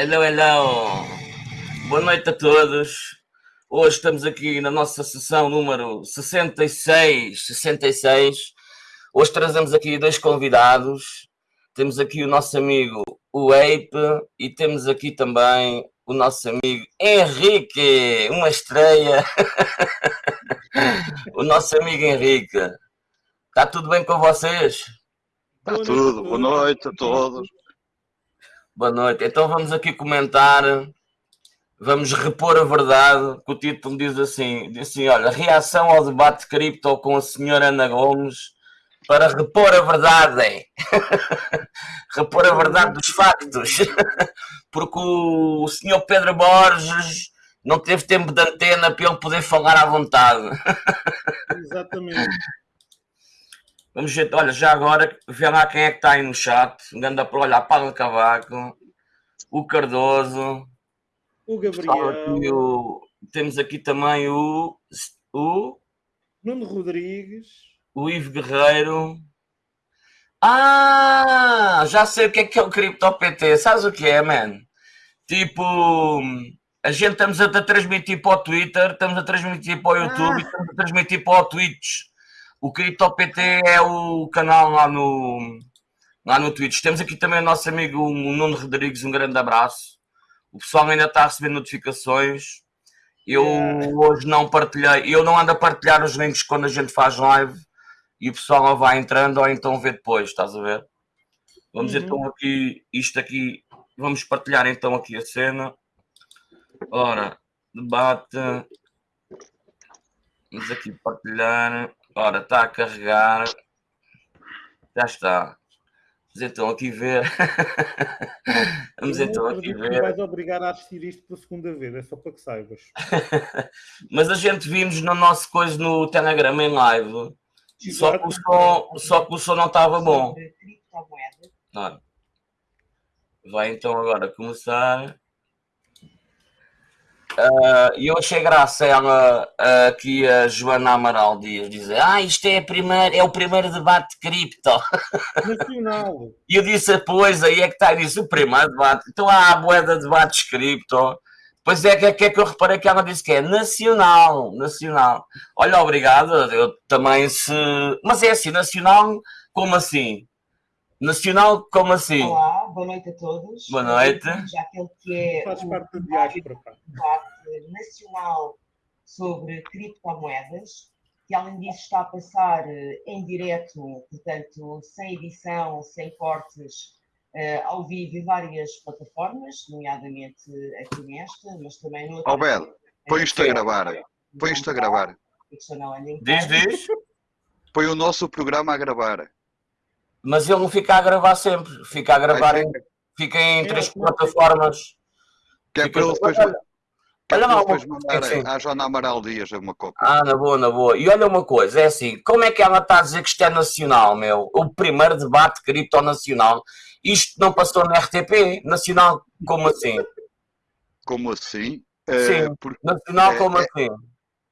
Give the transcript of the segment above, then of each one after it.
Hello, hello. Boa noite a todos. Hoje estamos aqui na nossa sessão número 66, 66. Hoje trazemos aqui dois convidados. Temos aqui o nosso amigo o Ape e temos aqui também o nosso amigo Henrique, uma estreia. o nosso amigo Henrique. Está tudo bem com vocês? Está tudo. Boa noite a todos. Boa noite. Então vamos aqui comentar, vamos repor a verdade, que o título diz assim, diz assim, olha, reação ao debate cripto com a senhora Ana Gomes para repor a verdade. repor a verdade dos factos. Porque o senhor Pedro Borges não teve tempo de antena para ele poder falar à vontade. Exatamente. Vamos ver, olha, já agora, vê lá quem é que está aí no chat. Anda para olhar Paulo Cavaco, o Cardoso, o Gabriel. Aqui o, temos aqui também o, o Nuno Rodrigues, o Ivo Guerreiro. Ah, já sei o que é que é o CryptoPT. Sabes o que é, man? Tipo, a gente estamos a transmitir para o Twitter, estamos a transmitir para o YouTube, ah. estamos a transmitir para o Twitch. O CryptoPT é o canal lá no, lá no Twitch. Temos aqui também o nosso amigo o Nuno Rodrigues, um grande abraço. O pessoal ainda está a receber notificações. Eu hoje não partilhei, eu não ando a partilhar os links quando a gente faz live e o pessoal vai entrando ou então vê depois, estás a ver? Vamos uhum. então aqui, isto aqui, vamos partilhar então aqui a cena. Ora, debate. Vamos aqui partilhar. Ora, está a carregar. Já está. Vamos então aqui ver. Vamos então aqui ver. vais obrigar a assistir isto pela segunda vez, é só para que saibas. Mas a gente vimos no nosso coisa no Telegram em live. Só que, o som, só que o som não estava bom. Vai então agora começar. Uh, eu achei graça ela uh, aqui a Joana Amaral Dias dizer ah, isto é, primeira, é o primeiro debate de cripto. Nacional. e eu disse, pois, aí é que está, disse, o primeiro debate. Então há a boeda de debates cripto. Pois é, que é, que é que eu reparei que ela disse que é nacional, nacional. Olha, obrigado, eu também se... Mas é assim, nacional, como assim? Nacional, como assim? Olá, boa noite a todos. Boa noite. Já aquele que é Faz parte do debate nacional sobre criptomoedas, que além disso está a passar eh, em direto, portanto, sem edição, sem cortes, uh, ao vivo em várias plataformas, nomeadamente aqui nesta, mas também no. Albert, põe isto a gravar. Põe isto a gravar. Diz, diz. Põe o nosso programa a gravar. Mas ele não fica a gravar sempre, fica a gravar em, fica em três plataformas. Que é para ele depois, olha lá, depois mandar é à Joana Amaral Dias uma cópia. Ah, na boa, na boa. E olha uma coisa, é assim, como é que ela está a dizer que isto é nacional, meu? O primeiro debate cripto nacional. Isto não passou na RTP? Nacional, como assim? Como assim? Sim, é, porque, nacional como é, assim?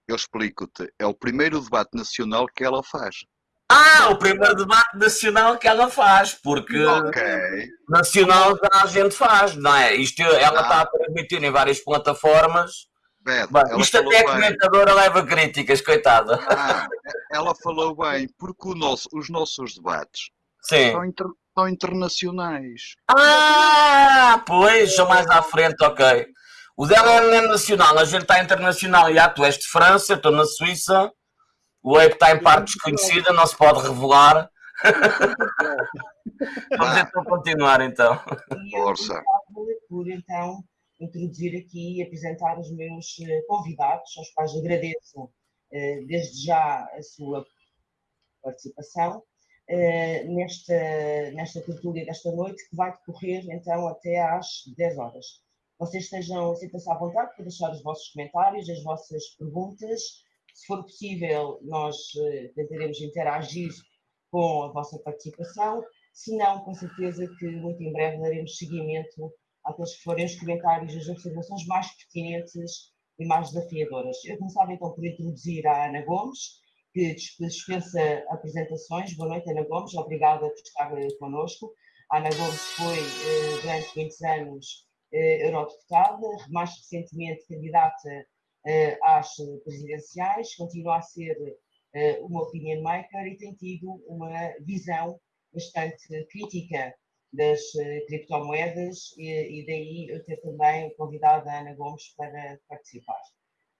Eu explico-te. É o primeiro debate nacional que ela faz. Ah, o primeiro debate nacional que ela faz, porque okay. nacional já a gente faz, não é? Isto ela ah. está a transmitir em várias plataformas. Bem, isto até a comentadora leva críticas, coitada. Ah, ela falou bem, porque nosso, os nossos debates São, inter, são internacionais. Ah, pois, são mais à frente, ok. O dela é nacional, a gente está internacional. E ah, tu és de França, estou na Suíça. O Ape está em parte desconhecida, não se pode revelar. Vamos então continuar então. Força. Por então introduzir aqui e apresentar os meus eh, convidados, aos quais agradeço eh, desde já a sua participação eh, nesta, nesta tertúlia desta noite, que vai decorrer então até às 10 horas. Vocês estejam, sintam-se à vontade para deixar os vossos comentários, as vossas perguntas, se for possível, nós uh, tentaremos interagir com a vossa participação. Se não, com certeza que muito em breve daremos seguimento àqueles que forem os comentários e as observações mais pertinentes e mais desafiadoras. Eu começava então por introduzir a Ana Gomes, que dispensa apresentações. Boa noite, Ana Gomes, obrigada por estar connosco. A Ana Gomes foi, eh, durante muitos anos, eurodeputada, mais recentemente candidata às presidenciais, continua a ser uma opinion maker e tem tido uma visão bastante crítica das criptomoedas e, e daí eu ter também convidado a Ana Gomes para participar.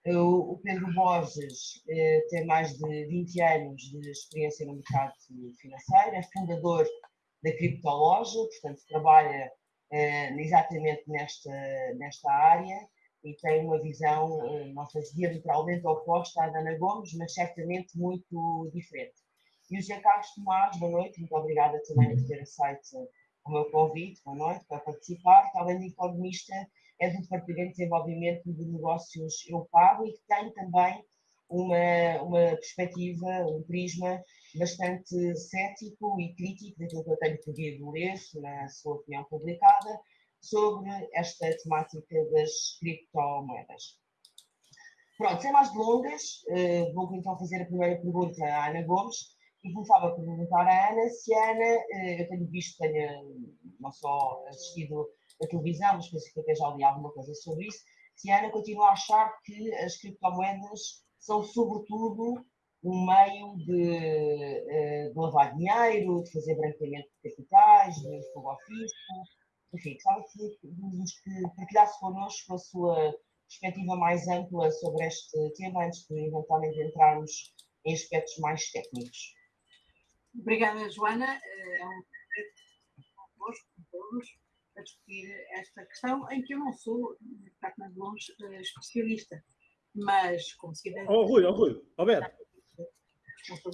O Pedro Borges eh, tem mais de 20 anos de experiência no mercado financeiro, é fundador da Criptoloja, portanto trabalha eh, exatamente nesta, nesta área e tem uma visão, eh, não sei se diametralmente oposta à da Ana Gomes, mas certamente muito diferente. E o José Carlos Tomás, boa noite, muito obrigada também por ter aceito o meu convite, boa noite, para participar, além de economista é do Departamento de Desenvolvimento de Negócios Eu Pago e que tem também uma, uma perspectiva, um prisma bastante cético e crítico daquilo que eu tenho podido ler na sua opinião publicada sobre esta temática das criptomoedas. Pronto, sem mais delongas, uh, vou então fazer a primeira pergunta à Ana Gomes e começava a perguntar à Ana se a Ana, uh, eu tenho visto, tenho não só assistido a televisão, mas penso que até já li alguma coisa sobre isso, se a Ana continua a achar que as criptomoedas são sobretudo um meio de, eh, de lavar dinheiro, de fazer branqueamento de capitais, de fogo ao fisco, enfim, gostava que, que partilhasse connosco a sua perspectiva mais ampla sobre este tema, antes de eventualmente entrarmos em aspectos mais técnicos. Obrigada, Joana. Eh, é um prazer convosco, com todos a discutir esta questão, em que eu não sou, de facto, de longe, eh, especialista, mas como se quiser. Oh, Rui, oh, Rui, Roberto. Não sou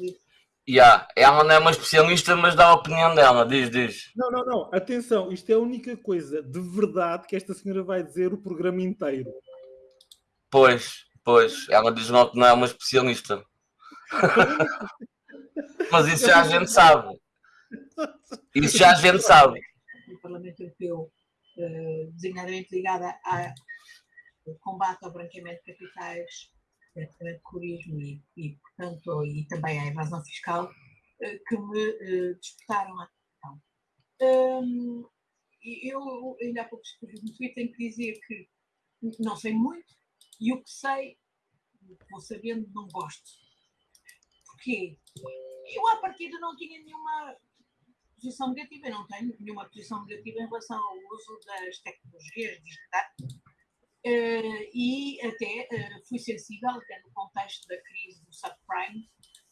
Yeah. Ela não é uma especialista, mas dá a opinião dela, diz, diz. Não, não, não, atenção, isto é a única coisa de verdade que esta senhora vai dizer o programa inteiro. Pois, pois, ela diz não que não é uma especialista. mas isso já a gente sabe. Isso já a gente sabe do Parlamento Europeu, eh, designadamente ligada ao combate ao branqueamento de capitais, de terrorismo e, e, portanto, e também à evasão fiscal, eh, que me eh, disputaram a atenção. Um, eu ainda há pouco escrevi no Twitter, tenho que dizer que não sei muito e o que sei, vou sabendo, não gosto. Porquê? Eu, à partida, não tinha nenhuma posição negativa, não tenho nenhuma posição negativa em relação ao uso das tecnologias digitais e até uh, fui sensível, até no contexto da crise do subprime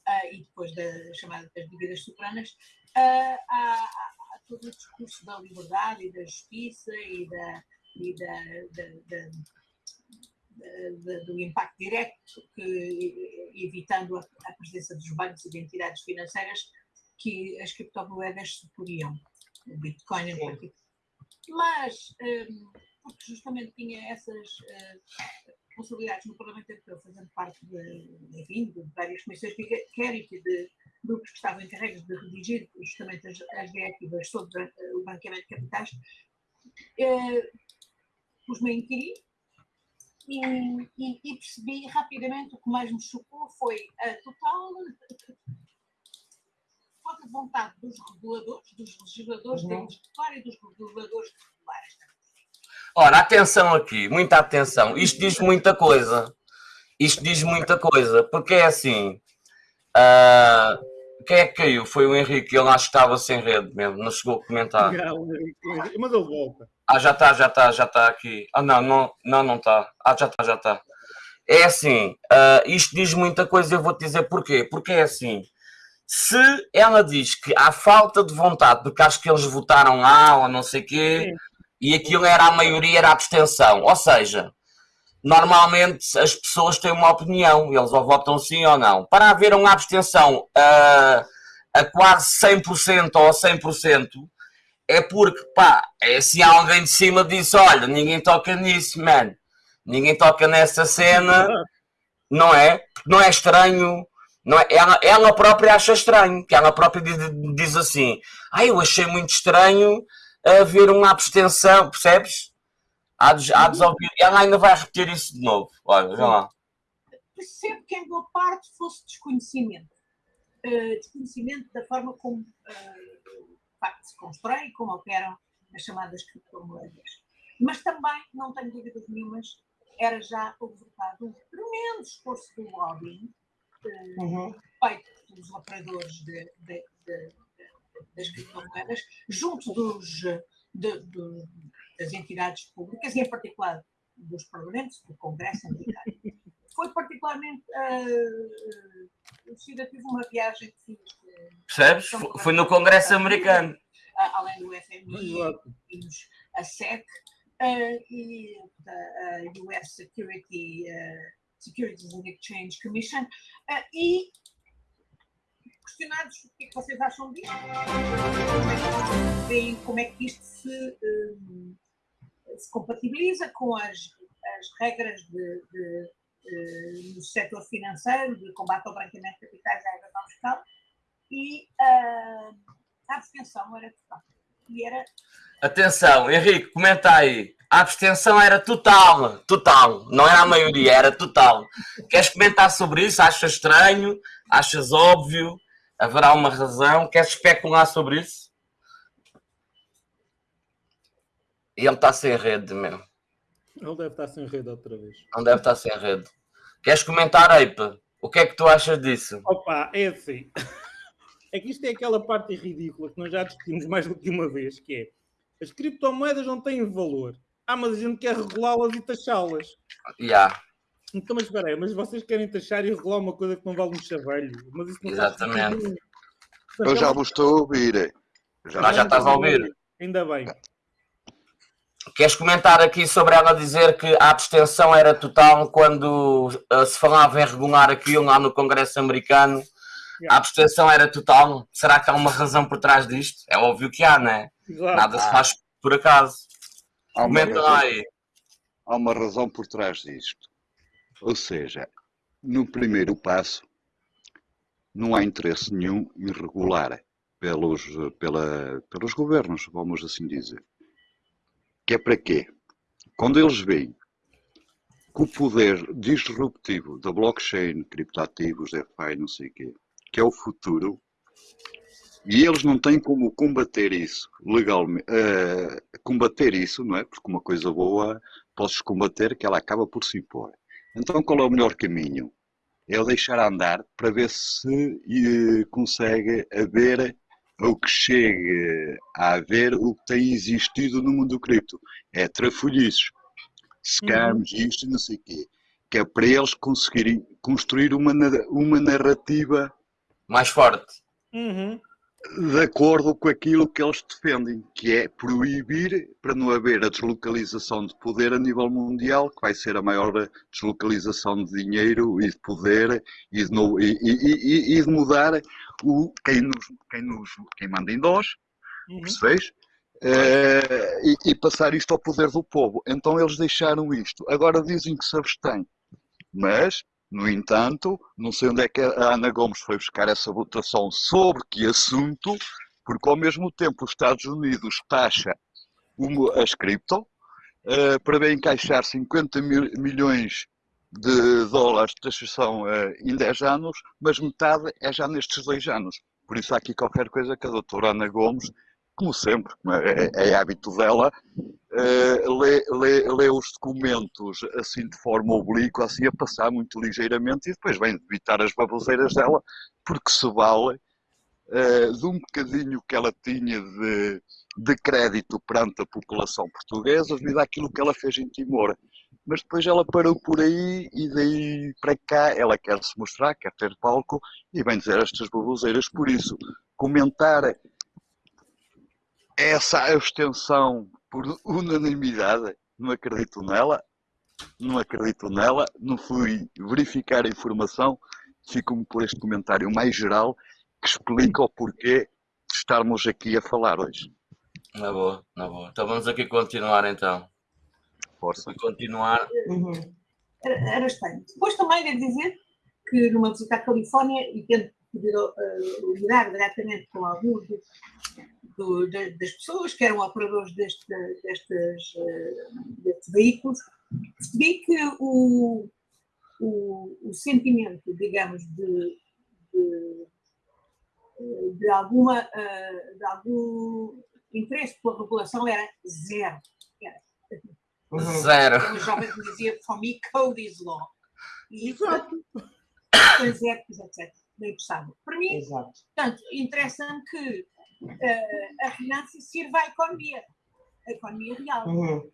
uh, e depois da chamada das dívidas soberanas, a, todo o discurso da liberdade e da justiça e, da, e da, da, da do impacto direto, que, evitando a, a, presença dos bancos e de entidades financeiras que as criptomoedas suporiam, o Bitcoin em particular. Mas, um, porque justamente tinha essas uh, responsabilidades no Parlamento Europeu, fazendo parte de, enfim, de várias comissões de inquérito e de grupos que estavam encarregues de redigir justamente as, as diretivas sobre uh, o banqueamento de capitais, uh, pus-me a inquirir e, e, e, percebi rapidamente o que mais me chocou foi a total falta de vontade dos reguladores, dos legisladores, uhum. executar e dos reguladores de regular esta Ora, atenção aqui, muita atenção. Isto diz muita coisa. Isto diz muita coisa, porque é assim. Uh, quem é que caiu? Foi o Henrique, ele acho que estava sem rede mesmo, não chegou a comentar. Mas ele volta. Ah, já está, já está, já está aqui. Ah, não, não, não, não está. Ah, já está, já está. É assim, uh, isto diz muita coisa, eu vou-te dizer porquê. Porque é assim, se ela diz que há falta de vontade, porque acho que eles votaram lá ou não sei o quê, Sim. E aquilo era a maioria, era a abstenção. Ou seja, normalmente as pessoas têm uma opinião, eles ou votam sim ou não. Para haver uma abstenção a, a quase 100% ou a 100%, é porque, pá, é se alguém de cima disse, olha, ninguém toca nisso, man. Ninguém toca nessa cena, não é? Não é estranho não é? ela, ela própria acha estranho, que ela própria diz, diz assim: ah, eu achei muito estranho haver uma abstenção, percebes? Há de, há de ouvir. Ela ainda vai repetir isso de novo. Olha, vê lá. Percebo que em boa parte fosse desconhecimento. Uh, desconhecimento da forma como uh, facto se constrói e como operam as chamadas criptomoedas. mas também, não tenho dúvidas nenhumas, era já o resultado de um tremendo esforço do lobbying uhum. feito pelos operadores de, de, de, das criptomoedas, junto dos, de, de, das entidades públicas, e em particular dos parlamentos, do Congresso americano. Foi particularmente uh, tive uma viagem que fiz. Percebes? Foi no Congresso americano. Além do FMI, vimos a SEC uh, e a US Security, uh, Securities and Exchange Commission, uh, e questionados o que, é que vocês acham disto, como é que isto se, um, se compatibiliza com as, as regras de, de, de, do setor financeiro, de combate ao branqueamento de capitais e à evasão fiscal, e uh, a abstenção era total. E era... Atenção, Henrique, comenta aí. A abstenção era total, total, não era a maioria, era total. Queres comentar sobre isso? Achas estranho? Achas óbvio? Haverá uma razão? Queres especular sobre isso? E ele está sem rede, meu. Ele deve estar sem rede outra vez. Não deve estar sem rede. Queres comentar, Eipa? O que é que tu achas disso? Opa, é assim. É que isto é aquela parte ridícula que nós já discutimos mais do que uma vez, que é as criptomoedas não têm valor. Ah, mas a gente quer regulá-las e taxá-las. Já. Yeah. Então, mas espera aí, mas vocês querem taxar e regular uma coisa que não vale um chavelho. Mas isso não Exatamente. Eu já vos estou a ouvir. Já, já estás a ouvir. Ainda bem. Queres comentar aqui sobre ela dizer que a abstenção era total quando uh, se falava em regular aquilo lá no Congresso americano? Yeah. A abstenção era total? Será que há uma razão por trás disto? É óbvio que há, não é? Exato. Nada se faz por acaso. Há Comenta lá aí. Há uma razão por trás disto. Ou seja, no primeiro passo, não há interesse nenhum em regular pelos, pela, pelos governos, vamos assim dizer. Que é para quê? Quando eles veem que o poder disruptivo da blockchain, criptoativos, DeFi, não sei o quê, que é o futuro, e eles não têm como combater isso legalmente, uh, combater isso, não é? Porque uma coisa boa podes combater que ela acaba por se impor. Então qual é o melhor caminho? É o deixar andar para ver se eh, consegue haver o que chegue a haver o que tem existido no mundo do cripto. É trafolhices, scams, uhum. isto e não sei o quê. Que é para eles conseguirem construir uma, uma narrativa mais forte. Uhum de acordo com aquilo que eles defendem, que é proibir para não haver a deslocalização de poder a nível mundial, que vai ser a maior deslocalização de dinheiro e de poder e de, no, e, e, e, de mudar o, quem, nos, quem, nos, quem manda em nós, uhum. percebes? Uh, e, e passar isto ao poder do povo. Então eles deixaram isto. Agora dizem que se abstêm. Mas no entanto, não sei onde é que a Ana Gomes foi buscar essa votação sobre que assunto, porque ao mesmo tempo os Estados Unidos taxa as cripto uh, para bem encaixar 50 mil, milhões de dólares de taxação uh, em 10 anos, mas metade é já nestes dois anos. Por isso há aqui qualquer coisa que a doutora Ana Gomes como sempre, é, é, é hábito dela, uh, lê, lê, lê, os documentos assim de forma oblíqua, assim a passar muito ligeiramente e depois vem evitar as baboseiras dela, porque se vale uh, de um bocadinho que ela tinha de, de crédito perante a população portuguesa devido àquilo que ela fez em Timor. Mas depois ela parou por aí e daí para cá ela quer se mostrar, quer ter palco e vem dizer estas baboseiras. Por isso, comentar essa abstenção por unanimidade, não acredito nela, não acredito nela, não fui verificar a informação, fico-me por este comentário mais geral que explica o porquê de estarmos aqui a falar hoje. Na boa, na boa. Então vamos aqui continuar então. Força. Continuar. Uhum. Era, era estranho. Depois também devo dizer que numa visita à Califórnia e tendo podido uh, lidar diretamente com alguns do, de, das pessoas que eram operadores deste, destes, eh, destes veículos, percebi que o, o, o sentimento, digamos, de, de, de, alguma, eh, de algum interesse pela regulação era zero. Era. Uhum. Zero. Uma jovem dizia, for me, code is law. E Exato. transertos, etc. Não interessava. Para mim, Exato. portanto, interessa-me que eh, a sirva à economia, a economia real. Uhum.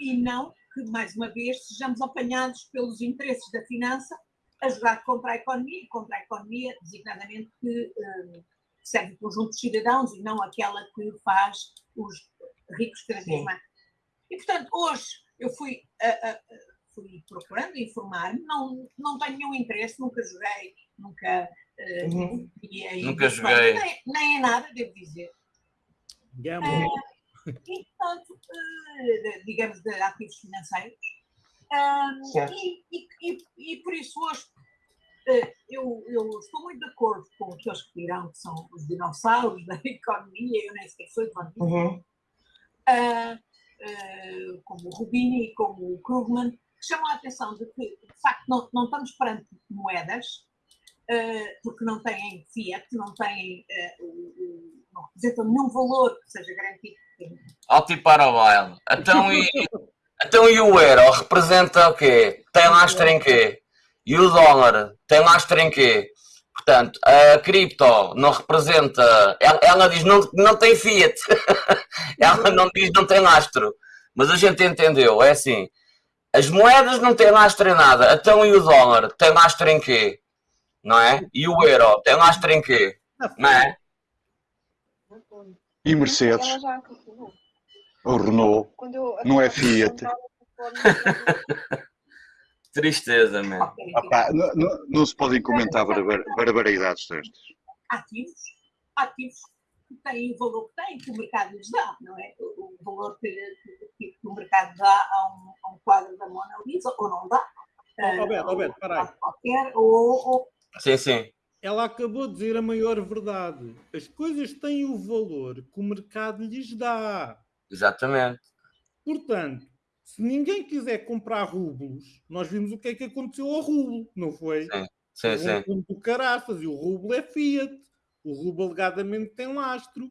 e não que, mais uma vez, sejamos apanhados pelos interesses da finança a jogar contra a economia, e contra a economia, designadamente, que eh, serve o conjunto de cidadãos e não aquela que faz os ricos cada vez mais. E, portanto, hoje eu fui, a- a- fui procurando informar-me, não, não tenho nenhum interesse, nunca joguei, nunca. Eh, Uhum. aí Nunca joguei. Nem, nem é nada, devo dizer. Gamble. E, portanto, eh, digamos, de ativos financeiros. E, e- e- e por isso hoje eh, eu, eu estou muito de acordo com aqueles que dirão que são os dinossauros da economia, eu nem sequer sou economista, Uhum. ah, como o Rubini e como o Krugman, que chamam a atenção de que, de facto, não, não estamos perante moedas, porque não têm fiat, não têm, não representam nenhum valor que seja garantido. Alto e para o baile. Então e, então e o euro representa o quê? Tem lastro em quê? E o dólar tem lastro em quê? Portanto, a cripto não representa. Ela, ela diz não, não tem fiat. ela não diz não tem lastro. Mas a gente entendeu. É assim. As moedas não têm lastro em nada. Então e o dólar tem lastro em quê? Não é? E o euro tem lastro em quê? Não é? E Mercedes, o Renault, eu Não é Fiat. Tristeza, opá, não, não- não se podem comentar barbar- barbaridades destas. ativos, ativos que têm o valor que têm, que o mercado lhes dá, não é? O, o valor que, que- que o mercado dá a um, a um quadro da Mona Lisa, ou não dá. Oh, Alberto, Ah, Alberto, ou- para aí. Qualquer, ou, ou Sim, sim. Ela acabou de dizer a maior verdade. As coisas têm o valor que o mercado lhes dá. Exatamente. Portanto, se ninguém quiser comprar rublos, nós vimos o que é que aconteceu ao rublo, não foi? Sim. Sim, um sim. do caraças e o rublo é fiat. O rublo alegadamente tem lastro.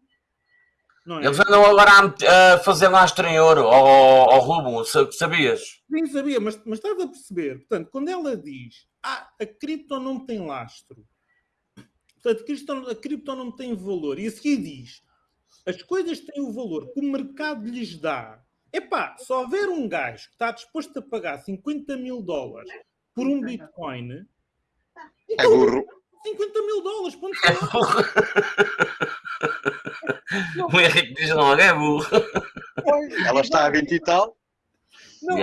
Não é? Eles andam agora a fazer lastro em ouro ao, ao rubo, sa- sabias? Nem sabia, mas, mas estás a perceber. Portanto, quando ela diz ah, a cripto não tem lastro, portanto, a cripto, a cripto não tem valor, e a seguir diz as coisas têm o valor que o mercado lhes dá. Epá, se houver um gajo que está disposto a pagar 50 mil dólares por um Bitcoin, É então burro. 50 mil dólares, ponto final. O Henrique diz logo, é burro. Ela está a 20 e tal. Não,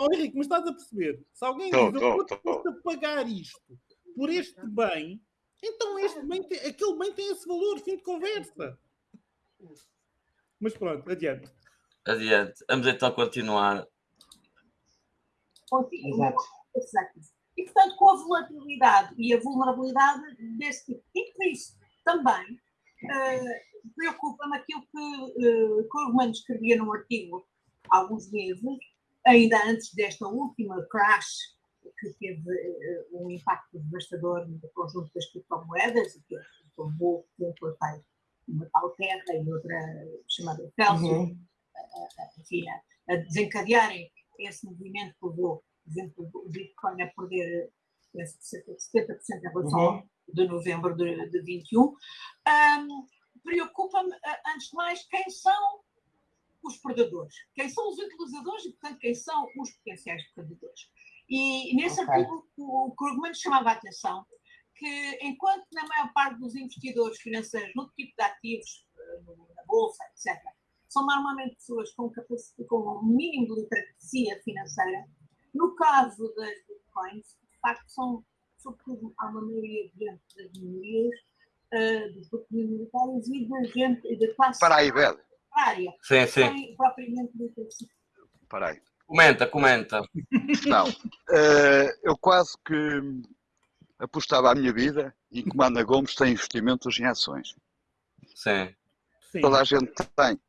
ó, Henrique, mas estás a perceber? Se alguém Tô, diz, tô, eu vou tô. disposto a pagar isto por este bem, então este bem tem, aquele bem tem esse valor, fim de conversa. Mas pronto, adiante. Adiante. Vamos então continuar. Exato. Exato. E, portanto, com a volatilidade e a vulnerabilidade desse tipo. E por isso, também, eh, preocupa-me aquilo que uh, Krugman escrevia num artigo há alguns meses, ainda antes desta última crash que teve eh, um impacto devastador no conjunto das criptomoedas, que levou um foi uma tal terra e outra chamada Celsius, Uhum. enfim, a, a desencadearem esse movimento que levou, por exemplo, o Bitcoin a perder penso que cerca de 70% em relação Uhum. de novembro de, de 21. Ahm, Preocupa-me, antes de mais, quem são os predadores, quem são os utilizadores e, portanto, quem são os potenciais predadores. E nesse Ok. artigo, o Krugman chamava a atenção que, enquanto na maior parte dos investidores financeiros no tipo de ativos, eh, na bolsa, etc., são normalmente pessoas com, com um mínimo de literacia financeira, no caso das bitcoins, de facto, são, sobretudo, há uma maioria de gente das minorias, eh, dos grupos minoritários e da gente e da classe Para aí, velho. Área, Sim, sim. sem. Comenta, comenta. Não. Eh, eu quase que apostava a minha vida em que Mana Gomes tem investimentos em ações. Sim. Sim. Toda a gente tem.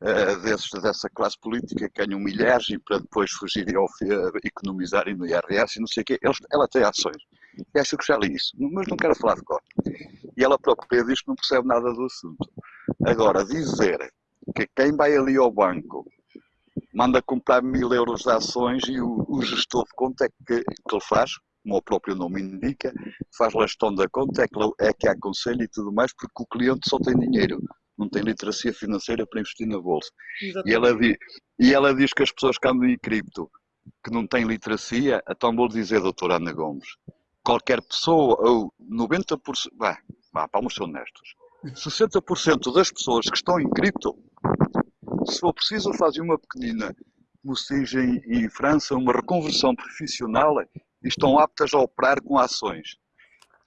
eh, desses, dessa classe política que ganham milhares e para depois fugirem ao fi- economizarem no IRS e não sei o quê. Eles, ela tem ações. E acho que já li isso, mas não quero falar de cor. E ela própria diz que não percebe nada do assunto. Agora, dizer que quem vai ali ao banco manda comprar mil euros de ações e o, o gestor de conta é que, que ele faz, como o próprio nome indica, faz a gestão da conta, é que, é que aconselha e tudo mais, porque o cliente só tem dinheiro, não tem literacia financeira para investir na bolsa. E ela, diz, e ela diz que as pessoas que andam em cripto, que não têm literacia, então vou dizer, doutora Ana Gomes, qualquer pessoa, ou 90%, vá, vá, vamos ser honestos, 60% das pessoas que estão em cripto, se for preciso, fazem uma pequenina, como se diz em, em França, uma reconversão profissional e estão aptas a operar com ações.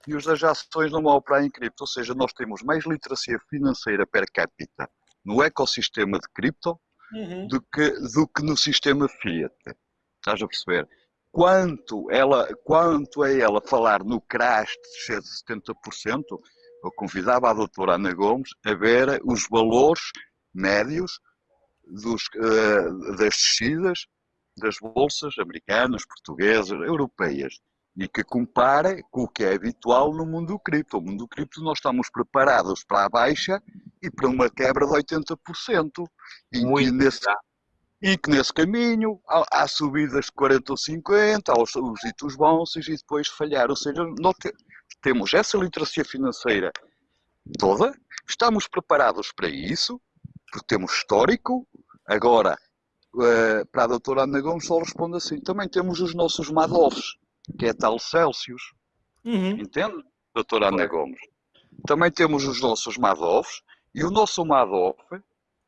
E os das ações não vão operar em cripto, ou seja, nós temos mais literacia financeira per capita no ecossistema de cripto Uhum. do que, do que no sistema Fiat. Estás a perceber? Quanto, ela, quanto a ela falar no crash de 70%, eu convidava a doutora Ana Gomes a ver os valores médios dos, eh, das descidas das bolsas americanas, portuguesas, europeias e que compare com o que é habitual no mundo do cripto. No mundo do cripto nós estamos preparados para a baixa e para uma quebra de 80%. E que Muito. nesse, e que nesse caminho há, há subidas de 40 ou 50, há os, os ditos bons e depois falhar. Ou seja, nós temos essa literacia financeira toda, estamos preparados para isso, porque temos histórico. Agora, eh, para a doutora Ana Gomes só responde assim, também temos os nossos Madoffs, que é tal Celsius. Uhum. Entende, doutora Ana. Gomes? Também temos os nossos Madoffs, e o nosso Madoff,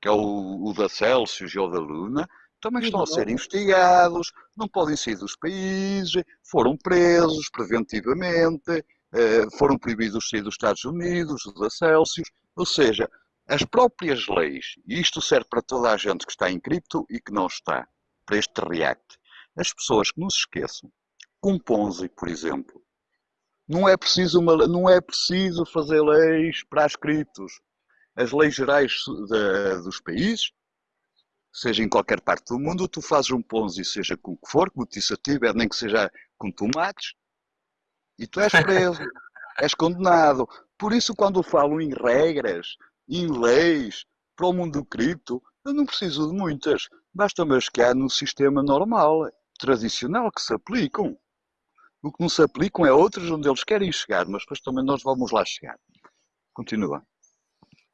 que é o, o da Celsius e o da Luna, também estão a ser investigados, não podem sair dos países, foram presos preventivamente, foram proibidos de sair dos Estados Unidos, o da Celsius, ou seja, as próprias leis, e isto serve para toda a gente que está em cripto e que não está, para este react, as pessoas que não se esqueçam, com Ponzi, por exemplo, não é preciso, uma, não é preciso fazer leis para as criptos. As leis gerais da- dos países, seja em qualquer parte do mundo, tu fazes um Ponzi, seja com o que for, ti, Ber, nem que seja com tomates, e tu és preso, és condenado. Por isso, quando falo em regras, em leis, para o mundo do cripto, eu não preciso de muitas. Basta-me as que há no sistema normal, tradicional, que se aplicam. O que não se aplicam é outros onde eles querem chegar, mas depois também nós vamos lá chegar. Continua.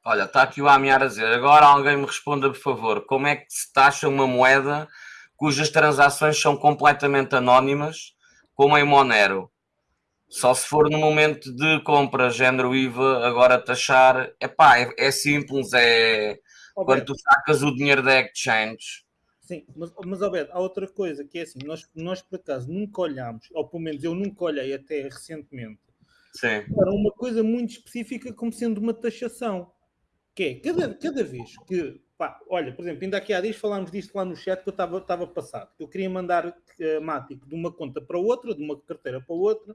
Olha, está aqui o Amiar a dizer. Agora alguém me responda, por favor, como é que se taxa uma moeda cujas transações são completamente anónimas, como em Monero? Só se for no momento de compra, género IVA, agora taxar. Epá, é, é simples, é quando tu sacas o dinheiro da exchange. Sim, mas, mas ó, Beto, há outra coisa que é assim, nós, nós por acaso nunca olhámos, ou pelo menos eu nunca olhei até recentemente, Sim, para uma coisa muito específica como sendo uma taxação. Que é, cada, cada vez que, pá, olha, por exemplo, ainda aqui há dias falámos disto lá no chat que eu estava estava passado. que Eu queria mandar uh, Mático de uma conta para outra, de uma carteira para outra,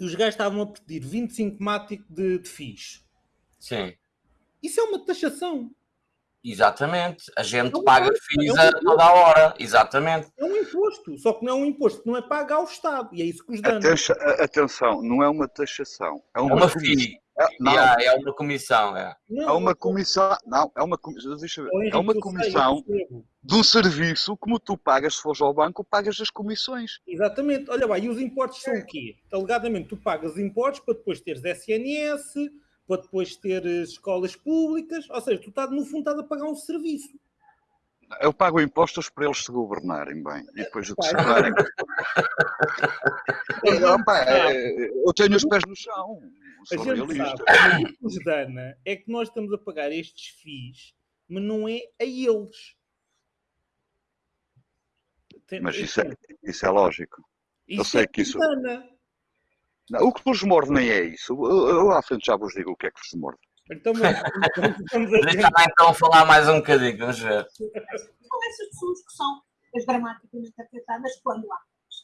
e os gajos estavam a pedir 25 Mático de, de FIIs. sim. Isso é uma taxação. Exatamente. A gente É um paga FIIs é um toda a hora. Exatamente. É um imposto, só que não é um imposto que não é pago ao Estado. E é isso que os dana. Atenção, atenção, não é uma taxação. É É uma, uma comissão. FII. É, não, é uma comissão. É. Não, é uma comissão. Não, é uma comissão. Deixa eu ver. É uma comissão. De um serviço como tu pagas se fores ao banco, pagas as comissões. Exatamente. Olha lá, e os impostos são o quê? Alegadamente, tu pagas impostos para depois teres SNS, para depois teres escolas públicas, ou seja, tu estás, no fundo estás a pagar um serviço. Eu pago impostos para eles se governarem bem. E depois o que se governarem. Não, pá, é- eu tenho os pés no chão. A Sou gente realista. sabe, o que nos dana é que nós estamos a pagar estes FIIs, mas não é a eles. Tem- Mas isso é, isso é lógico. eu isto sei é que isso-. Não, o que vos morde nem é isso. Eu, eu à frente já vos digo o que é que vos morde. Então, vamos, vamos, vamos a Deixa-me então falar mais um bocadinho. Vamos ver. São essas pessoas que são as dramaticamente afetadas quando há.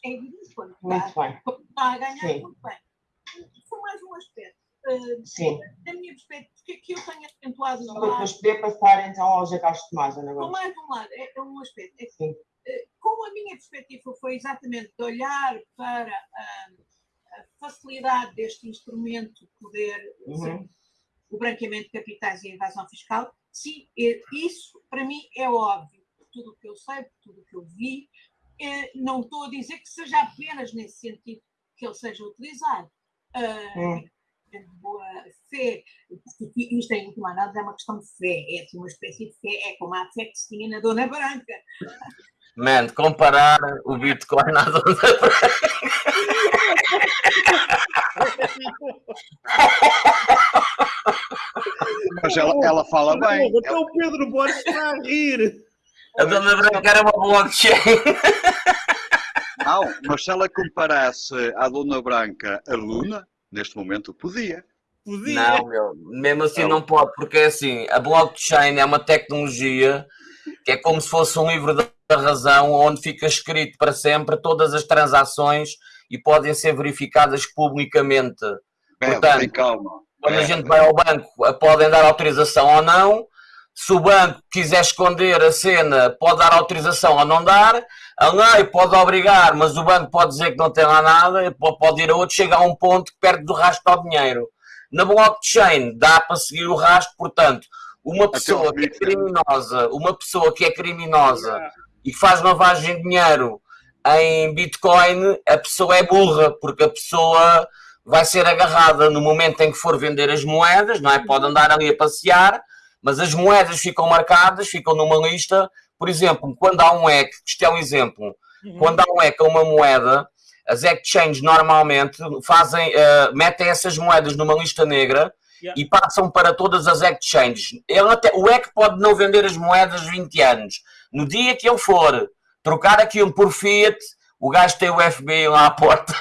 É evidente quando Muito está, bem. está a ganhar Sim. muito bem. Foi mais um aspecto. Uh, Sim. da minha perspectiva, porque é que eu tenho acentuado depois poder passar então ao Jacques de Tomás, com Gomes. mais um lado, é, é um aspecto. É Sim. Como a minha perspectiva foi exatamente de olhar para ah, a facilidade deste instrumento poder Uhum. ser o branqueamento de capitais e a evasão fiscal, sim, eh, isso para mim é óbvio. tudo o que eu sei, por tudo o que eu vi. Eh, não estou a dizer que seja apenas nesse sentido que ele seja utilizado. Hum. de boa fé, porque isto em última análise é uma questão de fé, é assim uma espécie de fé, é como a fé que se tinha na Dona Branca. Man, comparar o Bitcoin à Dona Branca. Mas ela, ela fala bem. Até o Pedro Borges está a rir. A Dona Branca era uma blockchain. Não, mas se ela comparasse à Dona Branca a Luna, neste momento podia. Podia. Não, meu, mesmo assim não pode, porque é assim, a blockchain é uma tecnologia que é como se fosse um livro da razão onde fica escrito para sempre todas as transações e podem ser verificadas publicamente. Bebe, Portanto, calma. Quando a Bebe. gente vai ao banco, a- podem dar autorização ou não. Se o banco quiser esconder a cena, pode dar autorização ou não dar. A lei pode obrigar, mas o banco pode dizer que não tem lá nada, po- pode ir a outro, chega a um ponto que perde do rastro ao dinheiro. Na blockchain dá para seguir o rastro, portanto, uma pessoa que é criminosa, uma pessoa que é criminosa e que faz lavagem de dinheiro em Bitcoin, a pessoa é burra, porque a pessoa vai ser agarrada no momento em que for vender as moedas, não é? Pode andar ali a passear, mas as moedas ficam marcadas, ficam numa lista. Por exemplo, quando há um EC, isto é um exemplo, Uhum. quando há um EC a uma moeda, as exchanges normalmente fazem, eh, metem essas moedas numa lista negra Yeah. e passam para todas as exchanges. Ele até, o EC pode não vender as moedas 20 anos. No dia que ele for trocar aquilo por Fiat, o gajo tem o FBI lá à porta.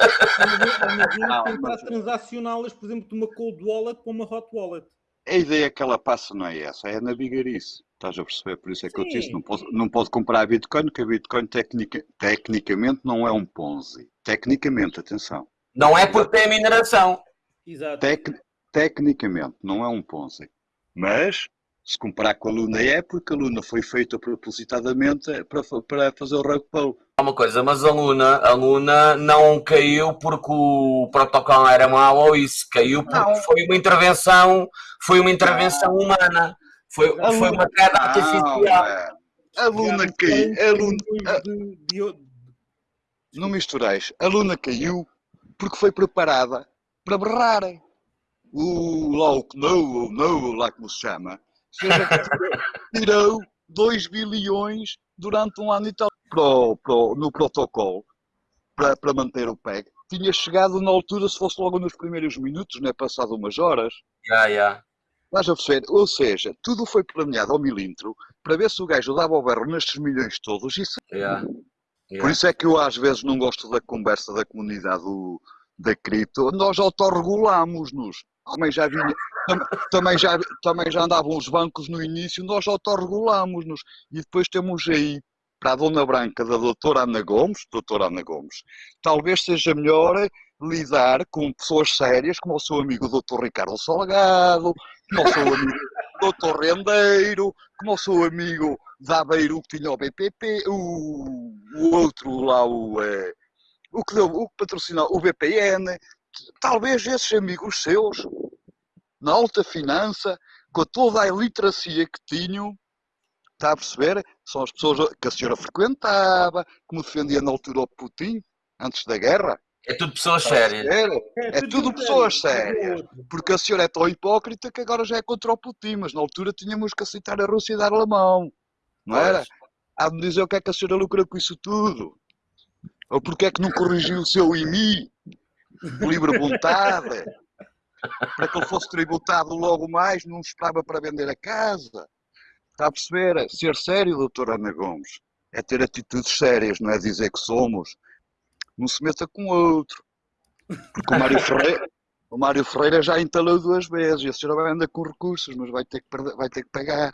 Não, tentar transacioná-las, por exemplo, de uma cold wallet para uma hot wallet. A ideia que ela passa não é essa, é navigarice. Estás a perceber? Por isso é que eu te disse, Sim. não pode, não pode comprar a Bitcoin, porque a Bitcoin tecnica, tecnicamente não é um Ponzi. Tecnicamente, atenção. Não é porque tem mineração. Exato. Tec, tecnicamente não é um Ponzi. Mas, se comparar com a Luna é, porque a Luna foi feita propositadamente para, para fazer o rug pull. Há uma coisa, mas a Luna, a Luna não caiu porque o protocolo era mau ou isso, caiu porque Não. foi uma intervenção, foi uma intervenção humana, foi, A foi Luna- uma queda Não, artificial. é. A Luna caiu. A 40 Luna, de- de- Não mistureis. A Luna caiu porque foi preparada para berrarem. O lá o Knou, o Know, lá como se chama, a- tirou 2 bilhões durante um ano e tal para o- para o- no protocolo para, para manter o PEG. Tinha chegado na altura, se fosse logo nos primeiros minutos, não é passado umas horas. Já, já. Estás a perceber? Ou seja, tudo foi planeado ao milímetro para ver se o gajo dava o berro nestes milhões todos e se já, por já. isso é que eu às vezes não gosto da conversa da comunidade do- da cripto. Nós autorregulamos-nos. Também já vinha, tam- também já, também já andavam os bancos no início, nós autorregulamos-nos. E depois temos aí, para a Dona Branca da doutora Ana Gomes, doutora Ana Gomes, talvez seja melhor lidar com pessoas sérias, como o seu amigo doutor Ricardo Salgado, como o seu amigo doutor Rendeiro, como o seu amigo da Aveiro que tinha o BPP, o, o outro lá, o, eh, o que deu, o que patrocinou o BPN, talvez esses amigos seus, na alta finança, com toda a iliteracia que tinham, está a perceber? São as pessoas que a senhora frequentava, como defendia na altura o Putin, antes da guerra. É tudo pessoas sérias. perceber? É tudo pessoas sérias. Porque a senhora é tão hipócrita que agora já é contra o Putin, mas na altura tínhamos que aceitar a Rússia e dar-lhe a mão. Não era? Pois. Há de me dizer o que é que a senhora lucra com isso tudo. Ou porque é que não corrigiu o seu IMI, livre vontade, para que ele fosse tributado logo mais, não esperava para vender a casa. Está a perceber? Ser sério, doutora Ana Gomes, é ter atitudes sérias, não é dizer que somos. Não se meta com outro. Porque o Mário Ferreira, o Mário Ferreira já entalou duas vezes e a senhora vai andar com recursos, mas vai ter que, perder- vai ter que pagar.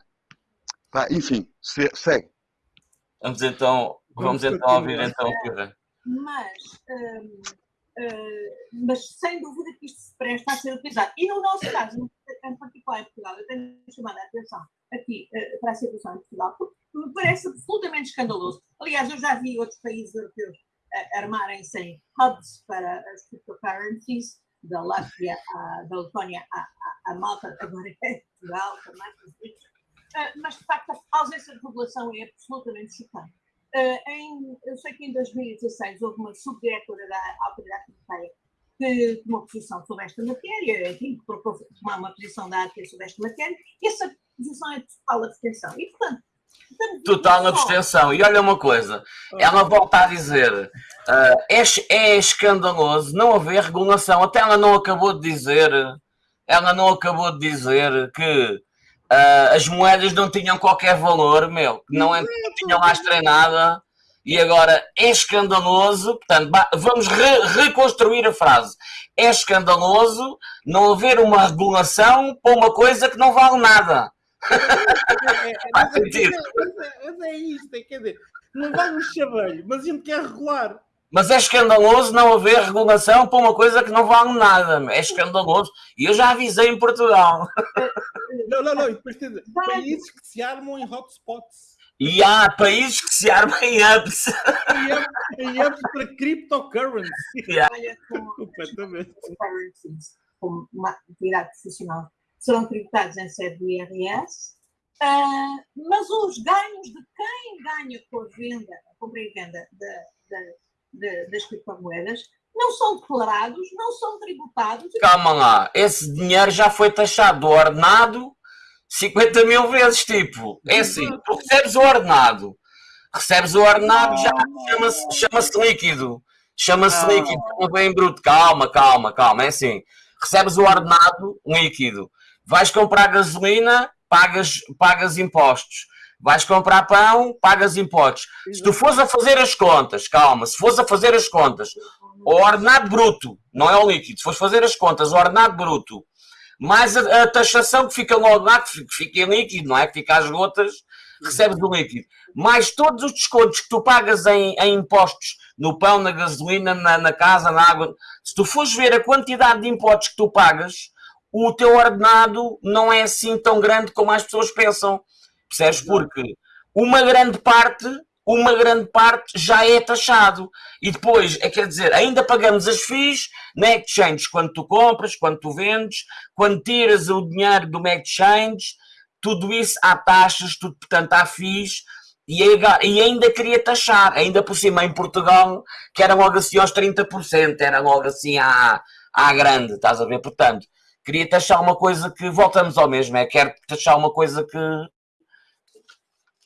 Pá, enfim, se- segue. Vamos então, vamos Vamos então ouvir então o Pedro. mas, hum, mas sem dúvida que isto se presta a ser utilizado. E no nosso caso, em particular em Portugal, eu tenho chamado a atenção aqui eh, para a situação em Portugal, porque me parece absolutamente escandaloso. Aliás, eu já vi outros países europeus eh, armarem-se em hubs para as cryptocurrencies, da Látvia, à- da Letónia à, à- Malta, agora é Portugal também. mas de facto a ausência de regulação é absolutamente chocante. Ah, em, eu sei que em 2016 houve uma subdiretora da Autoridade Tributária que tomou posição sobre esta matéria, enfim, que propôs tomar uma posição da AT sobre esta matéria, e essa posição é de total abstenção. E, portanto, Total abstenção. E olha uma coisa, ela volta a dizer, ah, é, é escandaloso não haver regulação. Até ela não acabou de dizer, ela não acabou de dizer que ah, as moedas não tinham qualquer valor, meu, não, não tinham lastro em nada. E agora é escandaloso, portanto, vamos re- reconstruir a frase. É escandaloso não haver uma regulação para uma coisa que não vale nada. É, é, Faz mas, é, sentido. mas é- mas é isto, é, quer dizer, não vale um chaveiro, mas a gente quer regular. Mas é escandaloso não haver regulação para uma coisa que não vale nada. É escandaloso. E eu já avisei em Portugal. Não, não, não, e depois tem Vai. países que se armam em hotspots. E há países que se armam em apps. Em apps- Em apps para cryptocurrency. com Completamente. como uma atividade profissional serão tributados em sede do IRS, ah, mas os ganhos de quem ganha com a venda, a compra e venda da- da- da- das criptomoedas não são declarados, não são tributados. Calma lá. Esse dinheiro já foi taxado do ordenado 50 mil vezes. Tipo, é assim: tu recebes o ordenado. Recebes o ordenado, já chama-se chama líquido. Chama-se Ah. líquido, não vem bruto. Calma, calma, calma. É assim: recebes o ordenado líquido. Vais comprar gasolina, pagas, pagas impostos. Vais comprar pão, pagas impostos. Se tu fores a fazer as contas, calma, se fores a fazer as contas, o ordenado bruto, não é o líquido, se fores fazer as contas, o ordenado bruto, mais a, a taxação que fica que fi- que fica em líquido, não é? Que fica às gotas, recebes o líquido. Mais todos os descontos que tu pagas em, em impostos no pão, na gasolina, na, na casa, na água. Se tu fores ver a quantidade de impostos que tu pagas, o teu ordenado não é assim tão grande como as pessoas pensam. Percebes? Porque uma grande parte, uma grande parte já é taxado. E depois, é, quer dizer, ainda pagamos as FIIs na exchange quando tu compras, quando tu vendes, quando tiras o dinheiro do exchange, tudo isso há taxas, tudo, portanto há FIIs. E, aí- e ainda queria taxar, ainda por cima em Portugal, que era logo assim aos 30%, era logo assim à, à grande, estás a ver? Portanto, queria taxar uma coisa que, voltamos ao mesmo, é quero taxar uma coisa que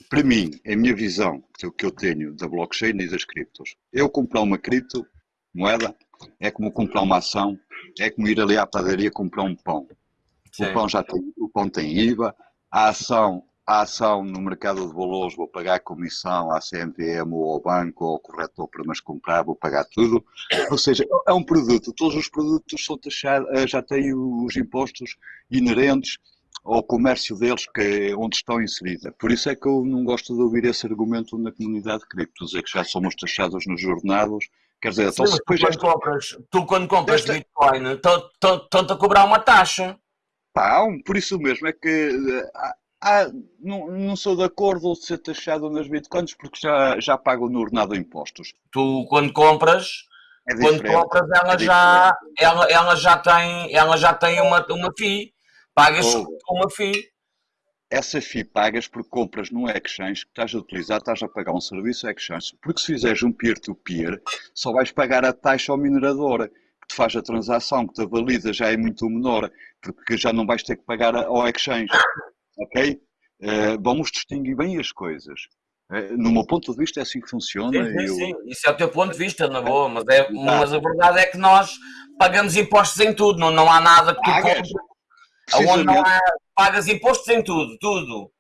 Para mim, a minha visão que eu- que eu tenho da blockchain e das criptos, eu comprar uma cripto moeda é como comprar uma ação, é como ir ali à padaria comprar um pão. Sim. O pão já tem, o pão tem IVA, a ação, a ação no mercado de valores vou pagar comissão à CMPM ou ao banco ou ao corretor para mas comprar, vou pagar tudo. Ou seja, é um produto, todos os produtos são taxados, já têm os impostos inerentes ao comércio deles que é onde estão inseridas. Por isso é que eu não gosto de ouvir esse argumento na comunidade de cripto, dizer que já somos taxados nos jornados. Quer dizer, então Sim, tu, quando compras, tu quando compras Esta- Bitcoin, estão-te a cobrar uma taxa. Pá, por isso mesmo é que há- não, não sou de acordo de ser taxado nas bitcoins porque já, já pago no ordenado impostos. Tu quando compras, É quando compras ela é já, ela, ela já tem, ela já tem uma, uma FII. Pagas Oh. uma FII. Essa FII pagas porque compras num exchange que estás a utilizar, estás a pagar um serviço exchange. Porque se fizeres um peer-to-peer, só vais pagar a taxa ao minerador que te faz a transação, que te valida, já é muito menor, porque já não vais ter que pagar ao exchange. Ok? Eh, vamos distinguir bem as coisas. Eh, no meu ponto de vista é assim que funciona. Sim, sim, eu- sim. Isso é o teu ponto de vista, na boa, mas, é, mas a verdade é que nós pagamos impostos em tudo, não, não há nada que tu Pagas. Onde não há, pagas impostos em tudo, tudo.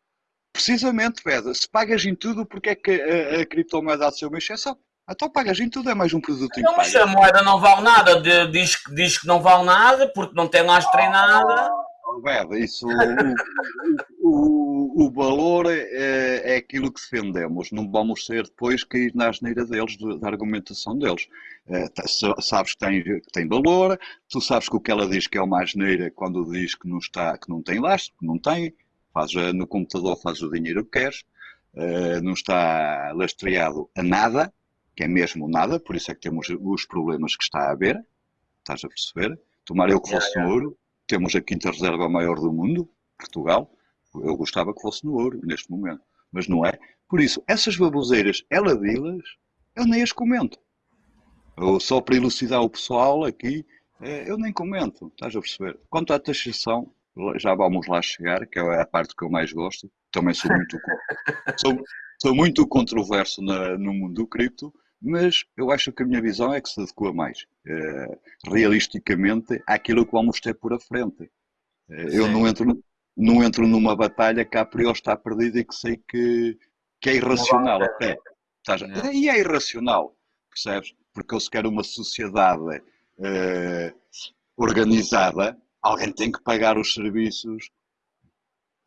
precisamente, Pedro, se pagas em tudo, porque é que a, a criptomoeda há de ser uma exceção? Então pagas em tudo, é mais um produto Não, mas a moeda não vale nada, de- diz, que- diz que não vale nada, porque não tem lastro em nada. Oh, Bebe, isso, o, o, o valor é, é aquilo que defendemos. Não vamos ser depois cair na asneira deles, de- da argumentação deles. Sa- sabes que tem, que tem valor, tu sabes que o que ela diz que é uma asneira quando diz que não, está, que não tem lastro, que não tem. Faz, eh, no computador faz o dinheiro que queres, eh, não está lastreado a nada, que é mesmo nada, por isso é que temos os problemas que está a haver. Estás a perceber? Tomara eu que fosse ouro temos a quinta reserva maior do mundo, Portugal. Eu gostava que fosse no ouro, neste momento, mas não é. Por isso, essas baboseiras, ela dilas, eu nem as comento. Eu, só para elucidar o pessoal aqui, eh, eu nem comento, estás a perceber? Quanto à taxação, já vamos lá chegar, que é a parte que eu mais gosto. Também sou muito, sou, sou muito controverso na, no mundo do cripto, mas eu acho que a minha visão é que se adequa mais, eh, realisticamente, àquilo que vamos ter por a frente. Eh, eu não entro, não entro numa batalha que a priori está perdida e que sei que, que é irracional até. A- E é irracional, percebes? Porque eu se quero uma sociedade eh, organizada, alguém tem que pagar os serviços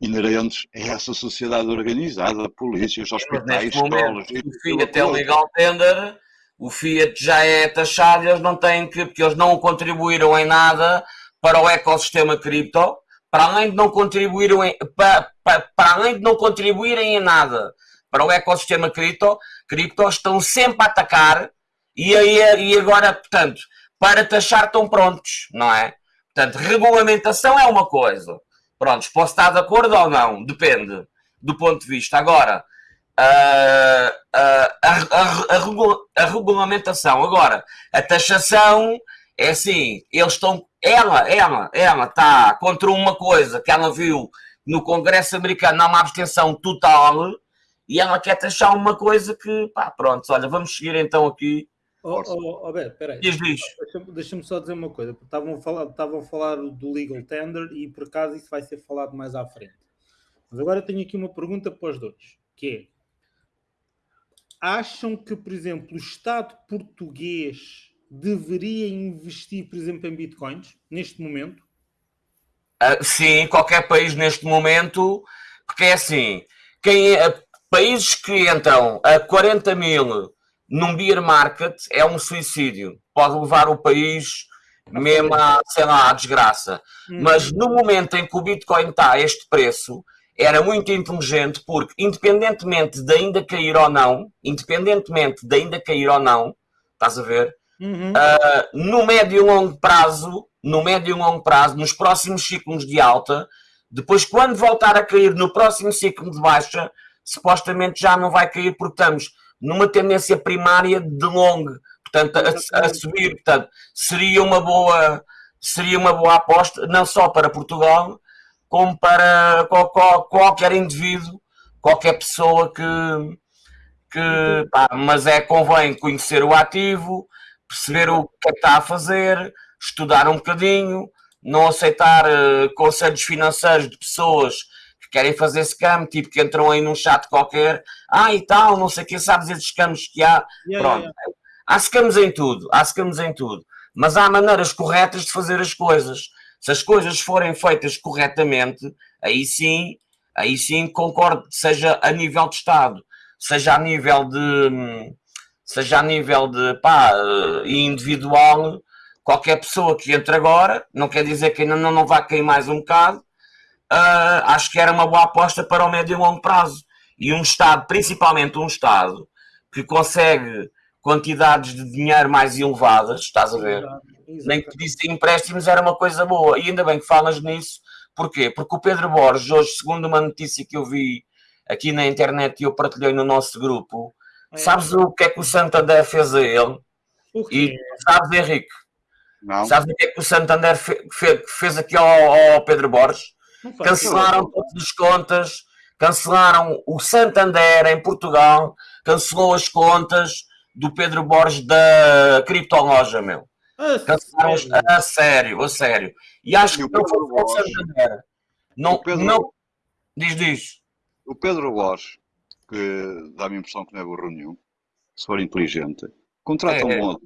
inerentes a essa sociedade organizada, polícias, hospitais, momento, escolas. o Fiat é aquilo. legal tender, o Fiat já é taxado, eles não têm que, porque eles não contribuíram em nada para o ecossistema cripto, para além de não contribuírem em, para, para, para além de não contribuírem em nada para o ecossistema cripto, cripto estão sempre a atacar e, aí, e agora, portanto, para taxar estão prontos, não é? Portanto, regulamentação é uma coisa. Prontos, posso estar de acordo ou não, depende do ponto de vista. Agora, a, a- a a regulamentação, agora, a taxação é assim, eles estão, ela, ela, ela está contra uma coisa que ela viu no Congresso americano, há uma abstenção total, e ela quer taxar uma coisa que, pá, pronto, olha, vamos seguir então aqui. Oh, oh, oh, Beto, peraí. Deixa-me deixa-me só dizer uma coisa. Estavam a, falar, estavam a falar do legal tender e por acaso isso vai ser falado mais à frente. Mas agora eu tenho aqui uma pergunta para os dois, que é acham que, por exemplo, o Estado português deveria investir, por exemplo, em bitcoins neste momento? Ah, sim, qualquer país neste momento, porque é assim, quem é- países que entram a 40 mil num beer market é um suicídio. Pode levar o país mesmo a, sei lá, à desgraça. Mas no momento em que o Bitcoin está a este preço, era muito inteligente porque, independentemente de ainda cair ou não, independentemente de ainda cair ou não, estás a ver? Uhum. Uh, no médio e longo prazo, no médio e longo prazo, nos próximos ciclos de alta, depois quando voltar a cair no próximo ciclo de baixa, supostamente já não vai cair porque estamos numa tendência primária de long, portanto, a, a subir, portanto, seria uma boa seria uma boa aposta, não só para Portugal, como para qual- qual- qualquer indivíduo, qualquer pessoa que, que pá, mas é convém conhecer o ativo, perceber o que é que está a fazer, estudar um bocadinho, não aceitar eh, conselhos financeiros de pessoas que querem fazer scam, tipo que entram aí num chat qualquer, ah e tal, não sei o que, sabes esses scams que há, Yeah, pronto. yeah, Há scams em tudo, há scams em tudo, mas há maneiras corretas de fazer as coisas. Se as coisas forem feitas corretamente, aí sim, aí sim concordo, seja a nível de Estado, seja a nível de seja a nível de pá, eh, individual, qualquer pessoa que entre agora, não quer dizer que ainda não, não vai cair mais um bocado, ah, acho que era uma boa aposta para o médio e longo prazo. E um Estado, principalmente um Estado, que consegue quantidades de dinheiro mais elevadas, estás a ver? Exato, nem que pedisse empréstimos era uma coisa boa. E ainda bem que falas nisso. Porquê? Porque o Pedro Borges, hoje, segundo uma notícia que eu vi aqui na internet e eu partilhei no nosso grupo, É. sabes o que é que o Santander fez a ele? O E sabes, Henrique, Não? sabes o que é que o Santander fe- fe- fez aqui ao, ao Pedro Borges? Cancelaram todas as contas, cancelaram o Santander em Portugal, cancelou as contas do Pedro Borges da criptoloja, meu. Ah, Cancelaram sério? a sério, a sério. E acho E que o não Pedro foi o? Santander. Não, O Pedro- não. Diz, diz. O Pedro Borges, que dá-me a impressão que não é burro nenhum, se for inteligente, contrata, É, é. um, bom,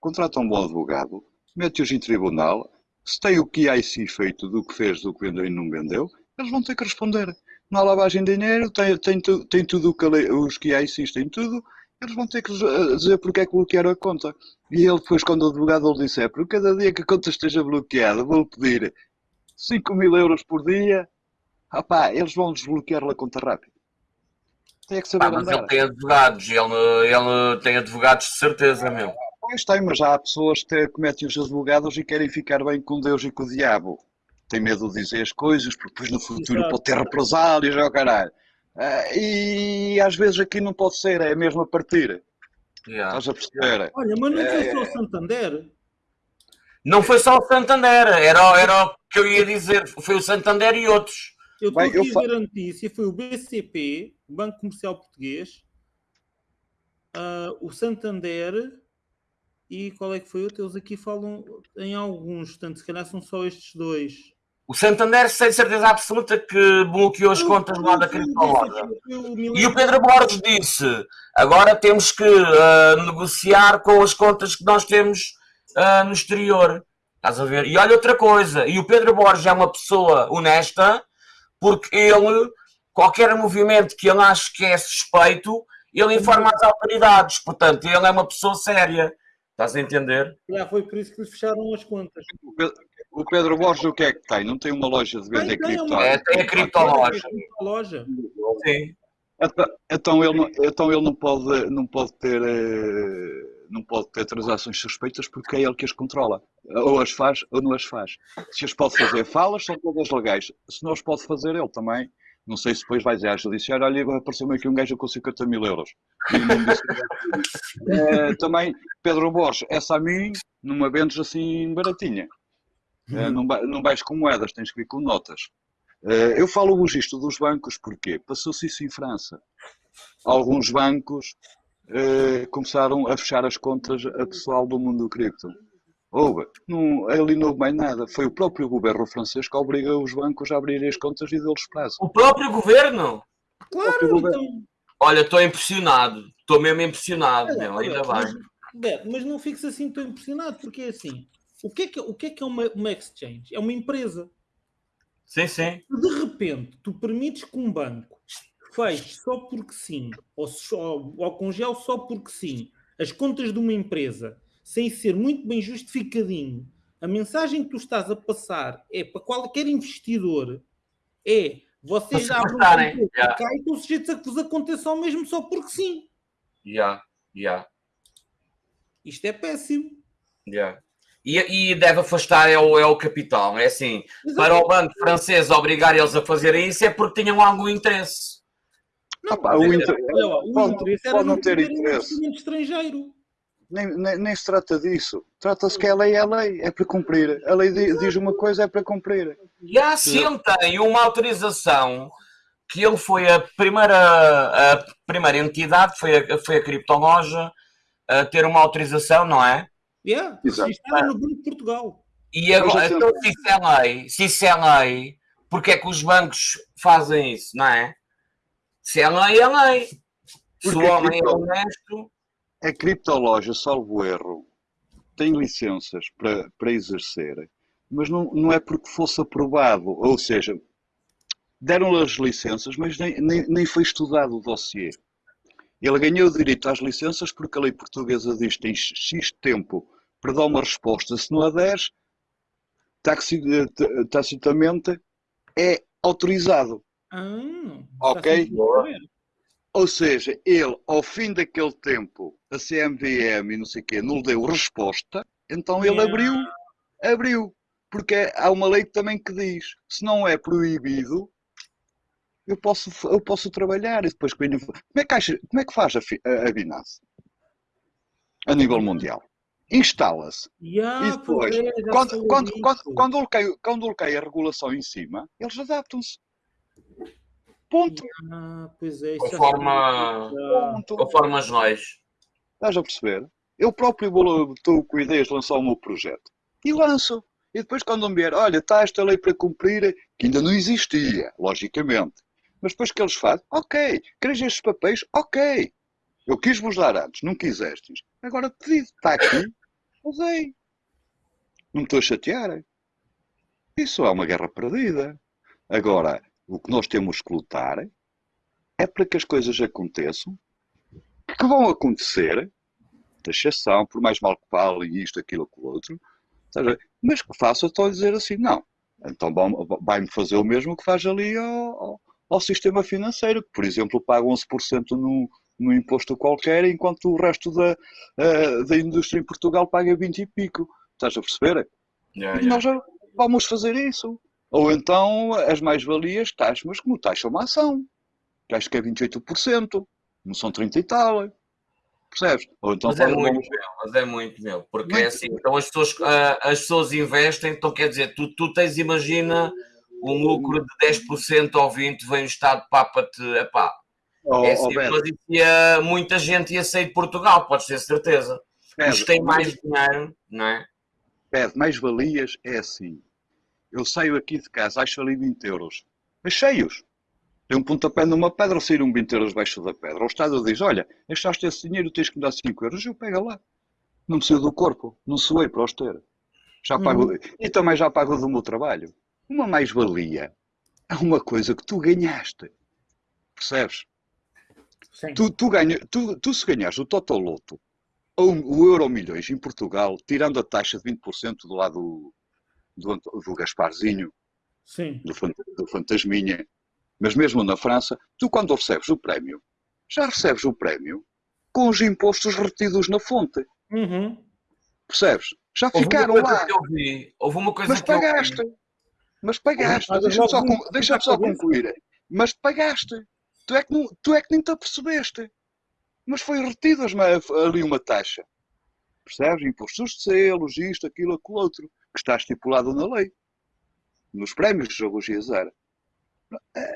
contrata um bom advogado, mete-os em tribunal, se tem o QIC feito do que fez, do que vendeu e não vendeu, eles vão ter que responder. Não há lavagem de dinheiro, tem, tem, tem tudo o que os QICs têm tudo, eles vão ter que eh, dizer porque é que bloquearam a conta. E ele depois, quando o advogado lhe disser, por cada dia que a conta esteja bloqueada, vou-lhe pedir 5 mil euros por dia, Rapá, eles vão desbloquear a conta rápido. Tem é que saber Pá, mas andar. ele tem advogados, ele, ele tem advogados de certeza, meu. Pois tem, mas já há pessoas que te- que metem os advogados e querem ficar bem com Deus e com o diabo. tem medo de dizer as coisas, porque depois no futuro Exato. pode ter represálias, é o caralho. Ah, e às vezes aqui não pode ser, é mesmo a partir. Yeah. Estás a perceber? Olha, mas não foi É, só o Santander. Não foi só o Santander, era, era o que eu ia dizer, foi o Santander e outros. Eu estou aqui eu a fa- ver a notícia, foi o BCP, o Banco Comercial Português, ah, o Santander e qual é que foi outro? Eles aqui falam em alguns, portanto, se calhar são só estes dois. O Santander, sem certeza absoluta, que bloqueou as contas lá da criptomoeda. E o Pedro Borges disse: agora temos que ah, negociar com as contas que nós temos ah, no exterior. Estás a ver? E olha outra coisa: e o Pedro Borges é uma pessoa honesta, porque ele, qualquer movimento que ele ache que é suspeito, ele informa as autoridades. Portanto, ele é uma pessoa séria. Estás a entender? Já foi por isso que lhes fecharam as contas. O Pedro, o Pedro Borges o que é que tem? Não tem uma loja de tem, cripto? É, tem a criptoloja. Tem a loja. Sim. Então, então ele, não, então ele não pode, não pode ter eh, não pode ter transações suspeitas porque é ele que as controla. Ou as faz ou não as faz. Se as pode fazer falas, são todas legais. Se não as pode fazer ele também. Não sei se depois vai dizer à judiciária, olha, apareceu-me aqui um gajo com 50 mil euros. Eh, também, Pedro Borges, essa a mim, não me vendes assim baratinha. Eh, não, não vais com moedas, tens que vir com notas. Eh, eu falo-vos isto dos bancos porque passou-se isso em França. Alguns bancos eh, começaram a fechar as contas a pessoal do mundo do cripto. Houve, não, ali não houve mais nada. Foi o próprio governo francês que obriga os bancos a abrirem as contas e deu-lhes prazo. O próprio governo? Claro, então. Olha, estou impressionado. Estou mesmo impressionado, Olha, meu. Ainda mas, bem. Beto, mas não fiques assim tão impressionado, porque é assim. O que é que, o que, é, que é uma, uma exchange? É uma empresa. Sim, sim. De repente, tu permites que um banco feche só porque sim, ou, só, ou congele só porque sim, as contas de uma empresa, sem ser muito bem justificadinho, a mensagem que tu estás a passar é para qualquer investidor, é vocês se abrem um já. cá e estão sujeitos a que vos aconteça ao mesmo só porque sim. Yeah, yeah, Isto é péssimo. yeah. E, e deve afastar é o, é o capital. É assim, para o banco francês obrigar eles a fazerem isso é porque tinham algum interesse. Não, pá, mas o é- inter- olha lá, o pode- interesse era pode não ter ter interesse. investimento estrangeiro. Nem, nem, nem se trata disso. Trata-se que a lei é a lei, é para cumprir. A lei di- diz uma coisa, é para cumprir. E há se ele tem uma autorização que ele foi a primeira, a primeira entidade, foi a, foi a criptoloja, a ter uma autorização, não é? Yeah, Exato. isto está no Banco de Portugal. E agora, então, se isso é lei, se isso é lei, porque é que os bancos fazem isso, não é? Se é lei, é lei. Se o Porque homem é cripto- honesto, A criptoloja, salvo erro, tem licenças para, para exercer, mas não, não é porque fosse aprovado. Ou seja, deram-lhe as licenças, mas nem, nem, nem foi estudado o dossiê. Ele ganhou o direito às licenças porque a lei portuguesa diz que tem X tempo para dar uma resposta. Se não a 10, taxi- t- tacitamente é autorizado. Ah, Ok. Ou seja, ele, ao fim daquele tempo, a CMVM e não sei o quê, não lhe deu resposta, então ele abriu, abriu. Porque há uma lei também que diz, se não é proibido, eu posso, eu posso trabalhar e depois... Como é que, acha- como é que faz a, a, a Binance? A nível mundial. Instala-se. Yeah, E depois, Quando, quando, quando, quando, cai, quando lhe cai a regulação em cima, eles adaptam-se. Ponto. Ah, pois é, isso conforme, Ponto. conforme as leis. Estás a perceber? Eu próprio estou com ideias de lançar o meu projeto. E lanço. E depois quando me vier, olha, está esta lei para cumprir, que ainda não existia, logicamente. Mas depois que eles fazem, ok, queres estes papéis? Ok. Eu quis vos dar antes, não quisestes. Agora pedido, está aqui, usei. Não me estou a chatear. Isso é uma guerra perdida. Agora, o que nós temos que lutar é para que as coisas aconteçam, que vão acontecer, taxação, por mais mal que falem isto, aquilo, aquilo outro, mas que faça, a dizer assim, não. Então vai-me fazer o mesmo que faz ali ao, ao- ao sistema financeiro, que, por exemplo, paga 11% no, no imposto qualquer, enquanto o resto da, eh, da indústria em Portugal paga 20 e pico. Estás a perceber? Yeah, E nós vamos fazer isso. Ou então as mais-valias taxam, mas como taxam uma ação, que acho que é 28%, não são 30 e tal. Percebes? Ou então Mas é muito, vamos- meu, mas é muito, meu. Porque é Muito. assim, então as pessoas, ah, as pessoas investem, então quer dizer, tu, tu tens, imagina, um lucro de 10% ou 20%, vem o Estado papa-te, Oh, é oh, assim, Beto, mas ia, muita gente ia sair de Portugal, podes ter certeza. Beto, Os que têm mais dinheiro, não é? Pede, mais-valias é assim. Eu saio aqui de casa, acho ali 20 euros. Mas cheios. Tem um pontapé numa pedra, saíram 20 euros baixo da pedra. O Estado diz, olha, achaste esse dinheiro, tens que me dar 5 euros. Eu pego lá. Não me saiu do corpo. Não suei para os ter. Já pago, E também já pago do meu trabalho. Uma mais-valia é uma coisa que tu ganhaste. Percebes? Sim. Tu, tu, ganha, tu, tu se ganhares o Totoloto ou o Euro Milhões em Portugal, tirando a taxa de 20% do lado do, do, Gasparzinho, Sim. do, do Fantasminha, mas mesmo na França, tu quando recebes o prémio, já recebes o prémio com os impostos retidos na fonte. Uhum. Percebes? Já Houve ficaram lá. vi, houve uma coisa Mas que eu vi. pagaste. Mas pagaste. Pagas Deixa-me só, fica só concluir. Mas pagaste. Tu é, que não, tu é que nem te apercebeste. Mas foi retido ali uma taxa. Percebes? Impostos de selos, isto, aquilo, aquilo outro. Que está estipulado na lei. Nos prémios de e azar.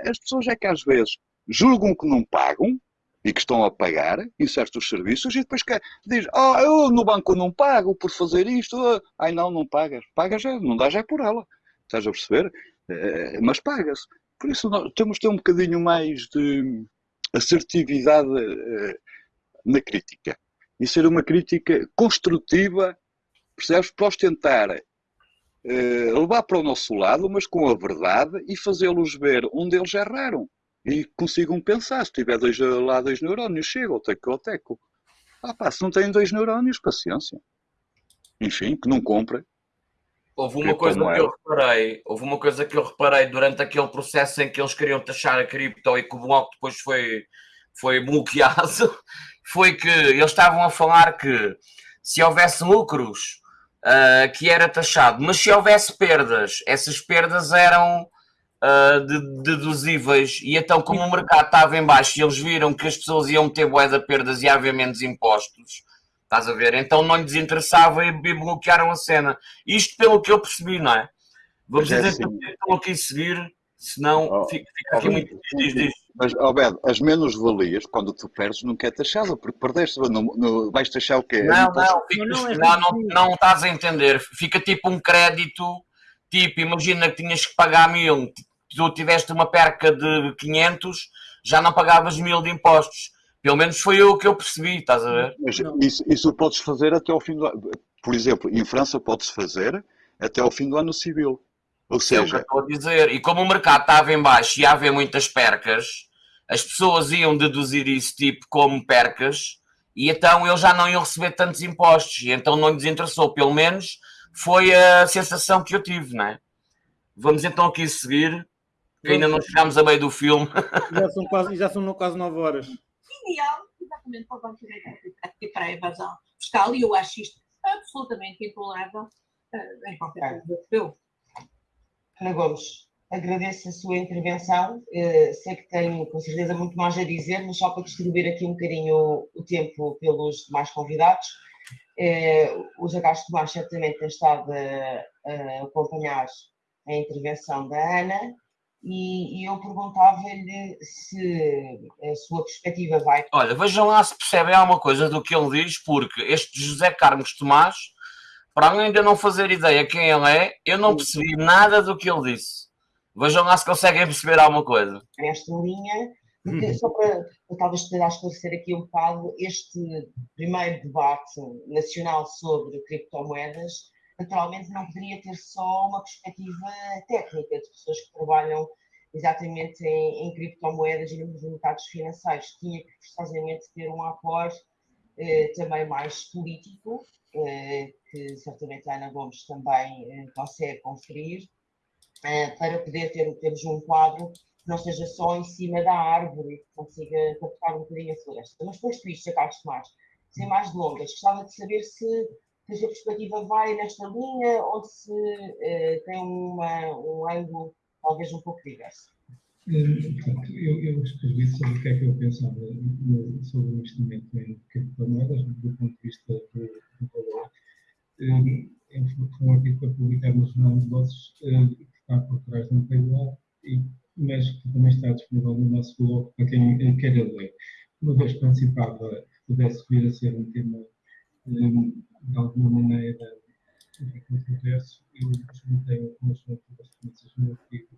As pessoas é que às vezes julgam que não pagam e que estão a pagar em certos serviços e depois que diz, oh, eu no banco não pago por fazer isto. ah." Ai não, não pagas. Pagas, é, não dá já por ela. Estás a perceber? Eh, mas paga-se. Por isso nós temos de ter um bocadinho mais de assertividade eh, na crítica. E ser uma crítica construtiva, percebes? Para os tentar eh, levar para o nosso lado, mas com a verdade e fazê-los ver onde eles erraram. E consigam pensar, se tiver dois, lá dois neurónios, chega, ou teco, ou teco. Ah pá, se não têm dois neurónios, paciência. Enfim, que não comprem. Houve uma coisa que eu reparei, houve uma coisa que eu reparei durante aquele processo em que eles queriam taxar a cripto e que o bloco depois foi, foi bloqueado, foi que eles estavam a falar que se houvesse lucros, ah, que era taxado, mas se houvesse perdas, essas perdas eram ah, de- deduzíveis, e então como o mercado estava em baixo e eles viram que as pessoas iam ter de perdas e ia haver menos impostos, estás a ver? Então não lhes interessava e bloquearam a cena. Isto pelo que eu percebi, não é? Vamos é dizer assim. que estão aqui a seguir, senão Oh, fica, fica aqui oh, muito. Diz, diz. Mas, Alberto, as menos-valias, quando tu perdes, nunca é taxada, porque perdeste, não, não, vais taxar o quê? Não, não, fica- Não, não, é não, não, não estás a entender. Fica tipo um crédito, tipo, imagina que tinhas que pagar mil, tu tiveste uma perca de 500, já não pagavas mil de impostos. Pelo menos foi o que eu percebi, estás a ver? Mas isso, isso podes fazer até ao fim do ano. Por exemplo, em França podes fazer até ao fim do ano civil. Ou É o que eu seja, estou a dizer. E como o mercado estava em baixo e ia haver muitas percas, as pessoas iam deduzir isso tipo como percas e então eles já não iam receber tantos impostos. E então não lhes interessou. Pelo menos foi a sensação que eu tive, não é? Vamos então aqui seguir, que ainda não chegámos a meio do filme. Já são quase, já são quase 9 horas. Ideal, exatamente, para o Banco de para a evasão fiscal, e eu acho isto absolutamente intolerável eh, em qualquer país europeu. Ana Gomes, agradeço a sua intervenção. Eh, sei que tenho com certeza muito mais a dizer, mas só para distribuir aqui um bocadinho o, tempo pelos demais convidados. Eh, o Jacques Tomás certamente tem estado a, acompanhar a intervenção da Ana e eu perguntava-lhe se a sua perspectiva vai Olha, vejam lá se percebem alguma coisa do que ele diz, porque este José Carlos Tomás, para além de eu não fazer ideia quem ele é, eu não percebi nada do que ele disse. Vejam lá se conseguem perceber alguma coisa. nesta linha, porque só para, talvez tentar esclarecer aqui um bocado, este primeiro debate nacional sobre criptomoedas, naturalmente não poderia ter só uma perspectiva técnica de pessoas que trabalham exatamente em, em criptomoedas e nos mercados financeiros. Tinha que forçosamente ter um apoio eh, também mais político, eh, que certamente a Ana Gomes também eh, consegue conferir, eh, para poder ter, termos um quadro que não esteja só em cima da árvore que consiga captar um bocadinho a floresta. Mas posto isto, Carlos Tomás, sem mais delongas, gostava de saber se que a sua perspectiva vai nesta linha ou se eh, tem uma, um ângulo talvez um pouco diverso. Portanto, eu, eu escrevi sobre o que é que eu pensava sobre o investimento em criptomoedas do ponto de vista do, do valor. É- Foi um artigo publicado no Jornal de Negócios, eh, que está por trás de um paywall, mas que também está disponível no nosso blog para quem eh, queira ler. Uma vez que participava, que pudesse vir a ser um tema eh, de alguma maneira controverso, eu juntei um conjunto de referências no artigo,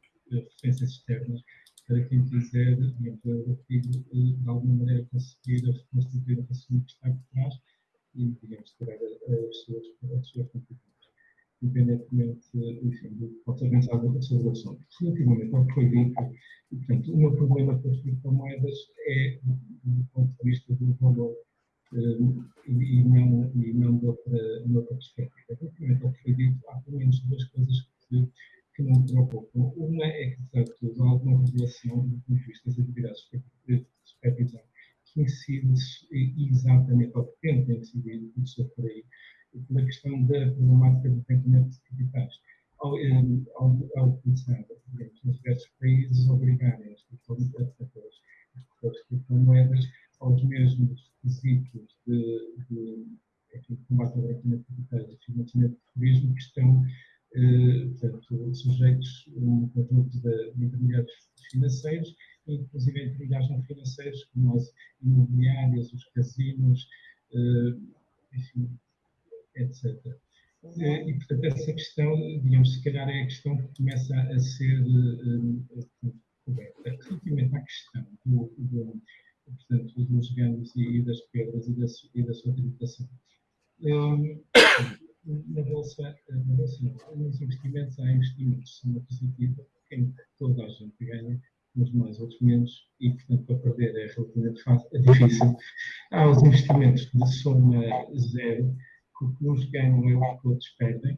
referências externas, para quem quiser, artigo, eh, de alguma maneira conseguir reconstituir o raciocínio que está por trás e, digamos, tirar a- as suas, as suas conclusões, independentemente, enfim, do que possa pensar sobre o assunto. Relativamente ao que foi dito, portanto, o meu problema com as criptomoedas é, do ponto de vista do valor, eh, e, não, e não de outra, de outra perspectiva. Relativamente ao que foi dito, há pelo menos duas coisas que, que não me preocupam. Uma é que, de facto, há alguma regulação do ponto de vista das atividades de supervisão que incide exatamente, ou que tenta incidir, começou por aí, pela questão da problemática do rendimento de capitais. Ao, eh, ao, ao começar, nos diversos países, obrigarem as criptomoedas, as criptomoedas aos mesmos requisitos de, de enfim, combate ao branqueamento de capitais e financiamento de turismo que estão eh, portanto, sujeitos a um conjunto de, de intermediários financeiros, inclusive intermediários não financeiros, como as imobiliárias, os casinos, eh, enfim, etc. Eh, E, portanto, essa questão, digamos, se calhar é a questão que começa a ser eh, coberta. Relativamente à questão do, do, portanto, dos ganhos e, das perdas e da, e da sua tributação. Eh, na bolsa, na bolsa não, nos investimentos há investimentos de soma positiva em que toda a gente ganha, uns mais, outros menos, e portanto para perder é relativamente fácil, é difícil. Há os investimentos de soma zero, que uns ganham e os outros perdem,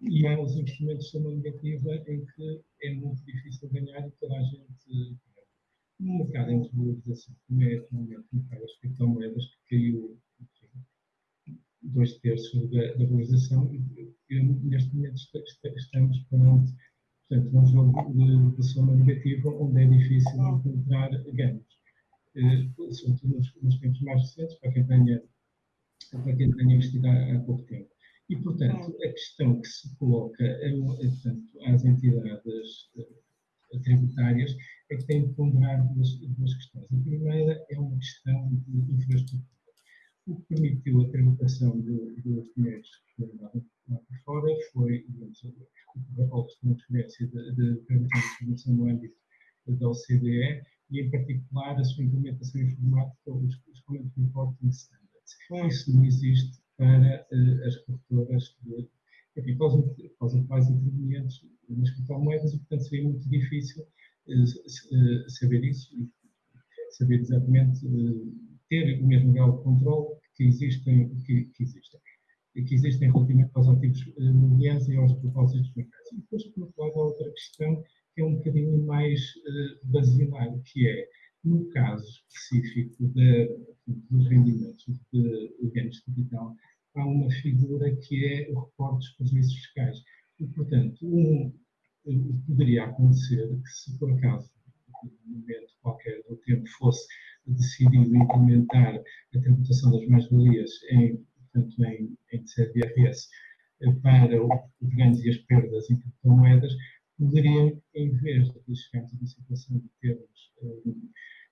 e há os investimentos soma negativa em que é muito difícil ganhar e toda a gente. No mercado em desvalorização, como é atualmente no mercado das criptomoedas, que caiu enfim, dois terços da, da valorização, e, neste momento esta- esta- estamos perante portanto, um jogo de, de soma negativa onde é difícil encontrar ganhos. Eh, sobretudo nos, nos tempos mais recentes, para quem tenha, para quem tenha investido há, há pouco tempo. E, portanto, a questão que se coloca portanto, às entidades eh, tributárias é que têm de ponderar duas, duas questões. A primeira é uma questão de infraestrutura. O que permitiu a tributação de- dos dinheiros que foram lá por fora foi, digamos, o protocolo de transferência de, de permissão de informação no âmbito da OCDE e, em particular, a sua implementação informática, os, os Common Reporting Standards. Isso não existe para eh, as corretoras de, enfim, para, os, para os atuais intervenientes nas criptomoedas e, portanto, seria muito difícil eh, eh, saber isso saber exatamente, ter o mesmo grau de controle que existem, que, que existem, que existem relativamente aos ativos imobiliários e aos propósitos bancários. E depois, por outro lado, há outra questão que é um bocadinho mais eh, basilar, que é, no caso específico de, dos rendimentos de, ganhos de capital, há uma figura que é o reporte dos prejuízos fiscais. E, portanto, um, poderia acontecer que se por acaso, num momento qualquer do tempo, fosse decidido implementar a tributação das mais-valias em, em, em sede de IRS eh, para os ganhos e as perdas em criptomoedas, poderiam, em vez de chegarmos a uma situação de termos eh,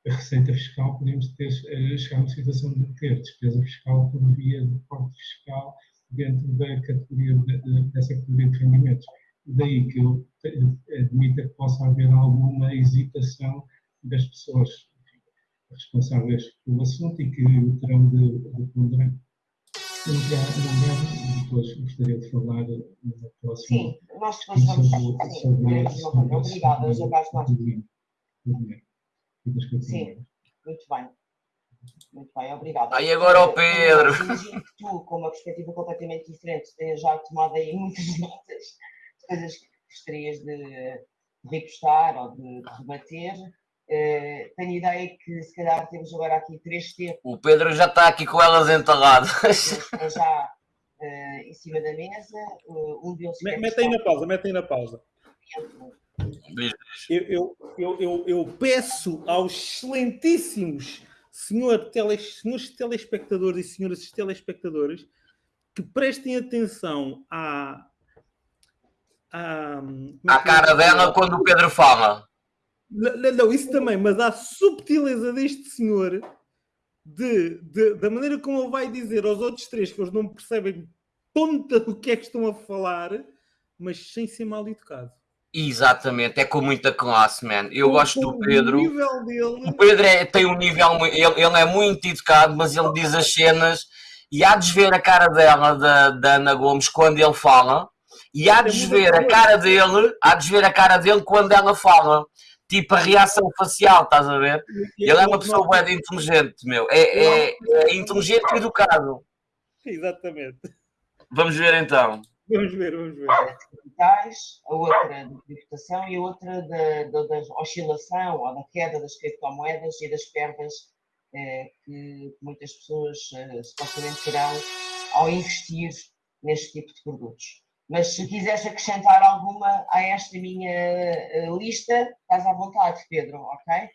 a receita fiscal, podemos ter, eh, chegar a uma situação de ter despesa fiscal por via de corte fiscal dentro da categoria de- de- dessa categoria de rendimentos. Daí que eu admito que possa haver alguma hesitação das pessoas responsáveis pelo assunto e que o terão de, de ponderar. Quero, depois gostaria de falar no próximo Sim, nós depois vamos. sobre, sobre, coisa. Obrigada, José Sim. Muito bem. Muito bem, obrigada. Aí agora ao Pedro. Imagino que tu, com uma perspectiva completamente diferente, tenhas já tomado aí muitas notas de coisas que gostarias de repostar ou de rebater. Eh, tenho ideia que se calhar temos agora aqui três temas O Pedro já está aqui com elas entaladas. já eh, em cima da mesa. eh, um deles Me- quer Mete aí na pausa, mete aí na pausa. Eu, eu, eu, eu, eu peço aos excelentíssimos senhor teles, senhores telespectadores e senhoras telespectadoras que prestem atenção à. à é eu cara dela quando o Pedro fala. Não, não, isso também, mas à subtileza deste senhor de, de- da maneira como ele vai dizer aos outros três que eles não percebem ponta do que é que estão a falar, mas sem ser mal educado. Exatamente, é com muita classe, man. Eu Com- gosto do Pedro. O dele. O Pedro é- tem um nível, ele, ele é muito educado, mas ele diz as cenas e há de ver a cara dela, da, da Ana Gomes, quando ele fala, e há de ver a cara dele, há de ver a cara dele quando ela fala. Tipo a reação facial, estás a ver? Ele é uma pessoa bem inteligente, meu. É, é, é inteligente e educado. Exatamente. Vamos ver então. Vamos ver, vamos ver. capitais, a outra de tributação e a outra da, da, da oscilação ou da queda das criptomoedas e das perdas eh, que muitas pessoas eh, supostamente terão ao investir neste tipo de produtos. Mas se quiseres acrescentar alguma a esta minha eh, lista, estás à vontade, Pedro, ok?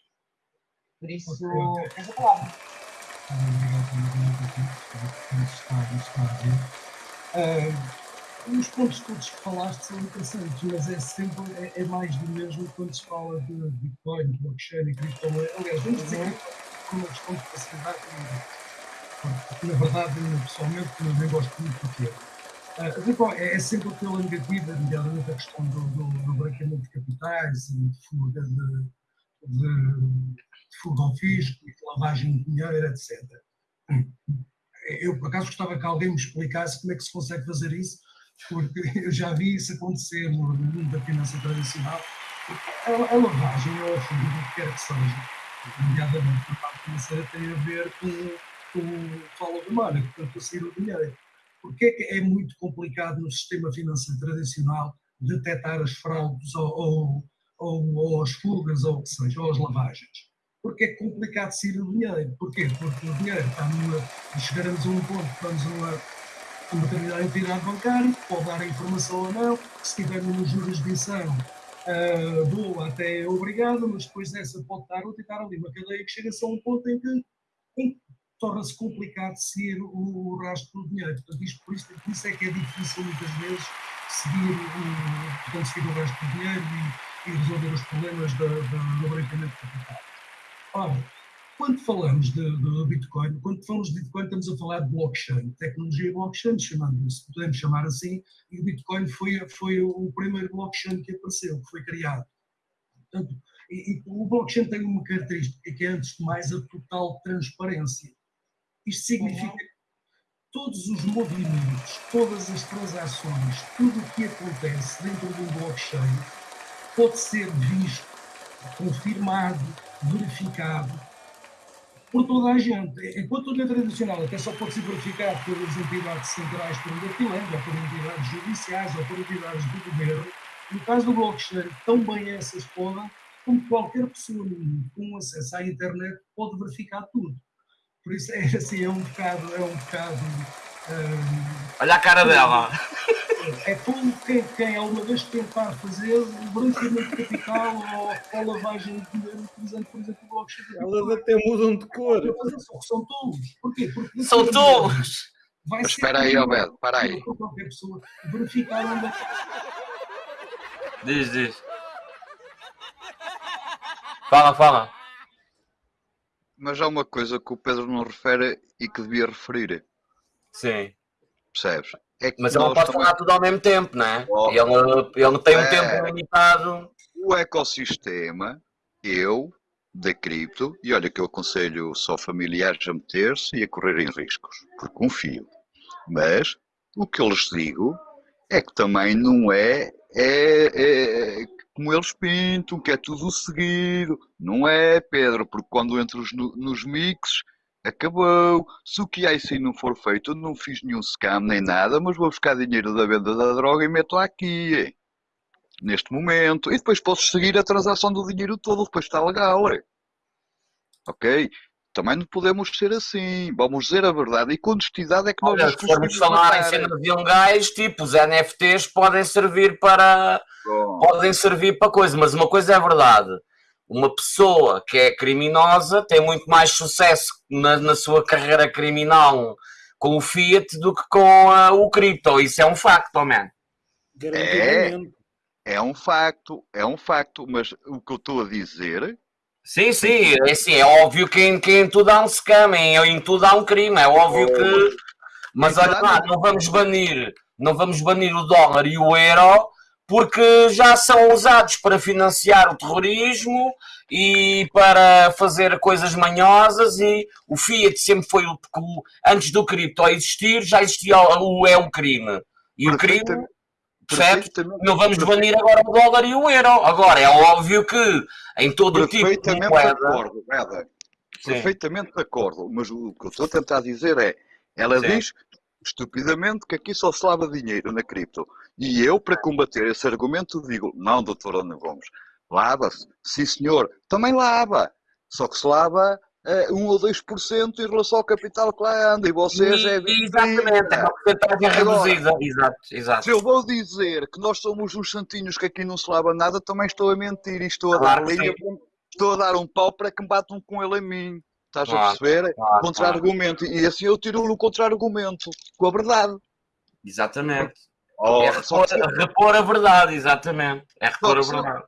Por isso, tens a palavra. Obrigado nos está, nos Ah, os pontos todos que falaste são interessantes, mas é sempre é, é mais do mesmo quando se fala de Bitcoin, blockchain e criptomoedas. Aliás, vamos dizer que é uma questão de facilidade porque, na verdade, eu pessoalmente nem gosto muito do termo. Ah, Bitcoin é, é sempre pela negativa, nomeadamente a questão do, do, do branqueamento de capitais e de fuga de, de, de fuga ao fisco e de lavagem de dinheiro, etc. Eu, por acaso, gostava que alguém me explicasse como é que se consegue fazer isso, porque eu já vi isso acontecer no mundo da finança tradicional. A, a lavagem ou a fuga, do que quer que seja, nomeadamente na parte financeira, tem a ver com, com o follow the money, portanto, a sair o dinheiro. Porque é que é muito complicado no sistema financeiro tradicional detectar as fraudes ou, ou, ou, ou as fugas ou o que seja, ou as lavagens? Porque é complicado sair o dinheiro. Porquê? Porque o dinheiro está numa. Chegaremos a um ponto que vamos a uma, uma determinada entidade bancária, pode dar a informação ou não, se tiver numa jurisdição ah, boa, até é obrigado, mas depois dessa pode estar outra e estar ali uma cadeia que chega-se a um ponto em que, que torna-se complicado seguir o, o rastro do dinheiro. Portanto, isto, por, isso, por isso é que é difícil muitas vezes seguir o, portanto, seguir o rastro do dinheiro e, e resolver os problemas do branqueamento de capital. Ora, quando falamos de, de Bitcoin, quando falamos de Bitcoin, estamos a falar de blockchain, tecnologia blockchain, chamando-se, podemos chamar assim, e o Bitcoin foi, foi o primeiro blockchain que apareceu, que foi criado. Portanto, e, e o blockchain tem uma característica que é, antes de mais, a total transparência. Isto significa que todos os movimentos, todas as transações, tudo o que acontece dentro de um blockchain pode ser visto, confirmado, verificado por toda a gente. Enquanto na tradicional até só pode ser verificado pelas entidades centrais por ou por entidades judiciais, ou por entidades do governo, no caso do blockchain, tão bem essas podem, como qualquer pessoa com acesso à internet pode verificar tudo. Por isso é assim, é um bocado, é um bocado. Olha a cara dela. é como quem, quem alguma vez tentar fazer branqueamento de capital ou, ou lavagem de dinheiro utilizando, por exemplo, o blockchain. Elas até mudam de cor. São, tolos. Porquê? Porque São tolos. Vai Mas ser espera aí, Albedo, espera aí. para qualquer pessoa verificar onde é que Diz, diz. Fala, fala. Mas há uma coisa que o Pedro não refere e que devia referir, Sim. percebes? É Mas ele não pode também- falar tudo ao mesmo tempo, não é? Oh. Ele, ele tem um É. tempo limitado. o ecossistema, eu, da cripto, e olha que eu aconselho só familiares a meter-se e a correrem riscos, porque confio. Mas o que eu lhes digo é que também não é, é, é como eles pintam, que é tudo seguido. Não é, Pedro, porque quando entras no- nos mix, acabou. Se o que há assim não for feito, não fiz nenhum scam nem nada, mas vou buscar dinheiro da venda da droga e meto aqui neste momento, e depois podes seguir a transação do dinheiro todo, depois está legal. é. Ok? Também não podemos ser assim. Vamos dizer a verdade. E com honestidade é que nós Olha, se formos falar em matar. cenas ilegais, tipo, os NFTs podem servir para Bom, podem servir para coisa, mas uma coisa é verdade. Uma pessoa que é criminosa tem muito mais sucesso na, na sua carreira criminal com o Fiat do que com ah, o cripto. Isso é um facto, oh man. Garantidamente. É um facto, é um facto, mas o que eu estou a dizer Sim, sim, é, assim, é óbvio que em, que em tudo há um scam, em, em tudo há um crime, é óbvio que. Mas olha lá, não vamos banir, não vamos banir o dólar e o euro porque já são usados para financiar o terrorismo e para fazer coisas manhosas e o Fiat sempre foi o, o- antes do cripto existir, já existia o, o é um crime. E o crime, perfeitamente, Não vamos banir agora o dólar e o euro. Agora, é óbvio que em todo o tipo de perfeitamente de moeda. acordo, Eda. Perfeitamente de acordo. Mas o que eu estou a tentar dizer é, ela Sim. diz estupidamente que aqui só se lava dinheiro na cripto. E eu, para combater esse argumento, digo, não, doutor Ana Gomes, lava-se. Sim, senhor. Também lava. Só que se lava eh, 1 ou 2% em relação ao capital que lá anda. E vocês é E- Exatamente, é uma porcentagem reduzida. Exato, exato. Se eu vou dizer que nós somos uns santinhos que aqui não se lava nada, também estou a mentir e estou a Claro dar linha, estou a dar um pau para que me batam com ele a mim. Estás a Claro, perceber? claro, Contra-argumento. E assim eu tiro-lhe o contra-argumento, com a verdade. Exatamente. Oh, é repor, repor a verdade, exatamente. É repor a Só que verdade.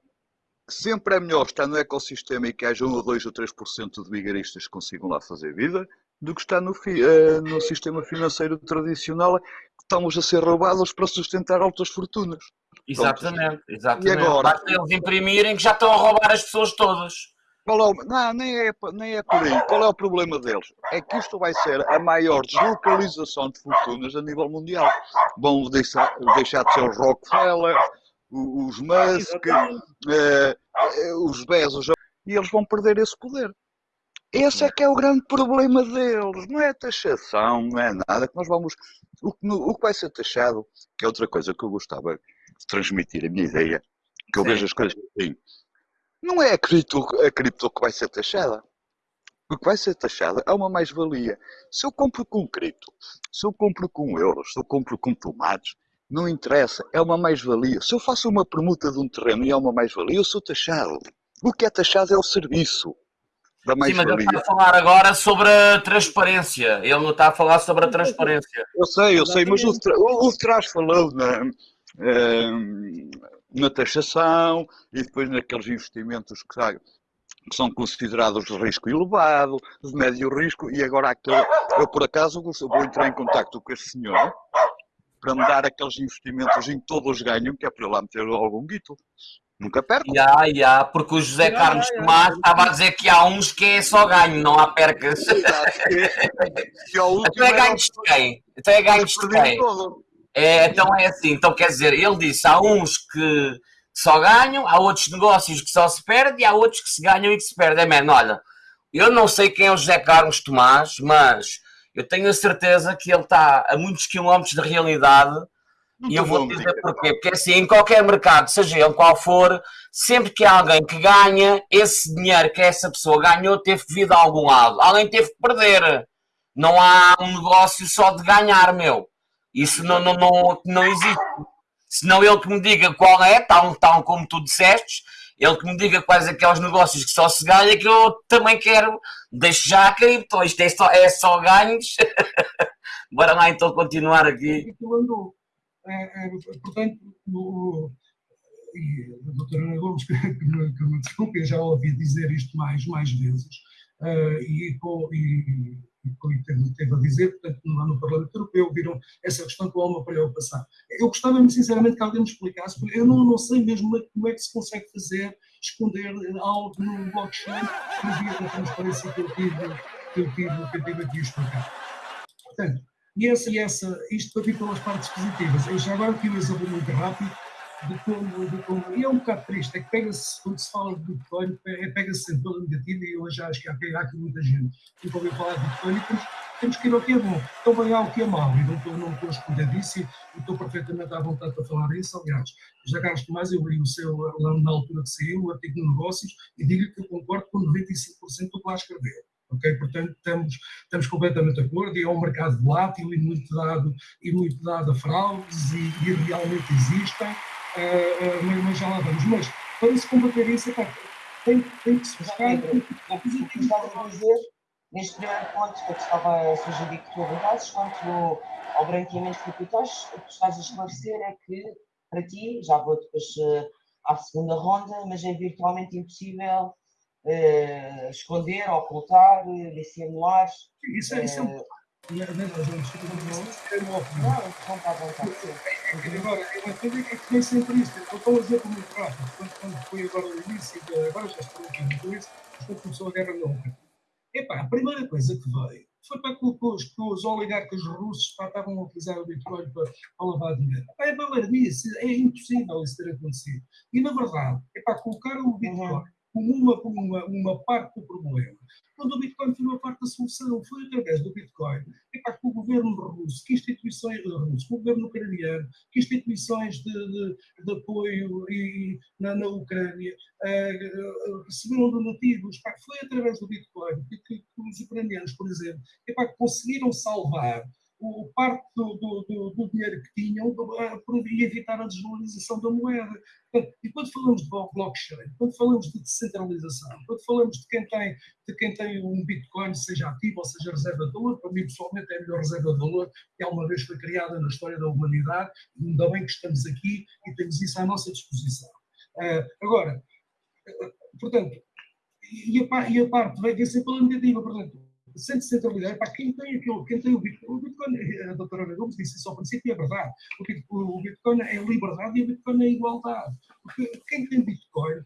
sempre é melhor estar no ecossistema e que haja 1 ou 2 ou 3% de vigaristas que consigam lá fazer vida do que estar no, eh, no sistema financeiro tradicional que estamos a ser roubados para sustentar altas fortunas. Exatamente, exatamente. E agora? Basta eles imprimirem que já estão a roubar as pessoas todas. Qual é o- Não, nem é, nem é por aí. Qual é o problema deles? É que isto vai ser a maior deslocalização de fortunas a nível mundial. Vão deixar, deixar de ser os Rockefeller, os Musk, eh, eh, os Bezos, e eles vão perder esse poder. Esse é que é o grande problema deles. Não é a taxação, não é nada. Que nós vamos. O que, o que vai ser taxado, que é outra coisa que eu gostava de transmitir, a minha ideia, que eu Sim. vejo as coisas assim. Não é a cripto, a cripto que vai ser taxada. O que vai ser taxada é uma mais-valia. Se eu compro com cripto, se eu compro com euros, se eu compro com tomates, não interessa, é uma mais-valia. Se eu faço uma permuta de um terreno e é uma mais-valia, eu sou taxado. O que é taxado é o serviço da Sim, mas ele mais-valia. está a falar agora sobre a transparência. Ele não está a falar sobre a transparência. Eu sei, eu sei, mas o, o, o Trás falou na, ehm, na taxação e depois naqueles investimentos que, sa- que são considerados de risco elevado, de médio risco, e agora aquele, eu por acaso vou entrar em contacto com esse senhor para me dar aqueles investimentos em que todos ganham, que é para eu lá meter algum guito. Nunca perco. Já, já, porque o José Carlos já, já. Tomás estava a dizer que há uns que é só ganho, não há percas. Se ao último Então é era ganhos de quem? Então é ganhos de quem? todo. É, então é assim, então quer dizer, ele disse, há uns que só ganham, há outros negócios que só se perdem e há outros que se ganham e que se perdem. Man, olha, eu não sei quem é o José Carlos Tomás, mas eu tenho a certeza que ele está a muitos quilómetros da realidade Não e eu vou dizer dizer. porquê. Porque assim, em qualquer mercado, seja ele qual for, sempre que há alguém que ganha, esse dinheiro que essa pessoa ganhou teve que vir de algum lado. Alguém teve que perder. Não há um negócio só de ganhar, meu. Isso não, não, não, não existe. Senão ele que me diga qual é, tal, tal como tu disseste, ele que me diga quais aqueles negócios que só se ganha, que eu também quero. Deixo já a cripto, isto é só, é só ganhos. Bora lá então continuar aqui. aquilo andou. É, é, portanto, o, e a doutora Ana Gomes, que, que me, que me desculpe, eu já ouvi dizer isto mais, mais vezes, eh, e, e, e, com- e teve, a dizer, portanto, lá no Parlamento Europeu, viram essa questão com uma preocupação. Eu gostava muito sinceramente que alguém me explicasse, porque eu não, não sei mesmo como é que se consegue fazer, esconder algo no blockchain por via da transparência que eu tive, que eu tive, que eu tive aqui a explicar. Portanto, e essa, e essa, isto para vir pelas partes positivas. Eu já agora aqui um exemplo muito rápido de como, de como e é um bocado triste, é que pega-se, quando se fala de Bitcoin, é- pega-se sempre pela negativa e já acho que há, há aqui muita gente que nunca ouviu falar de Bitcoin e temos, temos que ir ao que é bom. Então vem ao que é mau e não estou, não estou a esconder disso e, estou perfeitamente à vontade para falar disso. Aliás, já Carlos Tomás, eu li o seu, lá na altura que saiu, o artigo de negócios, e digo-lhe que eu concordo com 95% do que lá escreveu. Ok? Portanto, estamos, estamos completamente de acordo e é um mercado volátil e muito dado, e muito dado a fraudes e, e realmente existem, uh, uh, mas, já lá vamos. Mas para se combater isso, epá, tem, tem que se buscar. O que estava a dizer, neste primeiro ponto que eu estava a sugerir que tu abordasses, quanto ao branqueamento de capitais, o que estás a esclarecer é que, para ti, já vou depois uh, à segunda ronda, mas é virtualmente impossível uh, esconder, ocultar, dissimular. Isso é, isso é um... Não, não, não está à vontade. Agora, eu entendo que nem sempre isso. Eu estou a dizer como muito rápido. Quando, quando foi agora o início, agora já estou aqui com isso, quando começou a guerra Ucrânia. Epá, a primeira coisa que veio foi para que os, que os oligarcas russos pá, estavam a utilizar o Bitcoin para, para lavar dinheiro. Epá, é balardice, é impossível isso ter acontecido. E, na verdade, epá, colocaram o Bitcoin uhum como uma, como uma, uma parte do problema. Quando o Bitcoin foi uma parte da solução, foi através do Bitcoin, é para que o governo russo, que instituições eh, russo, que o governo ucraniano, que instituições de, de, de apoio e, na, na Ucrânia uh, receberam donativos, para foi através do Bitcoin que, que, que os ucranianos, por exemplo, é para que conseguiram salvar o, parte do, do, do, dinheiro que tinham e evitar a desvalorização da moeda. E quando falamos de blockchain, quando falamos de descentralização, quando falamos de quem tem, de quem tem um Bitcoin, seja ativo ou seja reserva de valor, para mim pessoalmente é a melhor reserva de valor que alguma vez foi criada na história da humanidade, ainda bem que estamos aqui e temos isso à nossa disposição. Uh, agora, uh, portanto, e a, e a parte vai ser pela negativa, portanto, sem descentralidade, para quem tem aquilo, quem tem o Bitcoin, o Bitcoin, a doutora Ana Gomes disse isso ao princípio é verdade, o Bitcoin, o é liberdade e o Bitcoin é igualdade, porque quem tem Bitcoin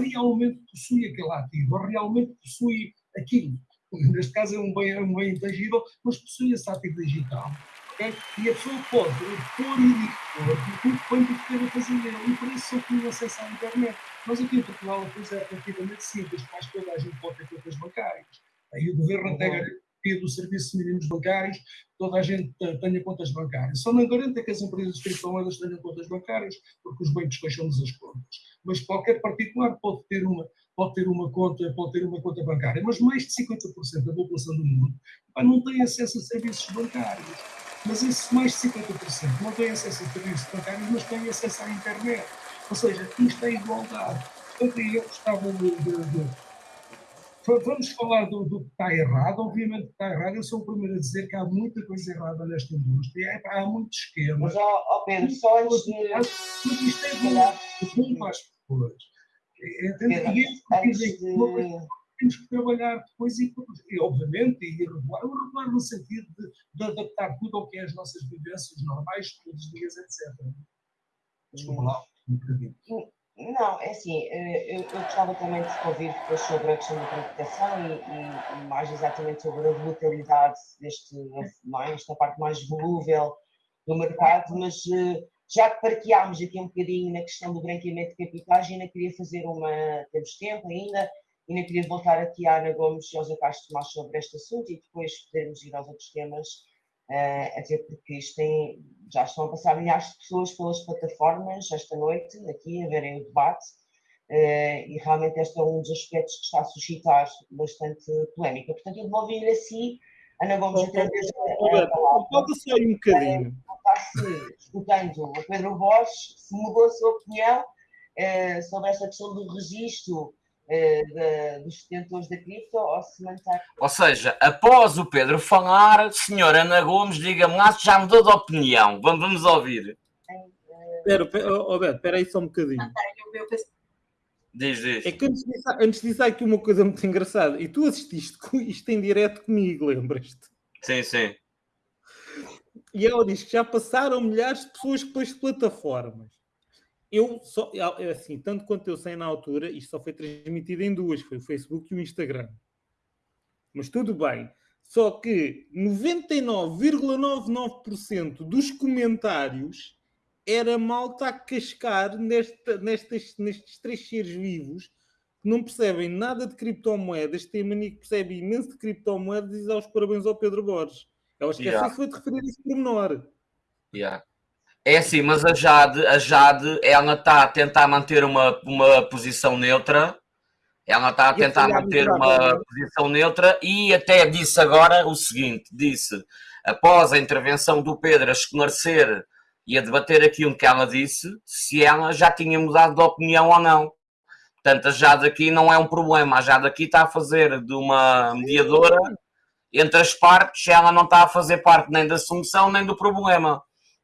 realmente possui aquele ativo, realmente possui aquilo, neste caso é um bem, é um bem intangível, mas possui esse ativo digital, okay? e a pessoa pode pôr e tudo quanto queira fazer nele, e por isso só tem acesso à internet. Nós aqui em Portugal a coisa é relativamente simples, quase toda a gente pode ter contas bancárias. Aí o governo até garante dos serviços mínimos bancários, toda a gente tenha contas bancárias. Só não garante que as empresas de criptomoedas tenham contas bancárias, porque os bancos fecham-nos as contas. Mas qualquer particular pode ter uma pode ter uma conta, pode ter uma conta bancária, mas mais de 50% da população do mundo não tem acesso a serviços bancários. Mas esse mais de 50% não tem acesso a serviços bancários, mas tem acesso à internet. Ou seja, isto é igualdade. Portanto, eu gostava de, de, de Vamos falar do, do, que está errado. Obviamente que está errado. Eu sou o primeiro a dizer que há muita coisa errada nesta indústria. É, há muitos esquemas. Mas, ó, Pedro, só antes de. Mas isto é bom, bom para as pessoas. Entende? E é dizem que temos que trabalhar depois e, e obviamente, e regular, regular no sentido de, de, adaptar tudo ao que é as nossas vivências normais, todos os dias, etc. Desculpa lá, um bocadinho. Não, é assim, eh, eu, eu gostava também de ouvir depois sobre a questão da computação e, e, mais exatamente sobre a volatilidade deste, mais, esta parte mais volúvel do mercado, mas eh, já que parqueámos aqui um bocadinho na questão do branqueamento de capitais, ainda queria fazer uma, temos tempo ainda, ainda queria voltar aqui à Ana Gomes e ao José Castro mais sobre este assunto e depois podermos ir aos outros temas até porque isto tem, já estão a passar milhares de pessoas pelas plataformas esta noite, aqui, a verem o debate, uh, e realmente este é um dos aspectos que está a suscitar bastante polémica. Portanto, eu devolvi-lhe a si, Ana Gomes, outra vez. Pode só um bocadinho. Está-se escutando o Pedro Borges, se mudou a sua opinião sobre esta questão do registro eh, dos detentores da cripto ou se mantém. Ou seja, após o Pedro falar, senhora Ana Gomes, diga-me lá se já mudou de opinião. Vamos, vamos ouvir. Espera, oh, Beto, espera aí só um bocadinho. Diz, diz. É que antes disso, antes disso há aqui uma coisa muito engraçada. E tu assististe isto em direto comigo, lembras-te? Sim, sim. E ela diz que já passaram milhares de pessoas pelas plataformas eu só, é assim, tanto quanto eu sei na altura, isto só foi transmitido em duas, foi o Facebook e o Instagram. Mas tudo bem. Só que 99,99% dos comentários era malta a cascar nesta, nestas, nestes três seres vivos que não percebem nada de criptomoedas, têm mania que percebe imenso de criptomoedas e diz aos parabéns ao Pedro Borges. Ela esqueceu yeah. foi de referir isso por menor. Yeah. É assim, mas a Jade, a Jade, ela está a tentar manter uma, uma posição neutra. Ela está a tentar manter uma posição neutra e até disse agora o seguinte: disse, após a intervenção do Pedro a esclarecer e a debater aquilo que ela disse, se ela já tinha mudado de opinião ou não. Portanto, a Jade aqui não é um problema. A Jade aqui está a fazer de uma mediadora entre as partes, ela não está a fazer parte nem da solução nem do problema.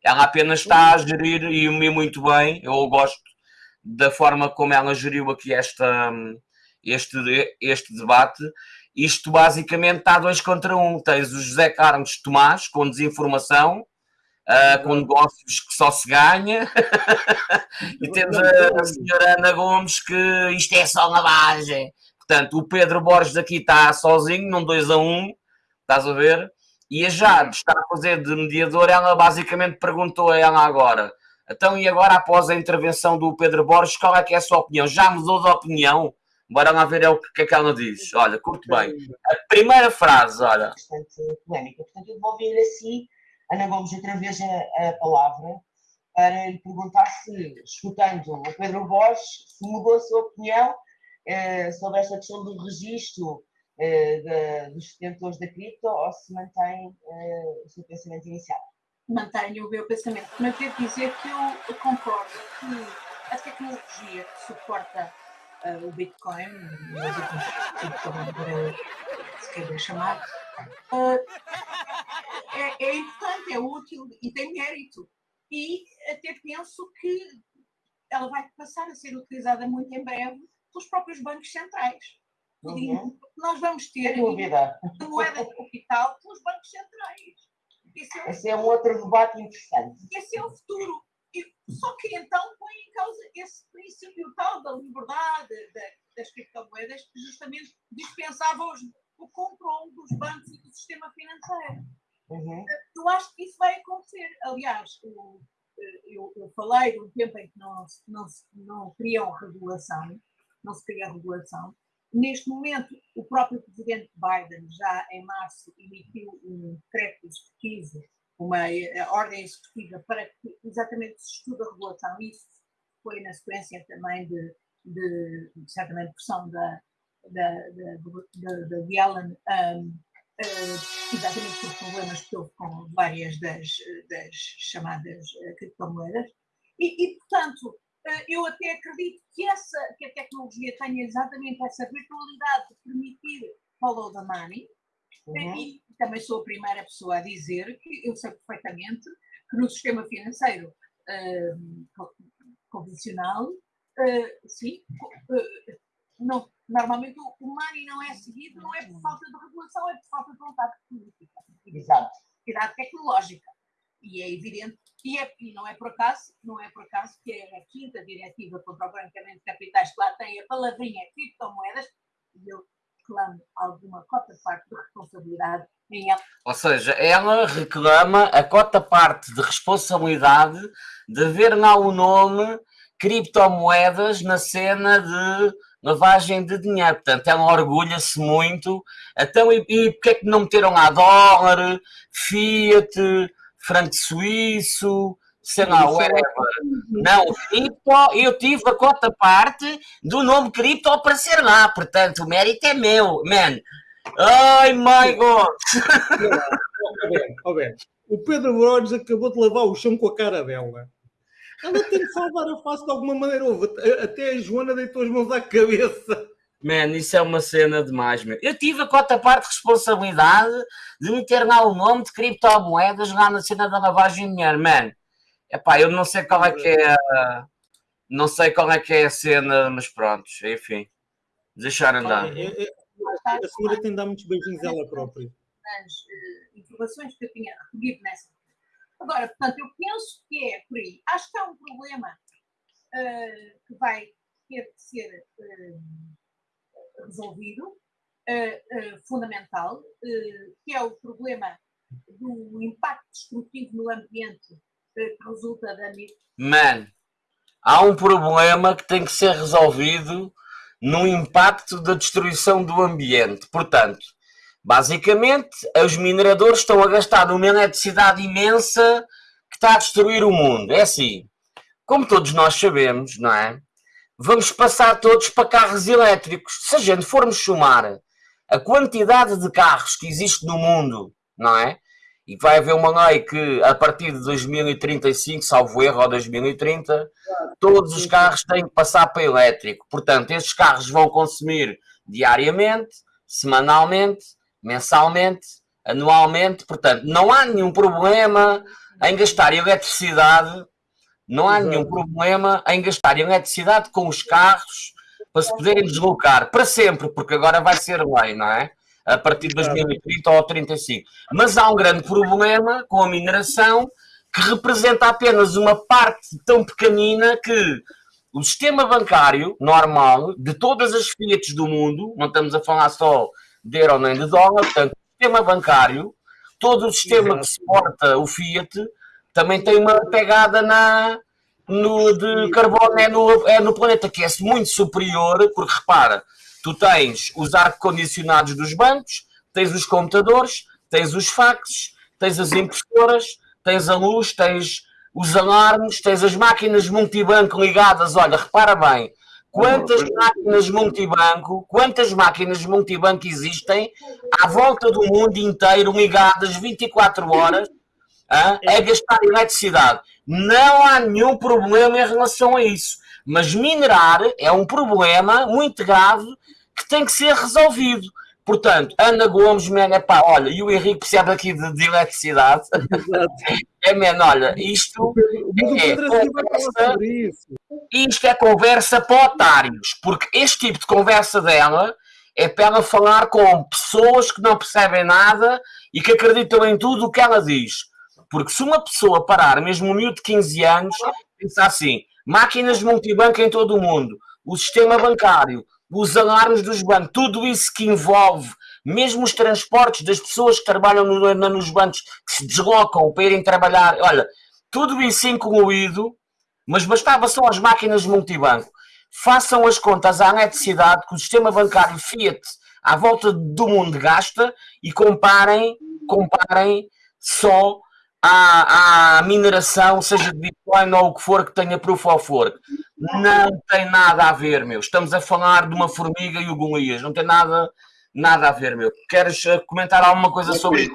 Ela apenas está a gerir e me muito bem. Eu gosto da forma como ela geriu aqui esta, este, este debate. Isto basicamente está dois contra um. Tens o José Carlos Tomás com desinformação, ah, com negócios que só se ganha, e temos a, a senhora Ana Gomes que isto é só lavagem. Portanto, o Pedro Borges aqui está sozinho, num 2 a 1, um, estás a ver? E a Jade está a fazer de mediador, ela basicamente perguntou a ela agora. Então, e agora, após a intervenção do Pedro Borges, qual é que é a sua opinião? Já mudou de opinião? Bora lá ver é o que é que ela diz. Olha, curto bem. A primeira frase, olha. bastante polémica. Portanto, eu devolvi-lhe assim, Ana Gomes, outra vez a, a palavra, para lhe perguntar se, escutando o Pedro Borges, se mudou a sua opinião eh, sobre esta questão do registro da- dos detentores da cripto ou se mantém eh, o seu pensamento inicial. mantenho o meu pensamento. Mas devo dizer que eu concordo que a tecnologia que suporta ah, o Bitcoin, outros criptomoedas, se queira chamar, é, é importante, é útil e tem mérito. E até penso que ela vai passar a ser utilizada muito em breve pelos próprios bancos centrais. Uhum. Nós vamos ter dúvida. moeda de capital pelos bancos centrais. Esse é o Esse é um outro debate interessante. esse é o futuro. E, só que então põe em causa esse princípio tal da liberdade da- das criptomoedas que justamente dispensava os- o controle dos bancos e do sistema financeiro. Uhum. Eu acho que isso vai acontecer. Aliás, o- eh, eu, eu falei de um tempo em que não, não, não criam regulação, não se cria regulação. Neste momento, o próprio presidente Biden, já em março, emitiu um decreto executivo, uma eh, ordem executiva para que exatamente se estude a regulação. Isso foi na sequência também de, de, certamente, pressão da, da, da, da, Yellen, um, eh, exatamente por problemas que houve com várias das, das chamadas eh, criptomoedas. E, e, portanto, eu até acredito que, essa, que a tecnologia tenha exatamente essa virtualidade de permitir follow the money, Uhum. e também sou a primeira pessoa a dizer que eu sei perfeitamente que no sistema financeiro co- convencional, eh, sim, eh, não, normalmente o, o money não é seguido, não é por falta de regulação, é por falta de vontade política, Exato. atividade tecnológica. E é evidente, e, é, e não é por acaso, não é por acaso que é a quinta diretiva contra o branqueamento de capitais que lá tem a palavrinha criptomoedas, e eu clamo alguma cota parte de responsabilidade em ela. Ou seja, ela reclama a cota parte de responsabilidade de ver lá o nome criptomoedas na cena de lavagem de dinheiro. Portanto, ela orgulha-se muito. Então, e, e porque é que não meteram lá dólar, Fiat, franco suíço, sei lá, é whatever. Não, cripto, eu tive a cota parte do nome cripto aparecer lá. Portanto, o mérito é meu, man. Ai, my God! O Pedro Borges acabou de lavar o chão com a cara dela. Ela tem de salvar a face de alguma maneira. Até a Joana deitou as mãos à cabeça. Man, isso é uma cena demais, meu. Eu tive a cota parte de responsabilidade de meter lá o nome de criptomoedas lá na cena da lavagem de dinheiro, man. Epá, eu não sei qual é que é a... Não sei qual é que é a cena, mas pronto, enfim. Deixar andar. É, é, é, a senhora tem de dar muitos beijinhos a ela própria. as eh, informações que eu tinha recolhido nessa. Agora, portanto, eu penso que é por aí. Acho que há um problema eh, que vai ter que ser eh, resolvido, eh, eh, fundamental, eh, que é o problema do impacto destrutivo no ambiente que resulta da mi- Man, há um problema que tem que ser resolvido no impacto da destruição do ambiente. Portanto, basicamente, os mineradores estão a gastar uma eletricidade imensa que está a destruir o mundo. É assim, como todos nós sabemos, não é? Vamos passar todos para carros elétricos. Se a gente formos somar a quantidade de carros que existe no mundo, não é? E vai haver uma lei que a partir de 2035, salvo erro, ou 2030, todos os carros têm que passar para elétrico. Portanto, esses carros vão consumir diariamente, semanalmente, mensalmente, anualmente. Portanto, não há nenhum problema em gastar eletricidade, não há nenhum problema em gastar eletricidade com os carros para se poderem deslocar para sempre, porque agora vai ser lei, não é? A partir de 2030 ou 35. Mas há um grande problema com a mineração que representa apenas uma parte tão pequenina que o sistema bancário normal de todas as fiat do mundo, não estamos a falar só de euro nem de dólar, portanto, o sistema bancário, todo o sistema Exato. que suporta o fiat, também tem uma pegada na, no, de carbono é no, é no planeta, que é muito superior, porque repara, tu tens os ar-condicionados dos bancos, tens os computadores, tens os faxes, tens as impressoras, tens a luz, tens os alarmes, tens as máquinas multibanco ligadas. Olha, repara bem, quantas máquinas multibanco, quantas máquinas multibanco existem à volta do mundo inteiro ligadas 24 horas a gastar eletricidade. Não há nenhum problema em relação a isso. Mas minerar é um problema muito grave que tem que ser resolvido. Portanto, Ana Gomes, man, é pá, olha, e o Henrique percebe aqui de, de eletricidade. É, man, olha, isto, É, falar conversa- isto é conversa para otários, porque este tipo de conversa dela é para ela falar com pessoas que não percebem nada e que acreditam em tudo o que ela diz. Porque se uma pessoa parar, mesmo um miúdo de 15 anos, pensar assim, máquinas multibanco em todo o mundo, o sistema bancário, os alarmes dos bancos, tudo isso que envolve, mesmo os transportes das pessoas que trabalham no- nos bancos, que se deslocam para irem trabalhar, olha, tudo isso incluído, mas bastava só as máquinas multibanco. Façam as contas à eletricidade que o sistema bancário Fiat à volta do mundo gasta e comparem, comparem só à, à mineração, seja de Bitcoin ou o que for que tenha proof of work. Não tem nada a ver, meu. Estamos a falar de uma formiga e o Golias. Não tem nada, nada a ver, meu. Queres eh, comentar alguma coisa sobre isso?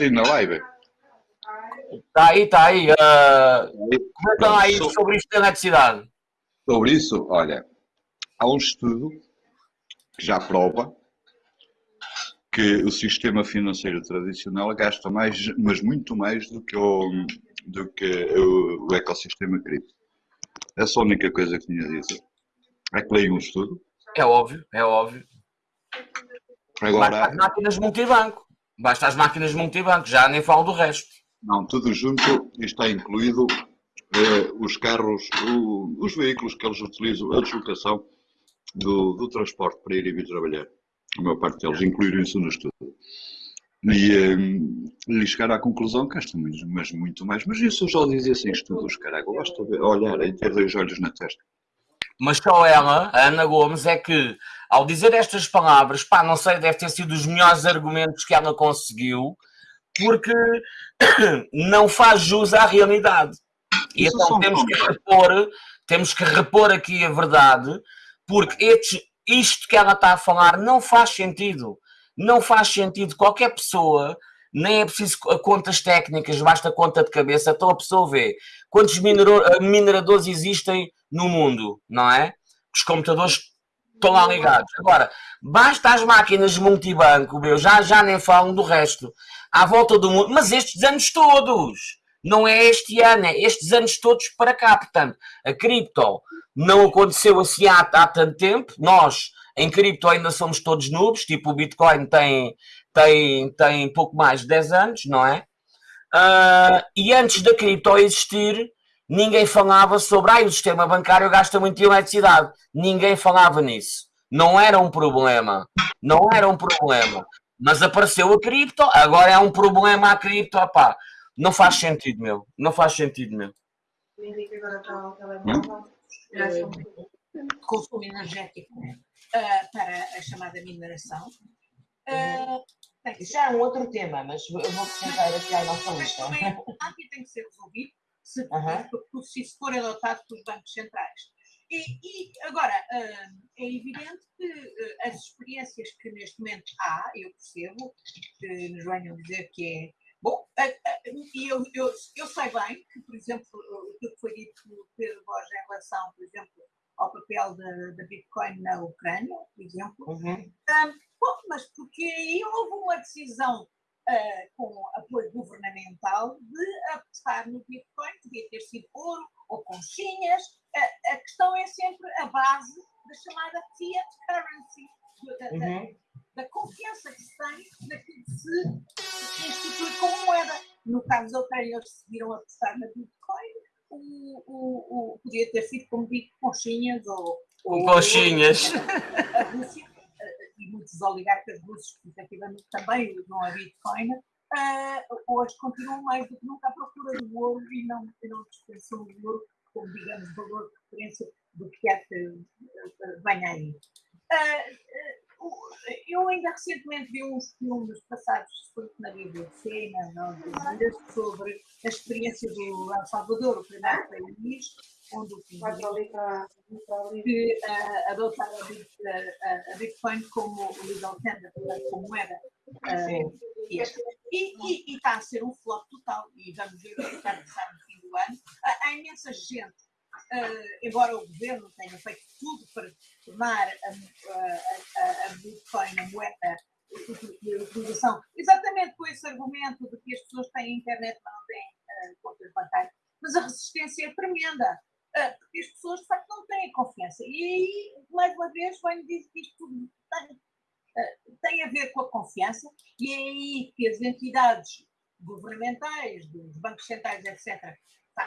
Aí na live. Está aí, está aí. ah, comenta lá aí So- sobre isto da eletricidade. Sobre isso, olha, há um estudo que já prova que o sistema financeiro tradicional gasta mais, mas muito mais do que o, do que o, o ecossistema cripto. Essa é a única coisa que tinha a dizer. É que leio um estudo. É óbvio, é óbvio. Basta Agora, as máquinas multibanco. Basta as máquinas multibanco, já nem falo do resto. não, tudo junto está incluído eh, os carros, o- os veículos que eles utilizam, a deslocação do, do transporte para ir e vir trabalhar. A maior parte deles incluíram isso no estudo. E, eh, e chegar à conclusão que muito, mas muito mais. Mas isso eu já dizia sem estudos, caralho. Basta ver- olhar e ter dois olhos na testa. Mas só ela, a Ana Gomes, é que ao dizer estas palavras, pá, não sei, deve ter sido os melhores argumentos que ela conseguiu, porque não faz jus à realidade. E Isso então temos que repor, temos que repor aqui a verdade, porque estes- isto que ela está a falar não faz sentido. Não faz sentido. Qualquer pessoa, nem é preciso co- contas técnicas, basta conta de cabeça. Então a pessoa vê quantos eh, mineradores existem no mundo, não é? Os computadores estão lá ligados. Agora, basta as máquinas multibanco, meu, já, já nem falam do resto, à volta do mundo, mas estes anos todos. Não é este ano, é estes anos todos para cá. Portanto, a cripto não aconteceu assim há, há tanto tempo. Nós, em cripto, ainda somos todos noobs. Tipo, o Bitcoin tem, tem, tem pouco mais de 10 anos, não é? Ah, e antes da cripto existir, ninguém falava sobre ah, o sistema bancário gasta muito eletricidade. Ninguém falava nisso. Não era um problema. Não era um problema. Mas apareceu a cripto, agora é um problema a cripto. Opá, não faz sentido, meu. Não faz sentido, meu. O Henrique agora está ao telemóvel. Já são- consumo energético ah, para a chamada mineração. Ah, ser, já é um outro tema, mas eu vou acrescentar aqui à nossa lista. e tem que ser resolvido se, Aham. se isso for adotado pelos bancos centrais. E, e agora, uh, é evidente que uh, as experiências que neste momento há, eu percebo, que nos venham dizer que é. Bom, e eu, eu, eu sei bem que, por exemplo, o que foi dito pelo Pedro Borges em relação, por exemplo, ao papel da Bitcoin na Ucrânia, por exemplo, uhum. bom, mas porque aí houve uma decisão Uh, com apoio governamental de apostar no Bitcoin, podia ter sido ouro ou conchinhas. Uh, a questão é sempre a base da chamada fiat currency, da, uhum. Da, confiança que se tem naquilo que se institui como moeda. No caso da Ucrânia, eles decidiram apostar na Bitcoin. O, o, o, podia ter sido, como digo, conchinhas ou. ou conchinhas. a Rússia e muitos oligarcas russos que efetivamente também usam a Bitcoin, uh, hoje continuam mais do que nunca à procura do ouro e não, não dispensam o ouro como, digamos, valor de referência do que é que uh, vem aí. Uh, eu ainda recentemente vi uns filmes passados na BBC, na, sobre a experiência do El Salvador, o primeiro país onde o que uh, adotar a, Bitcoin como legal tender, como moeda. Uh, e, e, está a ser um flop total, e vamos ver o que está a passar no fim do ano. Há, imensa gente embora o governo tenha feito tudo para tornar a, a, a Bitcoin a moeda de utilização, exatamente com esse argumento de que as pessoas têm internet, mas não têm uh, contas bancárias, mas a resistência é tremenda, uh, porque as pessoas de facto não têm confiança. E aí, mais uma vez, venho dizer que isto tem, tem a ver com a confiança, e é aí que as entidades governamentais, dos bancos centrais, etc.,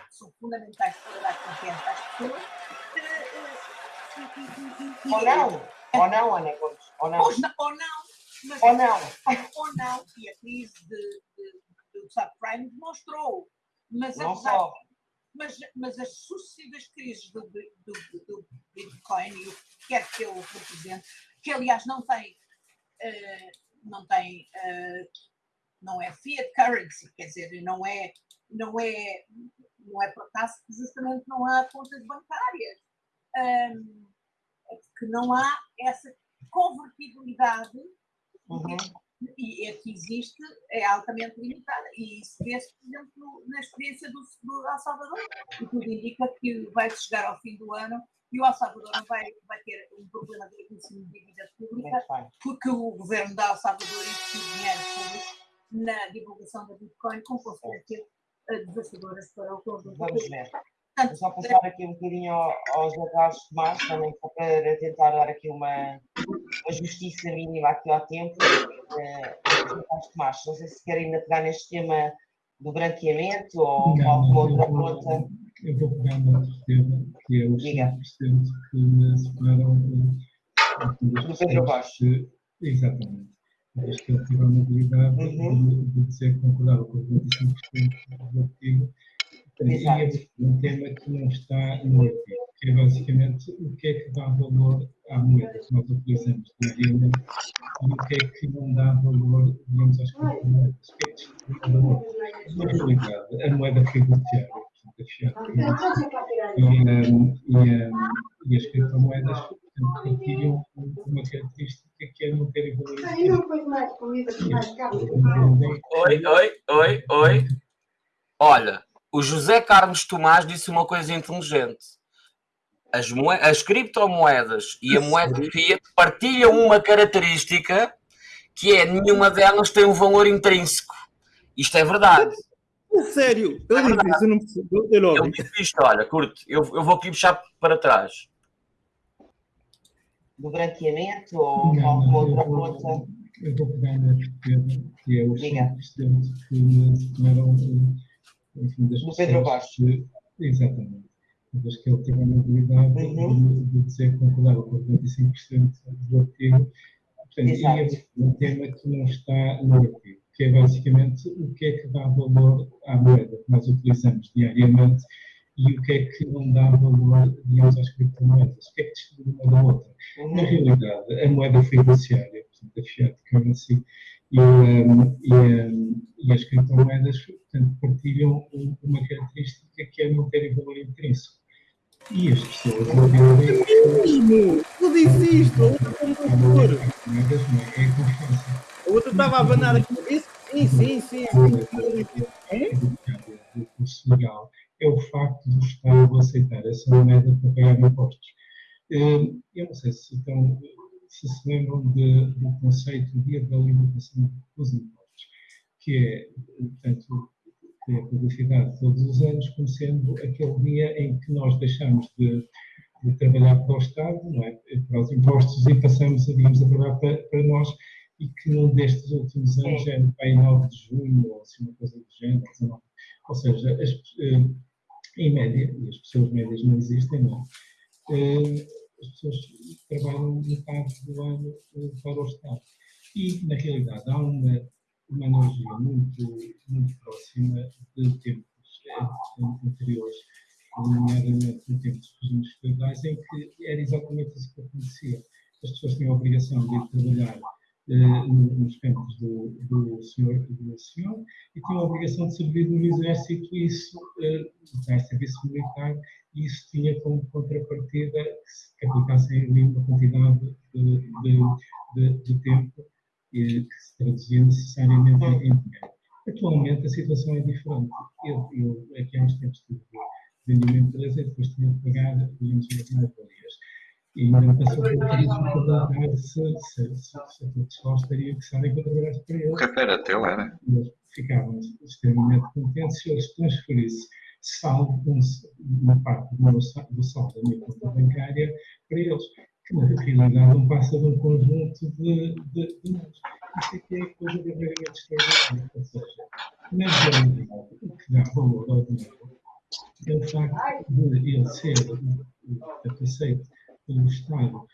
são fundamentais para dar confiança às pessoas. Ou não, ou não, Ana Gomes, ou não. Ou, não, mas, ou não. Ou não, e a crise de, de, do subprime demonstrou. Mas, não apesar, só. Mas, mas as sucessivas crises do, do, do, Bitcoin e o que quer que ele represente, que aliás não tem, uh, não tem, uh, não é fiat currency, quer dizer, não é, não é não é por acaso que justamente não há contas bancárias, um, é porque não há essa convertibilidade uhum. e a que existe é altamente limitada. E isso vê-se, por exemplo, na experiência do, do El Salvador, e tudo indica que vai chegar ao fim do ano e o El Salvador vai, vai ter um problema de reconhecimento de dívida pública, porque o governo da El Salvador investiu dinheiro público na divulgação da Bitcoin, com consequências desafiadoras para o conjunto. Vamos ver. Vou só passar aqui um bocadinho aos Carlos Tomás, também para tentar dar aqui uma, uma justiça mínima aqui ao tempo. Uh, Tomás, não sei se querem ainda pegar neste tema do branqueamento ou não, alguma outra conta. Eu vou pegar no outro tema, que é os 5% que me separaram do Pedro Baixo. Exatamente desde que ele tive a mobilidade uhum. de, que concordava com os 25% do artigo. E é um tema que não está no artigo, que é basicamente o que é que dá valor à moeda que nós utilizamos diariamente e o que é que não dá valor, digamos, às criptomoedas. O que é que distribui valor? Na realidade, a moeda fiduciária, portanto, a fiat e, um, e, um, e as criptomoedas partilham uma característica que é não terem valor. Oi, oi, oi, oi. Olha, o José Carlos Tomás disse uma coisa inteligente. As, as criptomoedas e a moeda fiat partilham uma característica que é nenhuma delas tem um valor intrínseco. Isto é verdade. Sério? Eu, é disse, eu não percebo. Eu, eu disse isto, olha, curto, eu, eu vou aqui puxar para trás do branqueamento ou não, alguma outra conta? Eu vou pegar na tema, que é o assistente que me tomaram enfim, das do Pedro Baixo. Exatamente. Mas que ele teve a mobilidade uhum. de, de dizer que concordava com 95% do artigo. Portanto, Exato. é um tema que não está no artigo, que é basicamente o que é que dá valor à moeda que nós utilizamos diariamente e o que é que não dá valor, digamos, às criptomoedas, o que é que distingue uma da outra. Uhum. Na realidade, a moeda fiduciária, portanto, a fiat currency e, um, e, um, e as criptomoedas, portanto, partilham uma característica que é não terem valor intrínseco. E as pessoas entendem Mesmo! Tu disse isto, a outra computador. moedas não é, é confiança. A outra estava a abanar a cabeça. Sim, sim, sim. sim. É? do curso legal é o facto do Estado aceitar essa moeda para pagar impostos. Eh, Eu não sei se, então, se se lembram de- do conceito de dia da limitação dos impostos, que é, portanto, que é publicidade todos os anos, como sendo aquele dia em que nós deixamos de, de trabalhar para o Estado, não é? para os impostos, e passamos, a, digamos, a trabalhar para, para nós, e que num destes últimos anos, é no pai 9 de junho, ou assim, uma coisa do género, 19. ou seja, as, eh, em média, e as pessoas médias não existem, não é? Eh, as pessoas trabalham metade do ano para o Estado. E, na realidade, há uma, uma analogia muito, muito próxima de tempos eh, anteriores, nomeadamente no tempo dos regimes feudais, em que era exatamente isso que acontecia. As pessoas tinham a obrigação de ir trabalhar nos campos do, do, senhor, do senhor e tinham a obrigação de servir no exército e isso, eh, serviço militar, e isso tinha como contrapartida que se que aplicassem uma quantidade de, de, de, de tempo eh, que se traduzia necessariamente em dinheiro. Atualmente a situação é diferente. Eu, eu aqui há uns tempos tive vendi uma empresa e depois tinha de pagar, digamos, as mais-valias. E por crise de perguntar se, se, se, se o pessoal estaria interessado em que eu trabalhasse para O eles. café era teu, era? E eles ficavam extremamente contentes se eu lhes transferisse saldo, um, uma parte do, meu, do saldo da minha conta bancária para eles, que na realidade não passa de um conjunto de, de, de. Isto aqui é coisa verdadeiramente extraordinária. Ou seja, na realidade, o que dá valor ao dinheiro é o facto de ele ser portanto, aceito pelo Estado,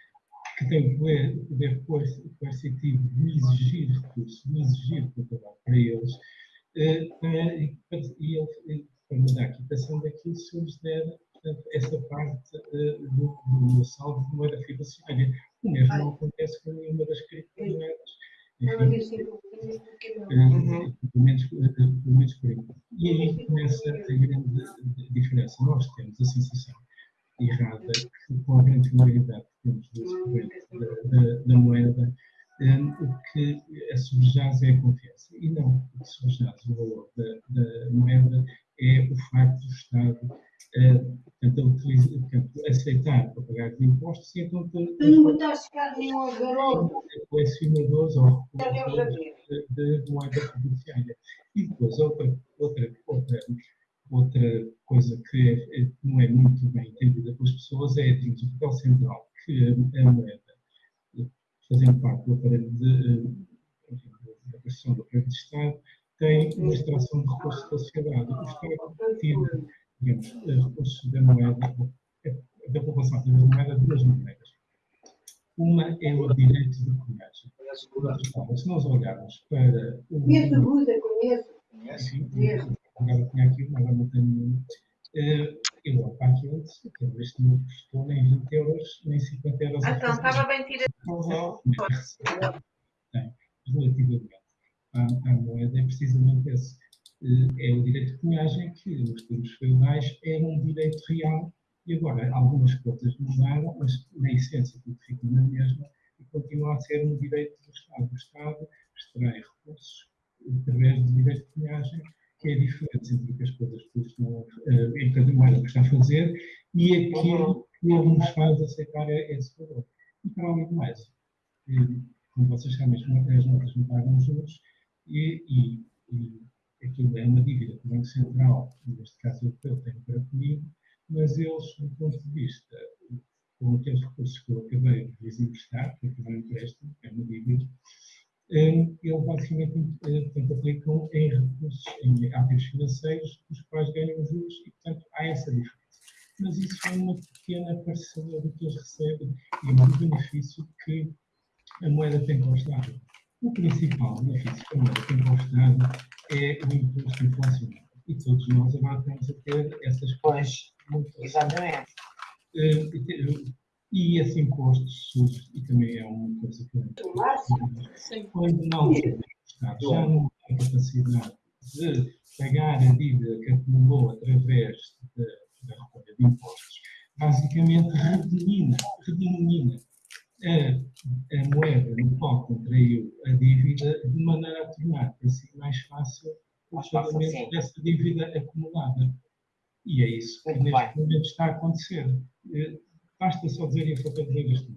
que tem o poder, poder coer- coercitivo de exigir recursos, de exigir trabalho para eles, eh, eh, e, ele, quando dá a quitação daquilo, se eu lhes der portanto, essa parte eh, do, do meu saldo de moeda fiduciária. O mesmo não acontece com nenhuma das criptomoedas. Enfim, pelo menos, eh, pelo menos por enquanto. E aí começa a grande diferença. Nós temos a sensação errada com a grande finalidade que temos da, da, da moeda, eh, o que a subjaz é a confiança. E não, o que subjaz o valor da, da moeda é o facto do Estado portanto, a utiliza- portanto, aceitar para pagar os impostos e então ter- ter colecionadores ou de, de moeda fiduciária. E depois, outra, outra, outra, outra coisa que é- é- não é muito bem entendida pelas pessoas é digamos, o papel central que a, moeda, fazendo parte do aparelho de, eh, da prestação do aparelho de Estado, tem uma extração de recursos da sociedade. O Estado tira, digamos, eh, recursos da moeda, eh, da população, através da moeda, de duas maneiras. Uma é o direito de lado, se nós olharmos para o. Conheço Buda, conheço. Enfim, agora tinha aqui, mas agora não tenho nenhum. Eh, Eu vou para aquilo, que este não custou nem 20 euros, nem 50 euros. a Então, estava bem tirado. Relativamente à, à moeda, é precisamente esse. Eh, É o direito de cunhagem que, nos termos feudais, era um direito real e agora algumas coisas mudaram, mas na essência tudo fica na mesma e continua a ser um direito do Estado. O Estado extrai recursos através do direito de cunhagem, que é a diferença entre o que as coisas custam, eh, entre a moeda que está a fazer e aquilo que ele nos faz aceitar esse valor. E além de mais, eh, como vocês sabem, as as notas não pagam juros e, e, e aquilo é uma dívida que o Banco Central, neste caso europeu, tem para comigo, mas eles, do ponto de vista, com aqueles recursos que eu acabei de lhes emprestar, que é um empréstimo, é uma dívida, eh, eles basicamente eh, portanto, aplicam em recursos, em ativos financeiros, os quais ganham juros e, portanto, há essa diferença. Mas isso é uma pequena parcela do que eles recebem e é um benefício que a moeda tem para o Estado. O principal benefício que a moeda tem para o Estado é o imposto inflacionário. E todos nós agora estamos a ter essas coisas muito Exatamente. Eh, e E esse imposto surge, e também é uma coisa que Sim. quando não o Estado já não tem capacidade de pagar a dívida que acumulou através da, da recolha de impostos, basicamente redenomina, redenomina a, a moeda no qual contraiu a dívida de maneira a tornar assim mais fácil o pagamento dessa dívida acumulada. E é isso que Muito neste bem. momento está a acontecer. Eh, Basta só dizer isso para dizer isto.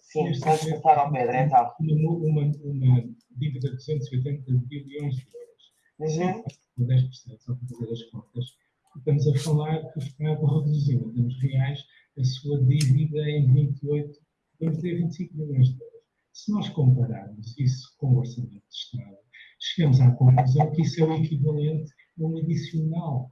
Sim, Neste vamos momento, passar ao Pedro, então. Uma, uma, uma dívida de 280 bilhões de euros. Uhum. Com 10%, só para fazer as contas. Estamos a falar que o Estado reduziu, em termos reais, a sua dívida em 28, vamos dizer 25 bilhões de euros. Se nós compararmos isso com o orçamento de Estado, chegamos à conclusão que isso é o equivalente a um adicional,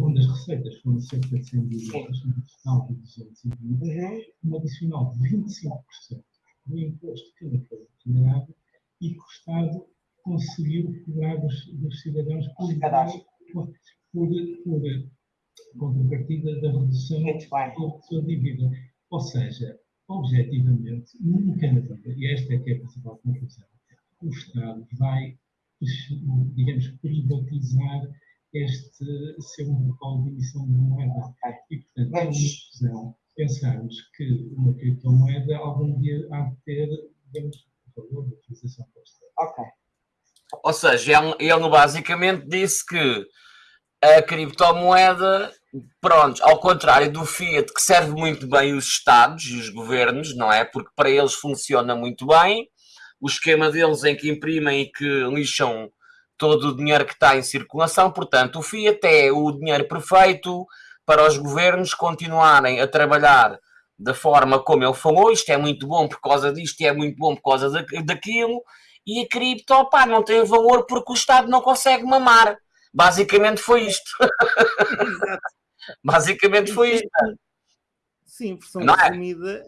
onde as receitas foram cerca de 100 bilhões, um adicional de 220, Uhum. um adicional de 25% do imposto que não foi remunerado e que o Estado conseguiu cobrar dos, dos cidadãos por. Por, por, contrapartida da redução da sua dívida. Ou seja, objetivamente, nunca na vida, e esta é que é a principal conclusão, o Estado vai, digamos, privatizar este seu monopólio de emissão de moeda. E, portanto, é uma ilusão pensarmos que uma criptomoeda algum dia há de ter, digamos, valor de utilização para o Estado. Ok. Ou seja, ele, ele basicamente disse que a criptomoeda, pronto, ao contrário do Fiat, que serve muito bem os Estados e os governos, não é? Porque para eles funciona muito bem. O esquema deles em que imprimem e que lixam todo o dinheiro que está em circulação. Portanto, o Fiat é o dinheiro perfeito para os governos continuarem a trabalhar da forma como ele falou. Isto é muito bom por causa disto, e é muito bom por causa da- daquilo. E a cripto, não tem valor porque o Estado não consegue mamar. Basicamente foi isto. Exato. Basicamente foi isto. Sim, versão Não é? resumida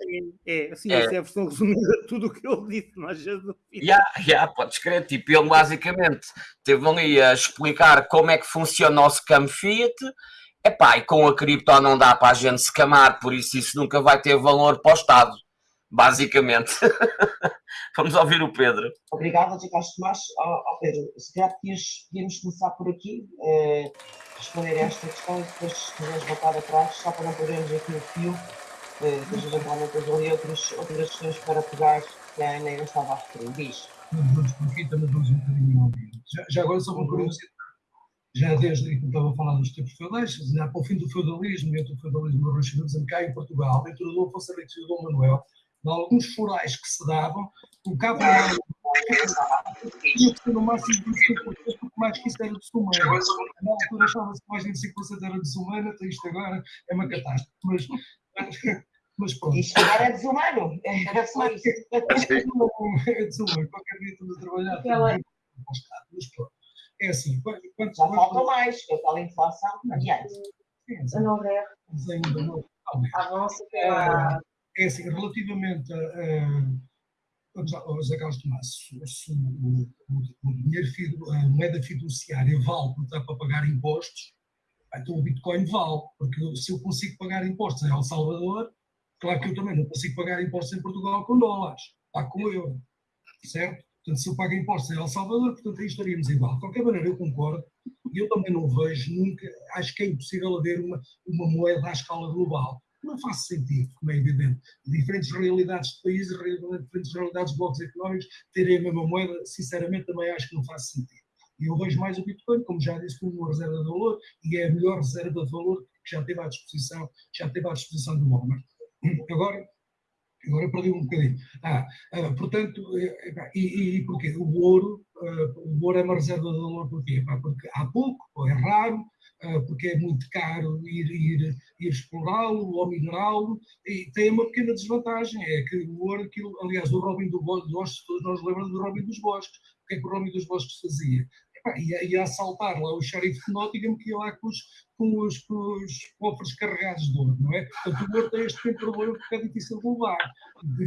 é, é, sim, É. essa é a versão resumida de tudo o que ele disse, não haja dúvida. Já, já, podes crer. Tipo, ele basicamente teve ali a explicar como é que funciona o scam Fiat. Epá, e com a cripto não dá para a gente se camar, por isso isso nunca vai ter valor para o Estado. Basicamente. Vamos ouvir o Pedro. Obrigada, Ricardo Tomás. Ó ó, Pedro, se calhar podíamos começar por aqui, eh, responder a esta questão e depois se quiseres voltar atrás, só para não perdermos aqui o fio, eh, depois eventualmente ali outros, outras questões para pegar que a Ana ainda estava a referir. Diz. Vamos por aqui, também vamos um bocadinho ao vivo. Já, já agora, só uma curiosidade. Já desde que estava a falar dos tempos feudais, já para o fim do feudalismo, entre o feudalismo e o renascimento, cá em Portugal, entre o Dom Afonso Henriques e o Dom Manuel, em alguns forais que se davam, colocavam lá tinha que ser no máximo 25%, porque mais que isso era desumano. Na altura achava-se que mais de 25% era desumano, até isto agora é uma catástrofe. Mas, mas pronto. Isto agora é desumano. É só isso. É desumano, qualquer dia estamos a trabalhar. Aquela- Mas pronto. É assim, quando, Já faltam mais, com a tal inflação. Adiante. A não é. Mas ainda não. talvez. Avança pela. É assim, relativamente a. a ó, José Carlos Tomás, se o, o, o dinheiro, a moeda fiduciária vale porque para pagar impostos, então o Bitcoin vale, porque se eu consigo pagar impostos em El Salvador, claro que eu também não consigo pagar impostos em Portugal com dólares, pago com euro, certo? Portanto, se eu pago impostos em El Salvador, portanto aí estaríamos igual. De qualquer maneira, eu concordo, e eu também não vejo nunca, acho que é impossível haver uma, uma moeda à escala global. Não faz sentido, como é evidente. Diferentes realidades de países, diferentes realidades de blocos económicos terem a mesma moeda, sinceramente também acho que não faz sentido. E eu vejo mais o Bitcoin, como já disse, como uma reserva de valor, e é a melhor reserva de valor que já teve à disposição, já teve à disposição do homem. Agora, agora perdi um bocadinho. Ah, ah, portanto, eh, e, e, e porquê? O ouro, o ouro é uma reserva de valor porquê? Porque há pouco, ou é raro, ah, porque é muito caro ir, ir, ir explorá-lo ou minerá-lo, e tem uma pequena desvantagem, é que o ouro, aquilo, aliás, o Robin do Bo- dos Bosques, todos nós lembramos do Robin dos Bosques. O que é que o Robin dos Bosques fazia? Epá, ia, ia assaltar lá o xerife de Nottingham que ia lá com os, com os, com os cofres carregados de ouro, não é? Portanto, o ouro tem este pequeno problema porque é difícil de levar.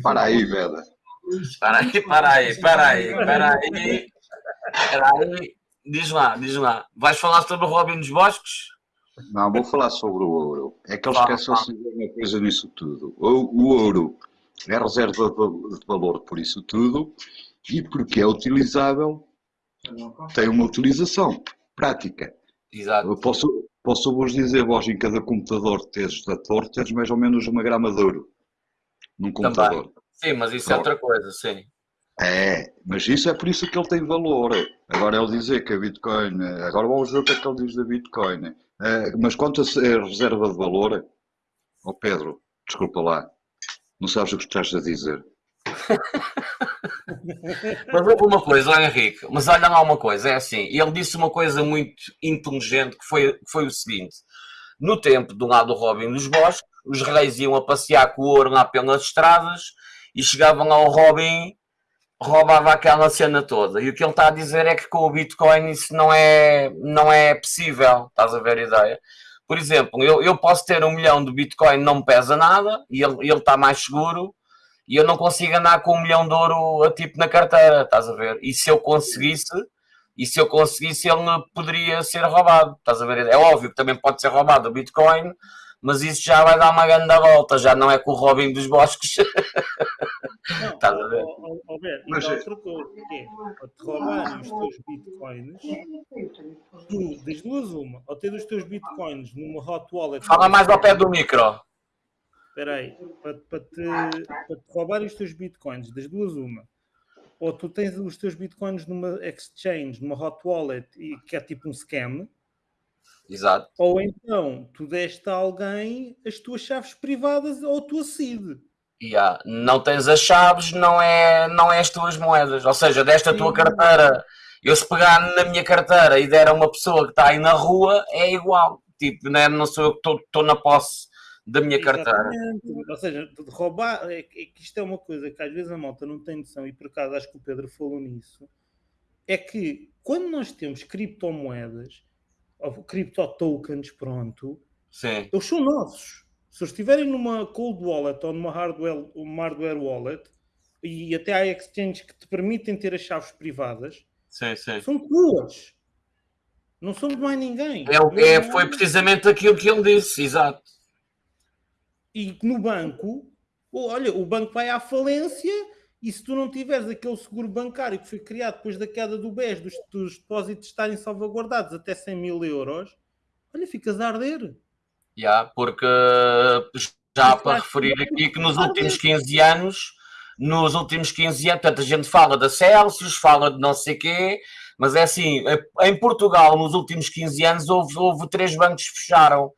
Para aí, Veda. Para aí, para aí, para aí, para aí. Diz lá, diz lá. Vais falar sobre o Robin dos Bosques? Não, vou falar sobre o ouro. É que eles esquecem-se de uma coisa nisso tudo. O, o ouro é reserva de valor por isso tudo e porque é utilizável, tem uma utilização prática. Exato. Eu posso, Posso-vos dizer, vós em cada computador tens da torre, tens mais ou menos uma grama de ouro num computador. Também. Sim, mas isso é outra coisa, sim. É, mas isso é por isso que ele tem valor. Agora ele dizer que a Bitcoin. Agora vamos ver o que é que ele diz da Bitcoin. É, mas quanto a ser reserva de valor, ó Pedro, desculpa lá, não sabes o que estás a dizer. Mas houve uma coisa, ó Henrique, mas olha lá uma coisa, é assim, ele disse uma coisa muito inteligente que foi, que foi o seguinte: no tempo do lado do Robin dos Bosques, os reis iam a passear com o ouro lá pelas estradas e chegavam ao Robin, roubava aquela cena toda. E o que ele está a dizer é que com o Bitcoin isso não é, não é possível, estás a ver a ideia? Por exemplo, eu, eu posso ter um milhão de Bitcoin, não me pesa nada, e ele, ele está mais seguro, e eu não consigo andar com um milhão de ouro a tipo na carteira, estás a ver? E se eu conseguisse, e se eu conseguisse, ele poderia ser roubado, estás a ver? É óbvio que também pode ser roubado o Bitcoin, mas isso já vai dar uma grande volta, já não é com o Robin dos Bosques. Não, Estás a ver? ó, ó, ó, Beto, Mas é- outra coisa, que é, te roubarem os teus bitcoins, tu, das duas uma, ao ter os teus bitcoins numa hot wallet... Fala mais ao pé do micro. Espera aí, para, para te, para te roubarem os teus bitcoins, das duas uma, ou tu tens os teus bitcoins numa exchange, numa hot wallet, e que é tipo um scam, Exato. ou então tu deste a alguém as tuas chaves privadas ou a tua seed. Yeah. Não tens as chaves, não é, não é as tuas moedas. Ou seja, desta tua carteira, eu se pegar na minha carteira e der a uma pessoa que está aí na rua, é igual. Tipo, né? não sou eu que estou- na posse da minha carteira. Exatamente. Ou seja, de roubar, é, que é que isto é uma coisa que às vezes a malta não tem noção, e por acaso acho que o Pedro falou nisso, é que quando nós temos criptomoedas, cripto tokens, pronto, Sim, eles são nossos. Se eles estiverem numa cold wallet ou numa hardware, uma hardware wallet, e até há exchanges que te permitem ter as chaves privadas, sim, sim. são tuas. Não somos mais ninguém. É, é, foi precisamente aquilo que ele disse, exato. E no banco, olha, o banco vai à falência e se tu não tiveres aquele seguro bancário que foi criado depois da queda do BES, dos, dos depósitos estarem salvaguardados até 100 mil euros, olha, ficas a arder. Yeah, porque já para referir aqui que nos últimos 15 anos, nos últimos 15 anos, portanto, a gente fala da Celsius, fala de não sei quê, mas é assim, em Portugal, nos últimos 15 anos, houve, houve três bancos que fecharam.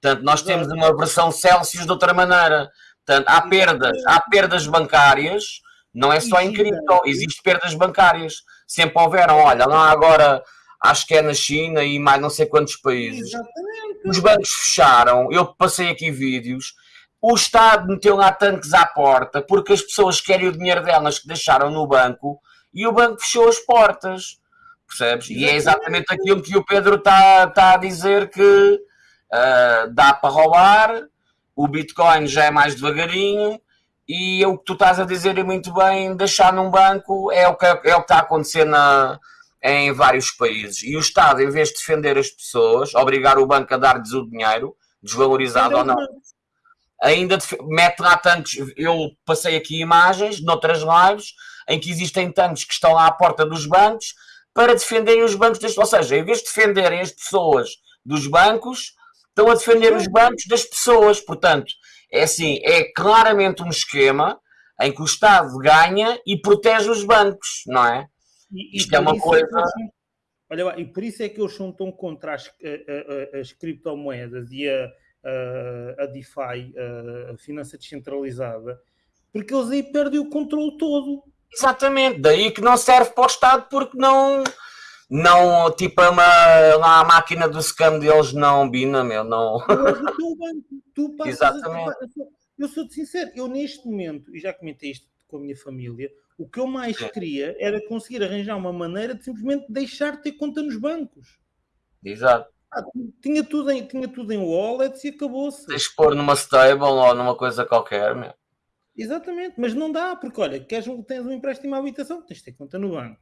Portanto, nós temos uma versão Celsius de outra maneira. Portanto, há perdas, há perdas bancárias, não é só em cripto, existem perdas bancárias. Sempre houveram, olha, lá agora acho que é na China e mais não sei quantos países. Exatamente. Os bancos fecharam, eu passei aqui vídeos. O Estado meteu lá tanques à porta porque as pessoas querem o dinheiro delas que deixaram no banco e o banco fechou as portas. Percebes? E é exatamente aquilo que o Pedro está tá a dizer que ah, dá para roubar, o Bitcoin já é mais devagarinho e o que tu estás a dizer é muito bem, deixar num banco é o que, é o que está a acontecer na, em vários países. E o Estado, em vez de defender as pessoas, obrigar o banco a dar-lhes o dinheiro, desvalorizado ou não, ainda mete lá tanques. Eu passei aqui imagens, noutras lives, em que existem tanques que estão lá à porta dos bancos para defenderem os bancos. Das, ou seja, em vez de defenderem as pessoas dos bancos, estão a defender os bancos das pessoas. Portanto, é assim, é claramente um esquema em que o Estado ganha e protege os bancos, não é? E- Isto é uma isso coisa- são- olha lá, e por isso é que eles são tão contra as, a- a- a- as criptomoedas e a, a, a DeFi, a, a finança descentralizada, porque eles aí perdem o controle todo. Exatamente, daí que não serve para o Estado porque não, não tipo, é uma, lá a máquina do scam deles não bina, meu, não. É. Tu passas a- Exatamente. eu sou- eu sou-te sincero, eu neste momento, e já comentei isto com a minha família, o que eu mais Sim. queria era conseguir arranjar uma maneira de simplesmente deixar de ter conta nos bancos. Exato. Ah, tinha, tudo em, tinha tudo em wallets e acabou-se. Tens pôr numa stable ou numa coisa qualquer, meu. Exatamente, mas não dá, porque olha, queres um, tens um empréstimo à habitação, tens de ter conta no banco.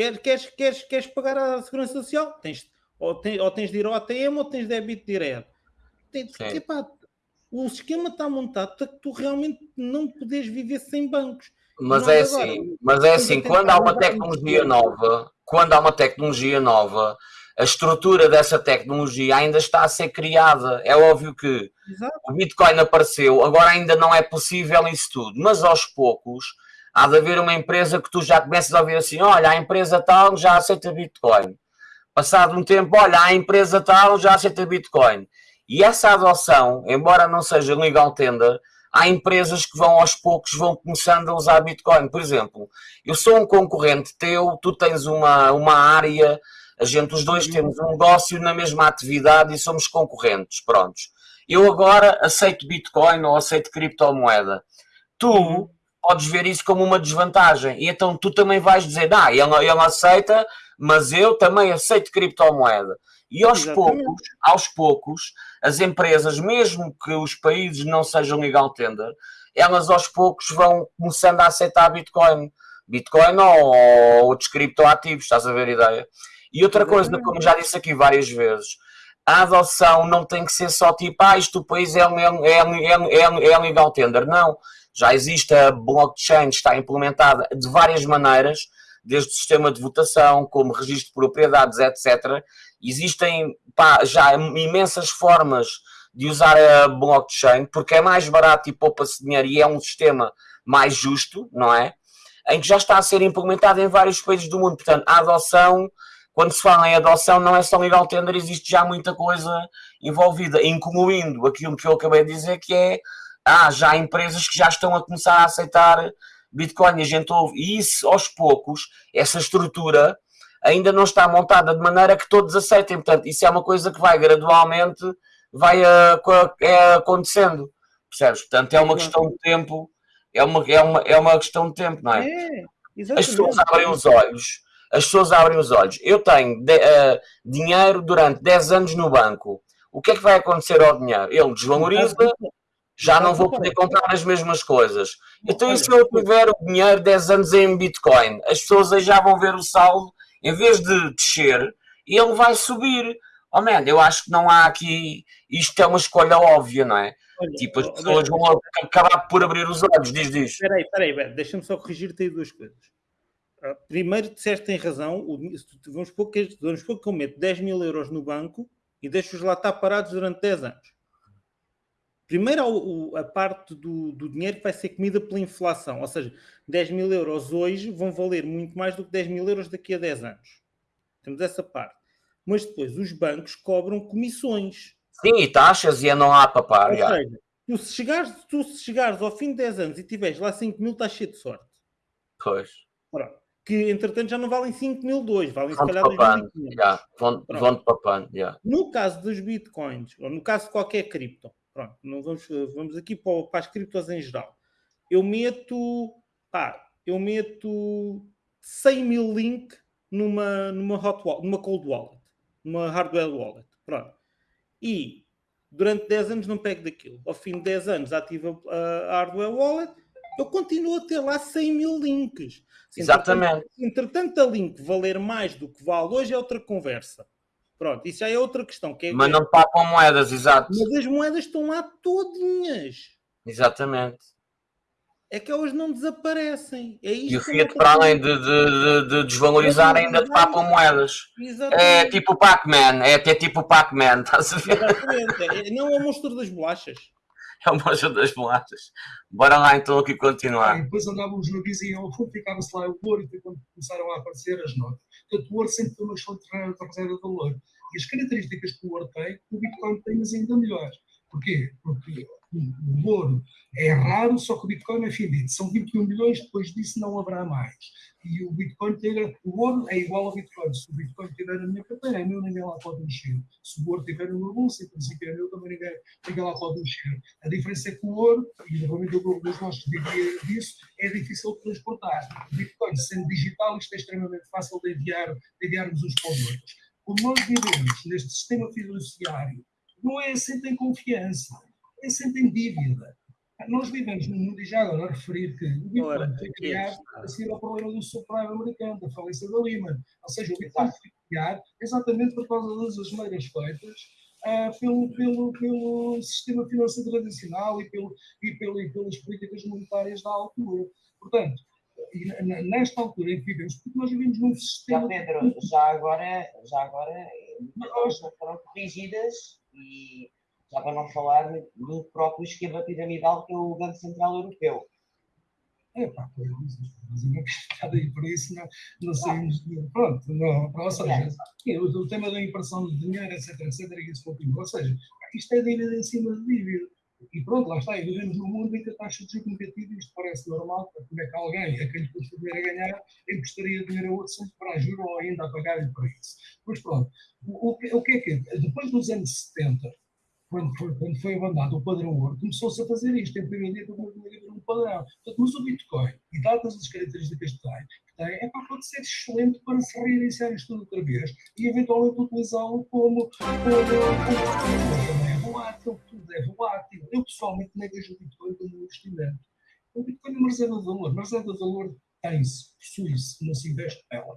Queres, queres, queres, queres pagar a segurança social, tens, ou, tens, ou tens de ir ao ATM ou tens débito direto. Tem, Sim. epá, o esquema está montado para que tu realmente não podes viver sem bancos. Mas é agora assim, mas é assim, quando há uma tecnologia nova, quando há uma tecnologia nova, a estrutura dessa tecnologia ainda está a ser criada. É óbvio que Exato. o Bitcoin apareceu, agora ainda não é possível isso tudo, mas aos poucos há de haver uma empresa que tu já começas a ouvir assim: olha, a empresa tal já aceita Bitcoin. Passado um tempo, olha, a empresa tal já aceita Bitcoin. E essa adoção, embora não seja legal tender, há empresas que vão aos poucos vão começando a usar Bitcoin. Por exemplo, eu sou um concorrente teu, tu tens uma, uma área, a gente, os dois temos um negócio na mesma atividade e somos concorrentes, prontos. Eu agora aceito Bitcoin ou aceito criptomoeda. Tu podes ver isso como uma desvantagem. E então tu também vais dizer, ah, ele, ele aceita, mas eu também aceito criptomoeda. E aos Exatamente. poucos, aos poucos, as empresas, mesmo que os países não sejam legal tender, elas aos poucos vão começando a aceitar Bitcoin. Bitcoin ou outros criptoativos, estás a ver a ideia? E outra coisa, como já disse aqui várias vezes, a adoção não tem que ser só tipo, ah, isto o país é, é, é, é, é legal tender. Não. Já existe a blockchain, está implementada de várias maneiras, desde o sistema de votação, como registro de propriedades, etc. Existem pá, já imensas formas de usar a blockchain, porque é mais barato e poupa-se dinheiro e é um sistema mais justo, não é? Em que já está a ser implementado em vários países do mundo. Portanto, a adoção, quando se fala em adoção, não é só legal tender, existe já muita coisa envolvida, incluindo aquilo que eu acabei de dizer, que é há já empresas que já estão a começar a aceitar Bitcoin e a gente ouve. E isso, aos poucos, essa estrutura ainda não está montada de maneira que todos aceitem. Portanto, isso é uma coisa que vai gradualmente vai uh, é, acontecendo. Percebes? Portanto, é uma questão de tempo. É uma, é, uma, é uma questão de tempo, não é? É, as pessoas abrem os olhos. As pessoas abrem os olhos. Eu tenho de, uh, dinheiro durante 10 anos no banco. O que é que vai acontecer ao dinheiro? Ele desvaloriza, já não vou poder comprar as mesmas coisas. Então, e se eu tiver o dinheiro 10 anos em Bitcoin? As pessoas aí já vão ver o saldo, em vez de descer, ele vai subir. Oh man, eu acho que não há aqui. Isto é uma escolha óbvia, não é? Olha, tipo, as pessoas vão acabar por abrir os olhos, diz diz. Espera aí, espera aí, deixa-me só corrigir-te aí duas coisas. Primeiro, disseste tem razão, vamos supor que, vamos supor que eu meto 10 mil euros no banco e deixo-os lá estar parados durante 10 anos. Primeiro, a, parte do, do, dinheiro que vai ser comida pela inflação, ou seja, 10 mil euros hoje vão valer muito mais do que 10 mil euros daqui a 10 anos. Temos essa parte. Mas depois, os bancos cobram comissões. Sim, e taxas e não há papar. Ou seja, tu se, chegares, tu se chegares ao fim de 10 anos e tiveres lá 5 mil, estás cheio de sorte. Pois. Pronto. Que, entretanto, já não valem 5 mil, 2, valem vão se calhar 2 mil. Yeah. Vão, vão de papando, yeah. No caso dos bitcoins, ou no caso de qualquer cripto, pronto, não vamos, vamos aqui para, para as criptos em geral. Eu meto, pá, eu meto 100 mil link numa, numa, hot wallet, numa cold wallet, numa hardware wallet, pronto. E durante 10 anos não pego daquilo. Ao fim de 10 anos ativo a hardware wallet, eu continuo a ter lá 100 mil links. Exatamente. Entretanto, entretanto, a link valer mais do que vale hoje é outra conversa. Pronto, isso é outra questão. Que é, mas não papam moedas, exato. Mas as moedas estão lá todinhas. Exatamente. É que elas não desaparecem. É e o Fiat, para além de, de, de desvalorizar, ainda papam moedas. Exatamente. É tipo o Pac-Man, é até tipo o Pac-Man, estás a ver? Exatamente. Não é o monstro das bolachas. É o monstro das bolachas. Bora lá então aqui continuar. E depois andávamos no vizinho ficava-se lá o ouro e quando começaram a aparecer as notas. Portanto, o ouro sempre foi uma excelente reserva de valor. E as características que o ouro tem, o Bitcoin tem, mas ainda melhores. Porquê? Porque o ouro é raro, só que o Bitcoin é finito. São 21 milhões, depois disso não haverá mais. E o Bitcoin ter, o ouro é igual ao Bitcoin. Se o Bitcoin estiver na minha carteira, é meu, ninguém lá pode mexer. Se o ouro estiver no meu bolso, em princípio é meu, também ninguém, ninguém lá pode mexer. A diferença é que o ouro, e normalmente o grupo dos nossos vivia disso, é difícil de transportar. O Bitcoin, sendo digital, isto é extremamente fácil de, enviar, de enviarmos uns para os outros. Como nós vivemos neste sistema fiduciário, não é assente em confiança, é assente em dívida. Nós vivemos num mundo, e já agora referir que o Bitcoin foi criado a seguir ao problema do subprime americano, da falência da Lehman. Ou seja, o Bitcoin foi criado exatamente por causa das asneiras feitas uh, pelo, pelo, pelo sistema financeiro tradicional e, pelo, e, pelo, e pelas políticas monetárias da altura. Portanto, nesta altura em que vivemos, porque nós vivemos num sistema. Já, Pedro, já agora, já agora não foram corrigidas e já para não falar do próprio esquema piramidal que é o Banco Central Europeu. É pá, pois, mas eu não quero aí por isso, não, não saímos. Pronto, não, ou seja, o, o tema da impressão de dinheiro, etc, etc, que isso continua. Ou seja, isto é dívida em cima de dívida. E pronto, lá está, e vivemos num mundo em que a taxa de juros negativa, isto parece normal, como é que alguém, a quem lhe custa dinheiro a ganhar, emprestaria dinheiro a outro sem para juros ou ainda a pagar-lhe para isso. Pois pronto, o, o, o que é que é? Depois dos anos 70, quando foi, quando foi abandonado o padrão ouro, começou-se a fazer isto. Em primeiro dia, como um padrão. Portanto, mas o Bitcoin, e dadas as características que tem, que tem é para pode ser excelente para se reiniciar isto tudo outra vez e eventualmente utilizá-lo como, como, como é volátil, tudo é volátil. Eu pessoalmente nem vejo o Bitcoin como um investimento. O Bitcoin é uma reserva de valor. Uma reserva de valor tem-se, possui-se, não se investe nela,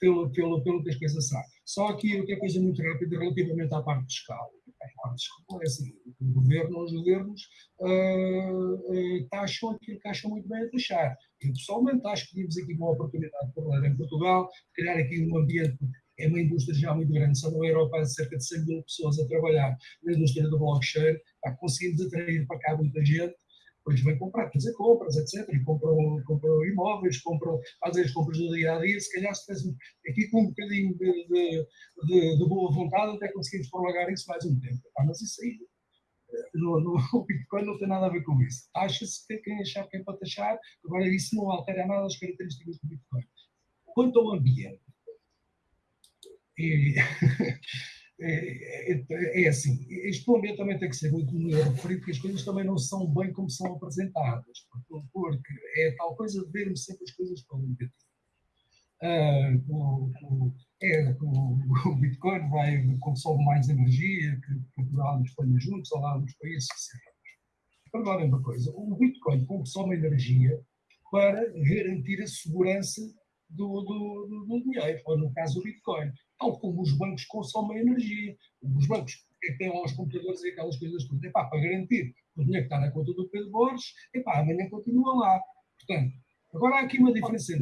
pelo, pelo, pelo que as coisas sabem. Só aqui outra coisa muito rápida relativamente à parte fiscal. A parte fiscal é assim, o governo, os governos uh, uh, taxam aquilo que acham muito bem a taxar. Eu pessoalmente acho que temos aqui uma oportunidade para em Portugal, de criar aqui um ambiente é uma indústria já muito grande, só na Europa há cerca de 100 mil pessoas a trabalhar na indústria do blockchain, conseguimos atrair para cá muita gente, depois vem comprar, fazer compras, etc. E compram, compram imóveis, compram, fazem as compras do dia a dia. Se calhar, se fizéssemos aqui com um bocadinho de, de, de, de, boa vontade, até conseguimos prolongar isso mais um tempo. Ah, mas isso aí, eh, no, no, o Bitcoin não tem nada a ver com isso. Acha-se que quem achar que é para taxar, agora isso não altera nada as características do Bitcoin. Quanto ao ambiente, e, É, é, é, assim, este momento também tem que ser muito referido que as coisas também não são bem como são apresentadas, porque é tal coisa de vermos sempre as coisas pelo negativo. Ah, o, é, o, Bitcoin vai, consome mais energia que Portugal e Espanha juntos, ou lá nos países que se Agora, uma coisa, o Bitcoin consome energia para garantir a segurança do, do, do, do dinheiro, ou no caso o Bitcoin tal como os bancos consomem energia. Os bancos têm lá os computadores e aquelas coisas todas. Epá, para garantir o dinheiro que está na conta do Pedro Borges, epá, amanhã continua lá. Portanto, agora há aqui uma diferença.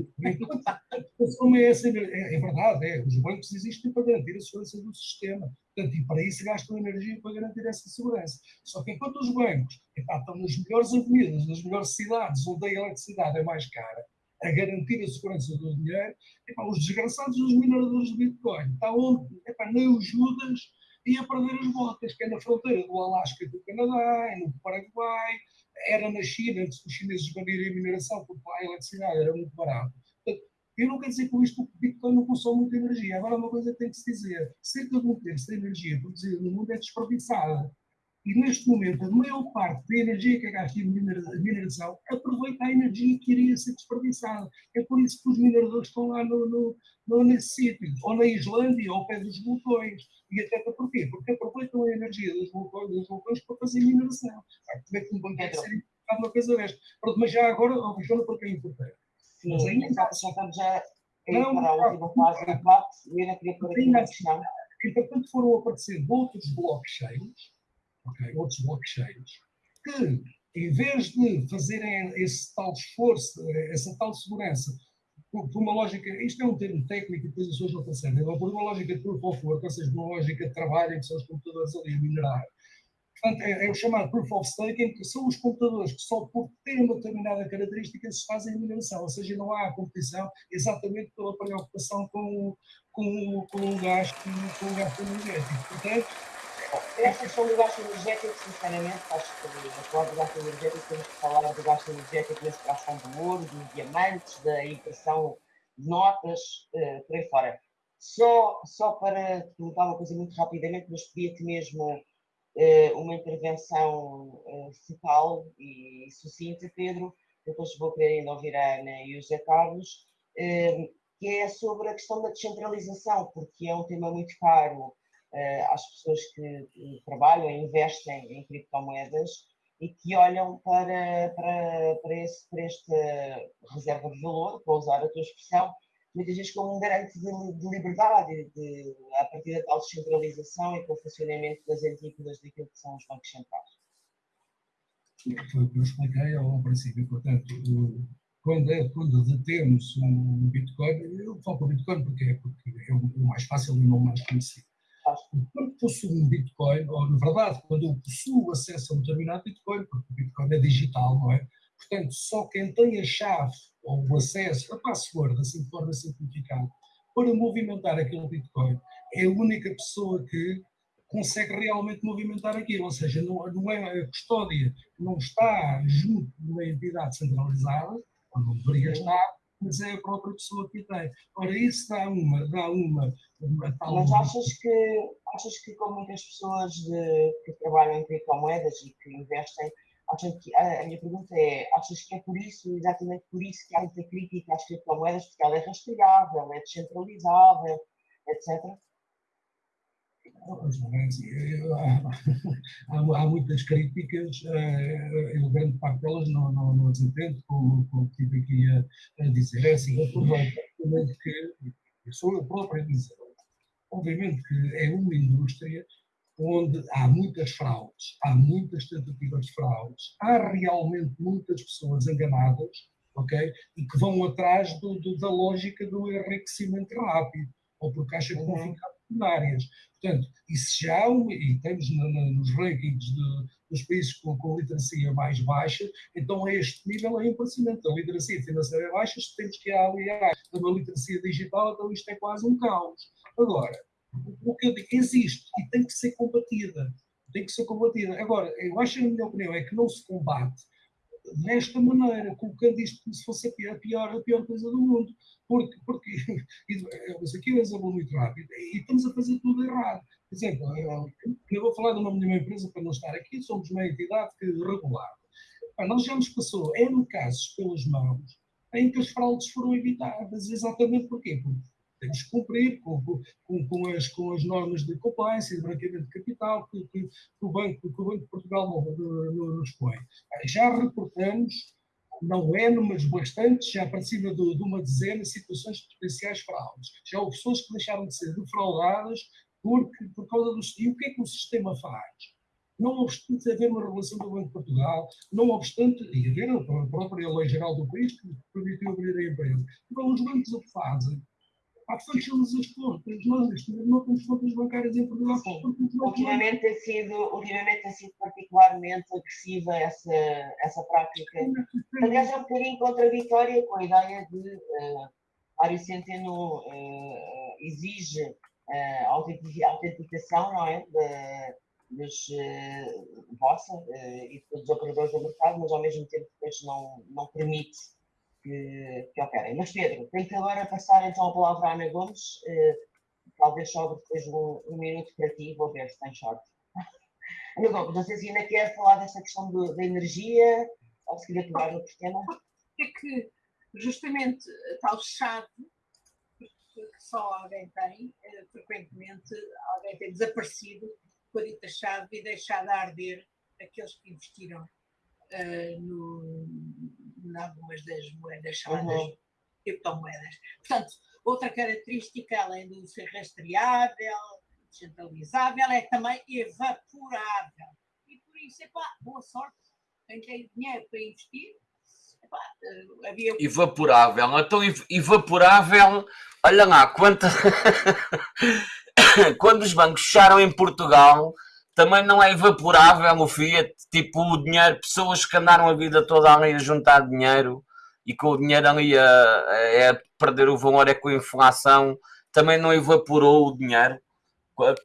consomem essa energia. É, é verdade, é, os bancos existem para garantir a segurança do sistema. Portanto, e para isso gastam energia para garantir essa segurança. Só que enquanto os bancos epá, estão nas melhores avenidas, nas melhores cidades, onde a eletricidade é mais cara, a garantir a segurança do dinheiro, epá, os desgraçados dos mineradores de Bitcoin. Está onde? Epá, nem o Judas ia perder as botas, que é na fronteira do Alasca e do Canadá, no Paraguai, era na China, antes dos chineses banirem a mineração, porque lá a eletricidade era muito barata. Eu não quero dizer com isto que o Bitcoin não consome muita energia. Agora, uma coisa que tem que se dizer: cerca de um terço da energia produzida no mundo é desperdiçada. E neste momento, a maior parte da energia que é gasta em mineração aproveita a energia que iria ser desperdiçada. É por isso que os mineradores estão lá no, no, no, nesse sítio, ou na Islândia, ou ao pé dos vulcões. E até porquê? Porque aproveitam a energia dos vulcões, dos vulcões para fazer mineração. Como é que um banco ser uma coisa desta? Mas já agora, oh, Joana, porque é importante. Mas ainda já estamos já não, para a última fase do debate e ainda queria pôr aqui uma questão. Entretanto, foram aparecendo outros blockchains okay, outros blockchains, que em vez de fazerem esse tal esforço, essa tal segurança, por, por uma lógica, isto é um termo técnico e depois as pessoas não percebem, por uma lógica de proof of work, ou seja, uma lógica de trabalho em que são os computadores ali a minerar. Portanto, é, é, o chamado proof of stake, em que são os computadores que só por terem uma determinada característica se fazem a mineração, ou seja, não há competição exatamente pela preocupação com, com, com o gasto, com o gasto energético. Portanto, essa questão do gasto energético, sinceramente, acho que a falar do gasto energético temos que falar do gasto energético na extração do ouro, dos diamantes, da impressão de notas, uh, por aí fora. Só, só para perguntar uma coisa muito rapidamente, mas pedia-te mesmo uh, uma intervenção uh, focal e sucinta, Pedro, depois vou querer ainda ouvir a Ana e o José Carlos, que é sobre a questão da descentralização, porque é um tema muito caro às pessoas que, trabalham e investem em criptomoedas e que olham para, para, para, esse, para esta reserva de valor, para usar a tua expressão, muitas vezes como um garante de, de liberdade, de, a partir da tal descentralização e com o funcionamento das antípodas daquilo que são os bancos centrais. Foi o que eu expliquei ao princípio, portanto, quando, é, quando detemos um Bitcoin, eu falo para o Bitcoin porque é, porque é o mais fácil e o mais conhecido. Quando possuo um Bitcoin, ou na verdade, quando eu possuo acesso a um determinado Bitcoin, porque o Bitcoin é digital, não é? Portanto, só quem tem a chave ou o acesso, a password, assim de forma simplificada, para movimentar aquele Bitcoin, é a única pessoa que consegue realmente movimentar aquilo, ou seja, não, não é a custódia, não está junto de uma entidade centralizada, onde deveria estar, mas é a própria pessoa que tem. Ora, isso dá uma, dá uma, uma tal... Mas achas que, achas que com muitas pessoas de, que trabalham em criptomoedas e que investem, acham que, a, a, minha pergunta é, achas que é por isso, exatamente por isso que há muita crítica às criptomoedas, porque ela é rastreável, é descentralizável, etc.? Há, há, muitas críticas, eh, eu grande parte delas não, não, não as entendo, como, como tive aqui a, a dizer. É assim, aproveito que eu sou eu próprio a dizer. Obviamente que é uma indústria onde há muitas fraudes, há muitas tentativas de fraudes, há realmente muitas pessoas enganadas, ok? E que vão atrás do, do, da lógica do enriquecimento rápido, ou porque acham que vão uhum. ficar milionárias. Portanto, isso já e temos nos rankings de, dos países com, com literacia mais baixa, então a este nível é impressionante. A literacia financeira é baixa, se temos que aliar a uma literacia digital, então isto é quase um caos. Agora, o que eu digo, existe e tem que ser combatida. Tem que ser combatida. Agora, eu acho, na minha opinião, é que não se combate desta maneira, colocando isto como se fosse a pior, a pior, a pior coisa do mundo. Porque, porque mas aqui é muito rápido, e estamos a fazer tudo errado. Por exemplo, eu vou falar de uma, minha empresa para não estar aqui, somos uma entidade que regular. Nós já nos passou N casos pelas mãos em que as fraudes foram evitadas, exatamente porquê? Porque temos que cumprir com, com, com, as, com as normas de compliance e de branqueamento de capital que, que, que, o, Banco, que o Banco de Portugal nos põe. Já reportamos não é, mas bastante, já para cima de, de uma dezena de situações de potenciais fraudes. Já houve pessoas que deixaram de ser defraudadas porque, por causa do... E o que é que o sistema faz? Não obstante haver uma regulação do Banco de Portugal, não obstante, e haver a própria lei geral do país que permitiu abrir a empresa, então os bancos o que fazem? Há fecham-nos as contas. Nós, neste momento, não temos contas bancárias em Portugal. Ultimamente tem, sido, ultimamente tem sido particularmente agressiva essa, essa prática. Aliás, é um bocadinho contraditória com a ideia de uh, Mário Centeno uh, exige uh, autenticação, não é? De, dos uh, vossa uh, e dos operadores do mercado, mas ao mesmo tempo depois não, não permite que, que operem. Mas Pedro, tenho que agora passar então a palavra à Ana Gomes, eh, talvez sobre depois um, um, minuto para ti, vou ver se tem short. Ana Gomes, não sei se ainda quer falar dessa questão do, da energia, ou se queria pegar outro tema. É que justamente tal chave que só alguém tem, eh, frequentemente alguém tem desaparecido com a dita chave e deixado de arder aqueles que investiram uh, no, em algumas das moedas chamadas uhum. criptomoedas. Portanto, outra característica, além de ser rastreável, descentralizável, é também evaporável. E por isso, epá, boa sorte. Quem tem dinheiro para investir, epá, uh, havia... Evaporável. Então, evaporável, olha lá, quanta... quando os bancos fecharam em Portugal também não é evaporável o Fiat, tipo o dinheiro, pessoas que andaram a vida toda ali a juntar dinheiro e com o dinheiro ali a, a, a perder o valor é com a inflação, também não evaporou o dinheiro.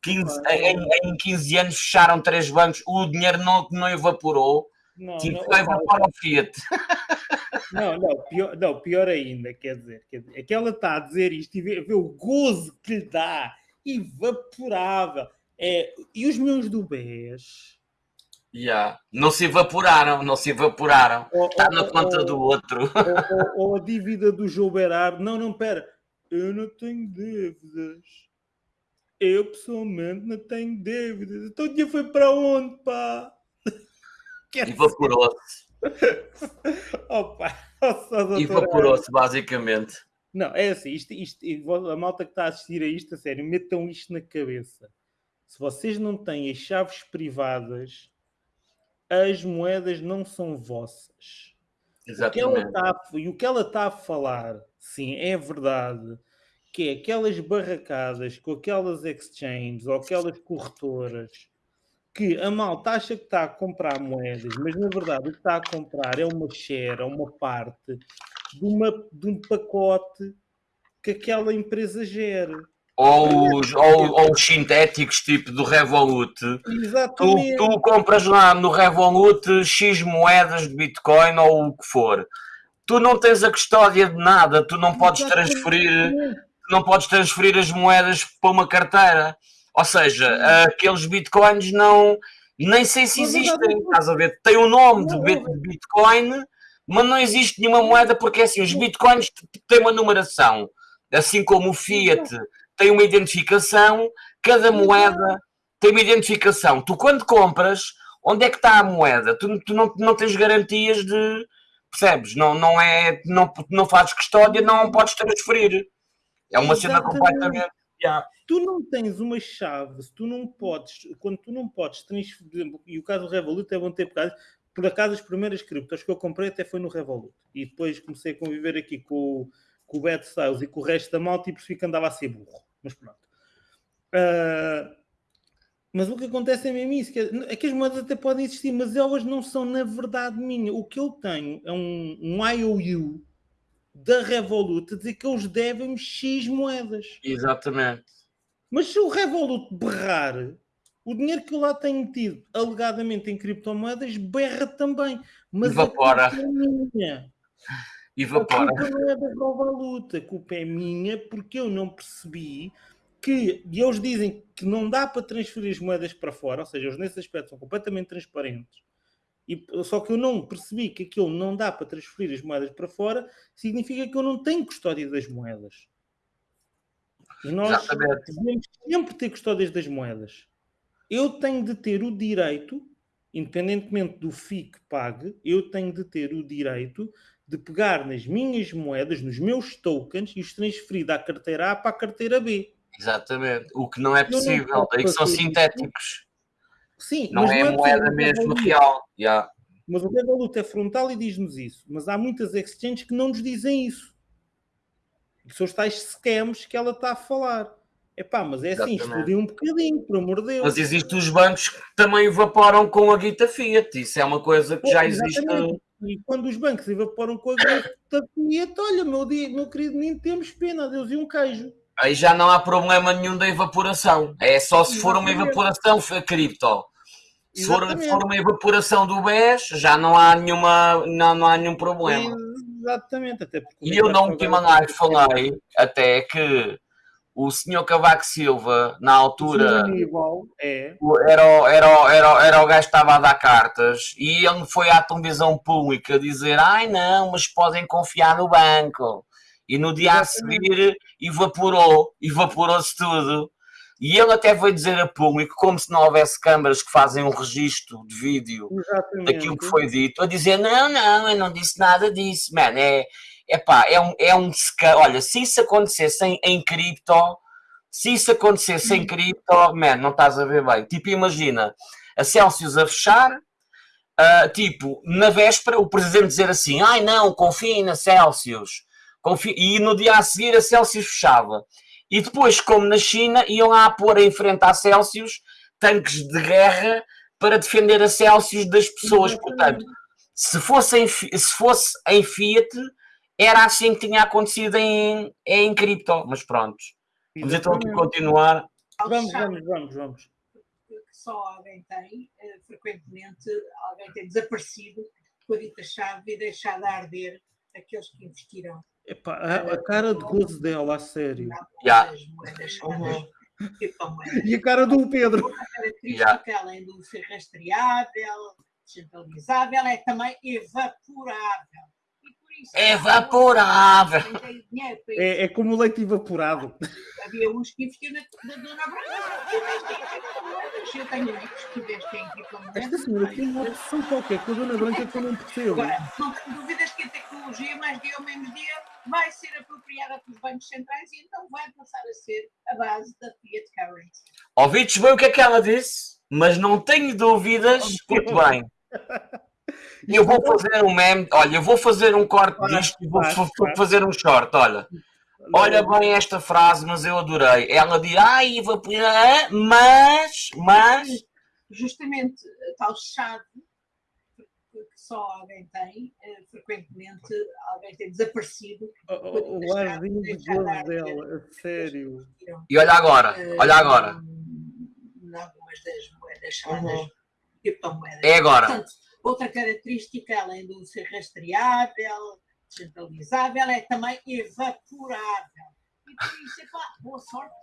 15, em, em 15 anos fecharam três bancos, o dinheiro não, não evaporou. Não, tipo, não, evapora o Fiat. Não, não pior, não, pior ainda, quer dizer, quer dizer, é que ela está a dizer isto e vê, vê o gozo que lhe dá, evaporável. É, e os meus do BES? Yeah. Não se evaporaram, não se evaporaram. Está na conta do outro. Ou, ou, a dívida do João Berardo. Não, não, pera. Eu não tenho dívidas. Eu pessoalmente não tenho dívidas. Então o dia foi para onde, pá? Evaporou-se. Opa, Evaporou-se, basicamente. Não, é assim, isto, isto, a malta que está a assistir a isto, a sério, metam isto na cabeça se vocês não têm as chaves privadas, as moedas não são vossas. Exatamente. Tá a, e o que ela está a falar, sim, é verdade, que é aquelas barracadas com aquelas exchanges ou aquelas corretoras que a malta acha que está a comprar moedas, mas na verdade o que está a comprar é uma share, é uma parte de, uma, de um pacote que aquela empresa gera. Ou os, ou, ou os sintéticos tipo do Revolut. Tu, tu compras lá no Revolut X moedas de Bitcoin ou o que for. Tu não tens a custódia de nada, tu não podes transferir, não podes transferir as moedas para uma carteira. Ou seja, aqueles bitcoins não. Nem sei se existem, estás a ver? Tem o nome de Bitcoin, mas não existe nenhuma moeda, porque assim, os bitcoins têm uma numeração, assim como o Fiat tem uma identificação, cada moeda tem uma identificação. Tu, quando compras, onde é que está a moeda? Tu, tu não, não tens garantias de. Percebes? Não, não, é, não, não fazes custódia, não podes transferir. É uma cena completamente. Yeah. Tu não tens uma chave, se tu não podes, quando tu não podes transferir, e o caso do Revolut é bom ter por acaso, por acaso as primeiras criptos que eu comprei até foi no Revolut, e depois comecei a conviver aqui com, com o Bad Styles e com o resto da malta e percebi que andava a ser burro, mas pronto. Uh, mas o que acontece é mesmo isso, que é, é, que as moedas até podem existir, mas elas não são na verdade minha. O que eu tenho é um, um IOU da Revolut a dizer que eles devem X moedas. Exatamente. Mas se o Revolut berrar, o dinheiro que eu lá tenho tido alegadamente em criptomoedas berra também. Mas Evapora. a minha. Evapora. A culpa não é da Revolut, a culpa é minha porque eu não percebi que, e eles dizem que não dá para transferir as moedas para fora, ou seja, eles nesse aspecto são completamente transparentes e, só que eu não percebi que aquilo não dá para transferir as moedas para fora, significa que eu não tenho custódia das moedas. E nós devemos sempre ter custódias das moedas. Eu tenho de ter o direito, independentemente do FII que pague, eu tenho de ter o direito de pegar nas minhas moedas, nos meus tokens e os transferir da carteira A para a carteira B. Exatamente. O que não é possível, daí que são sintéticos. Sim, não é, é moeda mesmo real. Yeah. Mas o Revolut é frontal e diz-nos isso. Mas há muitas exchanges que não nos dizem isso. Que são os tais scams que ela está a falar. É pá, mas é assim, estudem um bocadinho, por amor de Deus. Mas existem os bancos que também evaporam com a guita Fiat. Isso é uma coisa que Pô, já existe. E quando os bancos evaporam com a guita Fiat, olha, meu, meu querido, nem temos pena, Deus e um queijo. Aí já não há problema nenhum da evaporação. É só se for uma evaporação cripto. Se for, for, uma evaporação do BES, já não há, nenhuma, não, não há nenho problema. Exatamente. Até e eu na última live falei até que o senhor Cavaco Silva, na altura, é. era, era, era, era o gajo que estava a dar cartas e ele foi à televisão pública dizer: ai não, mas podem confiar no banco e no dia a seguir evaporou, evaporou-se tudo. E ele até veio dizer a público, como se não houvesse câmaras que fazem um registro de vídeo Exatamente. daquilo que foi dito, a dizer: não, não, eu não disse nada disso, mano. É, epá, é um, é um. Olha, se isso acontecesse em, em cripto, se isso acontecesse em cripto, man, não estás a ver bem. Tipo, imagina a Celsius a fechar, uh, tipo, na véspera, o presidente dizer assim: ai não, confiem na Celsius e no dia a seguir a Celsius fechava. E depois, como na China, iam lá pôr em frente à Celsius tanques de guerra para defender a Celsius das pessoas. Portanto, se fosse em, se fosse em Fiat, era assim que tinha acontecido em, em cripto. Mas pronto. Vamos então continuar. Vamos, vamos, vamos, vamos. Só alguém tem, eh, frequentemente, alguém tem desaparecido com a dita chave e deixado de arder aqueles que investiram. Epá, a, a, cara de gozo dela, a sério. Yeah. Uhum. E a cara do Pedro. A característica, yeah. além do ser rastreável, descentralizável, é também evaporável. Evaporável! É, é como leite evaporado. Havia uns que investiam na, na Dona Branca. Eu tenho amigos que investem em criptomoedas. Esta senhora tem uma opção qualquer com a Dona Branca que eu não percebo. Agora, não duvidas que a tecnologia, mais dia ou menos dia, vai ser apropriada pelos bancos centrais e então vai passar a ser a base da fiat currency. Ouvides bem o que é que ela disse? Mas não tenho dúvidas, muito bem. E eu vou fazer um meme, olha, eu vou fazer um corte Faz, disto e vou faz, vou faz. fazer um short, olha. Olha bem esta frase, mas eu adorei. Ela diz, ai, vou ah, mas, mas, Justamente a tal chave que só alguém tem, eh, frequentemente alguém tem desaparecido. O, arzinho de dela, a sério. e olha agora, eh, olha agora. Em algumas das moedas chamadas Uhum. criptomoedas. É agora. Portanto, outra característica, além do ser rastreável, descentralizável, é também evaporável. E por isso, epá, boa sorte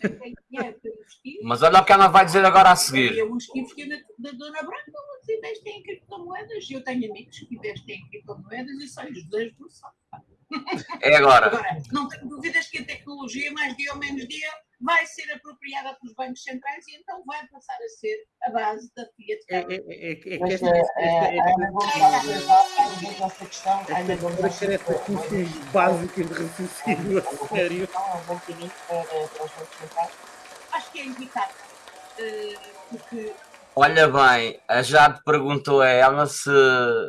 para investir. Mas olha o que ela vai dizer agora a seguir. Havia uns que investiam na, na Dona Branca, outros investem em criptomoedas. Eu tenho amigos que investem em criptomoedas e são os dois por só. É agora. Agora, não tenho dúvidas que a tecnologia, mais dia ou menos dia, vai ser apropriada pelos bancos centrais e então vai passar a ser a base da fiat É, currency. é, é, é, que esta, eh, esta, eh, questão. A Ana Gomes básicas de raciocínio, a sério. Então, é um. Acho que é inevitável. eh, porque Olha bem, a Jade perguntou a ela se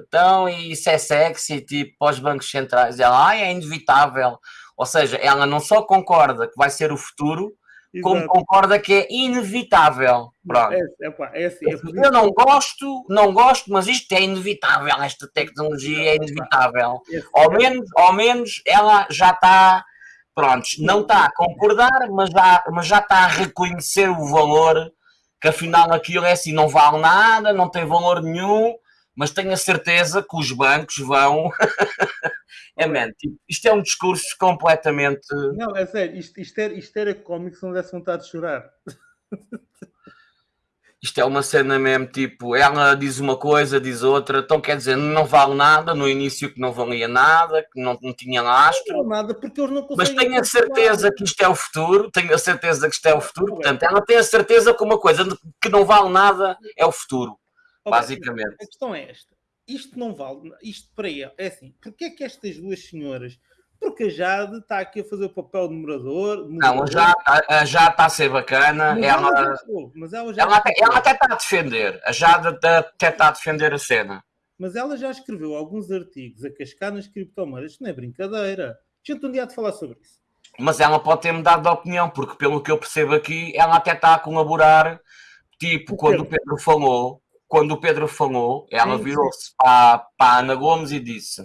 então e isso é sexy, tipo, para os bancos centrais. Ela, ai, é inevitável. Ou seja, ela não só concorda que vai ser o futuro, como concorda que é inevitável. Pronto. É, é, é assim, é Eu não gosto, não gosto, mas isto é inevitável, esta tecnologia é inevitável. que esse- Ao menos, ao menos ela já está, pronto, não está a concordar, mas já, mas já está a reconhecer o valor, que afinal aquilo é assim, não vale nada, não tem valor nenhum, mas tenho a certeza que os bancos vão. é, man, tipo, isto é um discurso completamente. Não, é sério, isto, isto, era, isto era cómico se não desse vontade de chorar. Isto é uma cena mesmo, tipo, ela diz uma coisa, diz outra, então quer dizer, não vale nada, no início que não valia nada, que não, não tinha lastro, Não nada, porque eles não mas tenho a certeza que isto é o futuro, tenho a certeza que isto é o futuro, portanto, ela tem a certeza que uma coisa que não vale nada é o futuro, basicamente. A questão é esta. Isto não vale. Isto para ele. É assim. Porquê é que estas duas senhoras. Porque a Jade está aqui a fazer o papel de moderador. Não, já, a- a- já está a ser bacana, Mas ela, ela, mas ela já ela, até, ela até está a defender, a Jade até está a defender a cena. Mas ela já escreveu alguns artigos a cascar nas criptomoedas. Isto não é brincadeira. Gente um dia de falar sobre isso. Mas ela pode ter mudado de opinião, porque pelo que eu percebo aqui, ela até está a colaborar. Tipo, O quando o. Pedro falou, quando o Pedro falou, ela virou-se para, para a Ana Gomes e disse: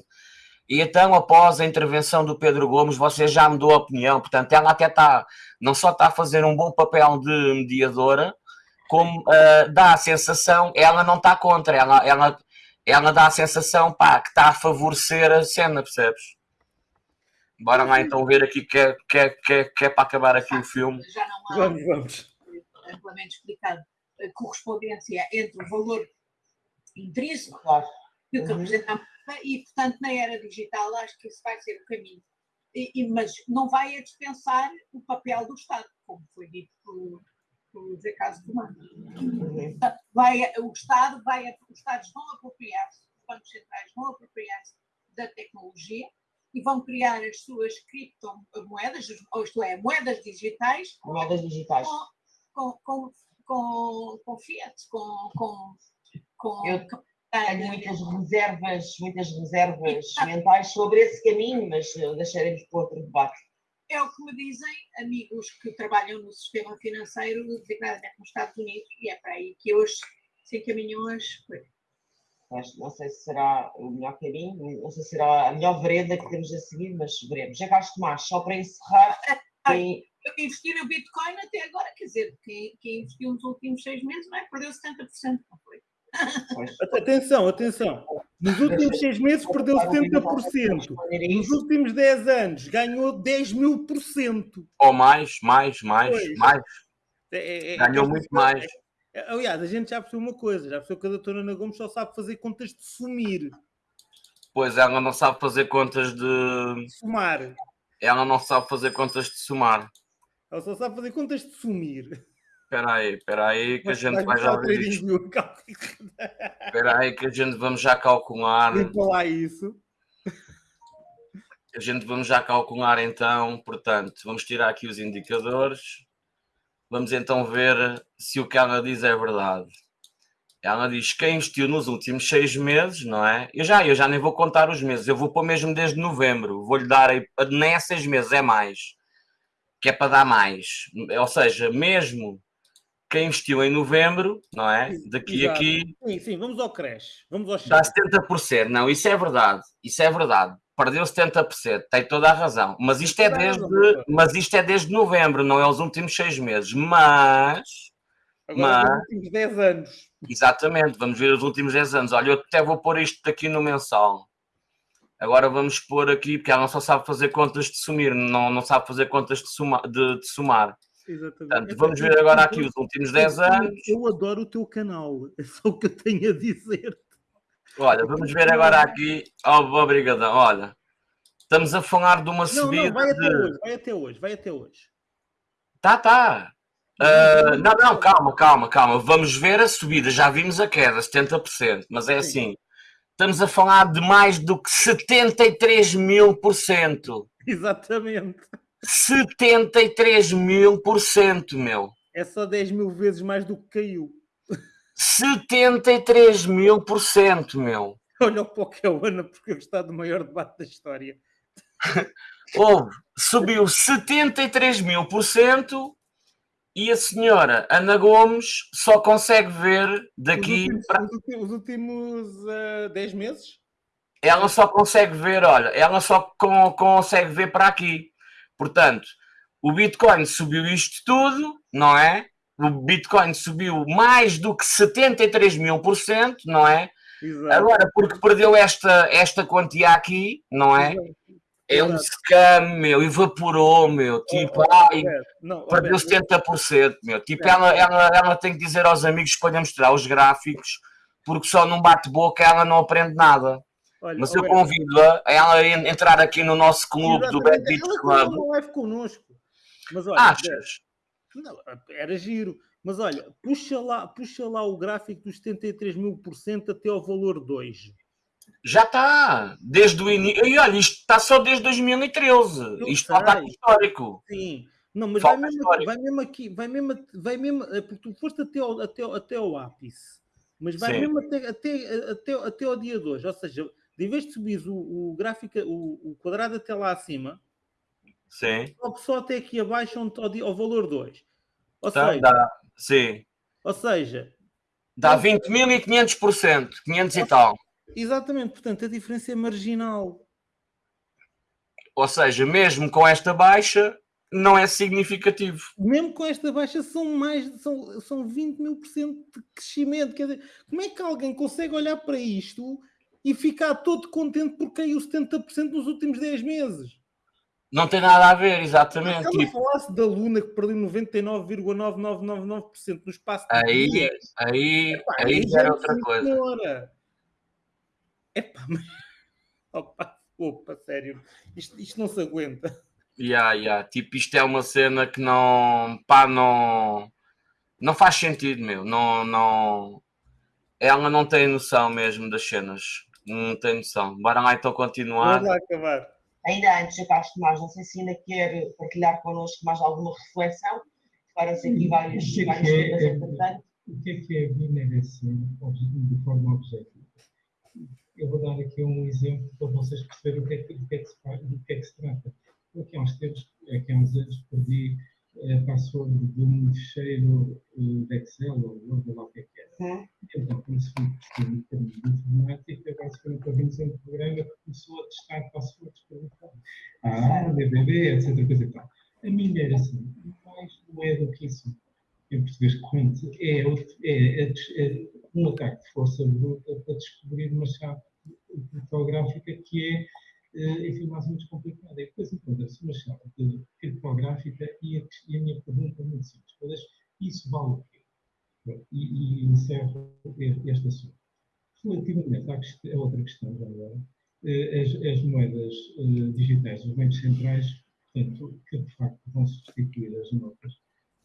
E então, após a intervenção do Pedro Gomes, você já mudou a opinião. Portanto, ela até está, não só está a fazer um bom papel de mediadora, como ah, dá a sensação, ela não está contra, ela, ela, ela dá a sensação pá, que está a favorecer a cena, percebes? Bora lá então ver aqui que é, que é, que é, que é para acabar aqui o filme. já não há Vamos, vamos. amplamente explicado correspondência entre o valor intrínseco Claro. que o que Uhum. representa e, portanto, na era digital acho que isso vai ser o caminho. E, e- mas não vai a dispensar o papel do Estado, como foi dito por, por Zé Caso Comando. Uhum. Vai, o Estado vai, os Estados vão apropriar-se, os bancos centrais vão apropriar-se da tecnologia e vão criar as suas criptomoedas, ou isto é, moedas digitais, Moedas digitais. com, com, com, com Fiat, com, com, com Eu. Tenho muitas reservas, muitas reservas mentais sobre esse caminho, mas eh, deixaremos para outro debate. É o que me dizem amigos que trabalham no sistema financeiro, designadamente nos Estados Unidos, e é para aí que hoje se encaminham as coisas. Mas não sei se será o melhor caminho, não sei se será a melhor vereda que temos a seguir, mas veremos. Já Carlos Tomás, só para encerrar, tem, Eu investi no Bitcoin até agora, quer dizer, quem, quem investiu nos últimos seis meses não é? perdeu 70%, não foi? Atenção, atenção. Nos últimos seis meses perdeu 70%. responder a Nos últimos 10 anos ganhou 10 mil por cento. Ou mais, mais, mais, Pois. mais. É- é- é- Ganhou é- muito mais. é- Aliás, a gente já percebeu uma coisa, já percebeu que a doutora Ana Gomes só sabe fazer contas de sumir, Pois ela não sabe fazer contas de. de somar. Ela não sabe fazer contas de somar. Ela só sabe fazer contas de sumir. Espera aí, espera aí que a Mas gente vai já ver isto. Espera aí que a gente vamos já calcular. Limpa lá isso. A gente vamos já calcular então, portanto, vamos tirar aqui os indicadores. Vamos então ver se o que ela diz é verdade. Ela diz quem investiu nos últimos seis meses, não é? Eu já, eu já nem vou contar os meses, eu vou pôr mesmo desde novembro. Vou-lhe dar, aí- nem é seis meses, é mais. Que é para dar mais. Ou seja, mesmo quem investiu em novembro, não é? Daqui a Exato. aqui Sim, sim, vamos ao creche. Vamos ao dá chat. 70%. Não, isso é verdade. Isso é verdade. Perdeu 70%, tem toda a razão. Mas isto é a desde, mas isto é desde novembro, não é os últimos seis meses. Mas Agora, Mas- nos últimos 10 anos. Exatamente, vamos ver os últimos 10 anos. Olha, eu até vou pôr isto aqui no mensal. Agora vamos pôr aqui, porque ela não só sabe fazer contas de sumir, não, não sabe fazer contas de, soma- de- de somar. Exatamente. Portanto, vamos ver agora aqui os últimos 10 anos. Eu adoro o teu canal. É só o que eu tenho a dizer. Olha, vamos ver agora aqui. Oh, obrigadão, olha. Estamos a falar de uma Não, subida não, vai até de. hoje. Vai até hoje. Vai até hoje. Tá, tá. Ah, não, não, calma, calma, calma. Vamos ver a subida. Já vimos a queda, 70%. Mas é Sim. assim. Estamos a falar de mais do que 73 mil por cento. Exatamente. 73 mil por cento, meu. É só 10 mil vezes mais do que caiu. 73 mil por cento, meu. Olha para o que é o Ana, porque eu está do maior debate da história. Houve, subiu 73 mil por cento e a senhora Ana Gomes só consegue ver Os daqui últimos, para. os últimos, os últimos, ah, 10 meses? Ela só consegue ver, olha, ela só con- consegue ver para aqui. Portanto, o Bitcoin subiu isto tudo, não é? O Bitcoin subiu mais do que 73 mil por cento, não é? Exato. Agora, porque perdeu esta, esta quantia aqui, não é? Exato. É um scam, meu, evaporou, meu. Tipo, Oh, ai, não, perdeu Roberto, 70%, meu. Tipo, ela, ela, ela tem que dizer aos amigos para mostrar os gráficos, porque só num bate-boca ela não aprende nada. olha, Mas eu convido-a a ela entrar aqui no nosso clube do Bad exatamente, Beach ela Club. uma live connosco. Mas olha, Achas? Não, era giro. Mas olha, puxa lá, puxa lá o gráfico dos 73 mil por cento até ao valor 2. Já está. Desde o início. E olha, isto está só desde 2013. Eu Isto falta aqui histórico. Sim. Não, mas vai mesmo, histórico. vai mesmo aqui, vai mesmo, vai mesmo, eh, porque tu foste até ao, até, até ao ápice, mas vai Sim. mesmo até, até, até, até ao dia 2. Ou seja, de vez de subir o, o gráfico, o, o quadrado até lá acima, Sim. sobe só até aqui abaixo onde está ao, dia- ao valor 2. Ou, Tá, seja, dá. Sim. ou seja, Dá 20.500%. 500 e tal. Exatamente, portanto, a diferença é marginal. Ou seja, mesmo com esta baixa, não é significativo. mesmo com esta baixa, são mais são, são 20 mil por cento de crescimento. Quer dizer, como é que alguém consegue olhar para isto e ficar todo contente porque caiu 70% nos últimos 10 meses? Não tem nada a ver, Se exatamente. ela Tipo, falasse da Luna que perdeu 99,9999% no espaço de aí, dias, aí, epá, aí já já era é outra coisa. Epá, mas... Opa, opa, sério. Isto, isto não se aguenta. Yeah, yeah. Tipo, isto é uma cena que não, pá, não, não faz sentido, meu. Não, não, ela não tem noção mesmo das cenas. Não tem noção. Bora lá então continuar. Vamos lá acabar. Ainda antes, Sr. Carlos Tomás, não sei se ainda quer partilhar connosco mais alguma reflexão. Ficaram-se aqui vários, O que é vários que é- temas, é- entretanto. O que é que é mineração obje- de forma objetiva? Eu vou dar aqui um exemplo para vocês perceberem o que é que, do que, é que se, do que é que se trata. Eu aqui há uns tempos, aqui há uns anos, perdi a password de um fecheiro eh, de Excel ou Word, ou lá o que é que era. Hum, Então, como se foi um bocadinho de informática, agora se foi para vir um programa que começou a testar passwords para o. Ah, BBB, etc. Coisa e tal. A mineração, mais não é do que isso. Em português corrente, é, é, é é um ataque de força bruta para descobrir uma chave criptográfica que é, eh, enfim, mais menos complicada. E depois encontra-se uma chave criptográfica e a, e a minha pergunta é muito simples. Mas isso vale o quê? e, e encerro este, assunto. Relativamente à, quest- a outra questão, agora, eh, as, as moedas eh, digitais, os bancos centrais, portanto, que de facto vão substituir as notas,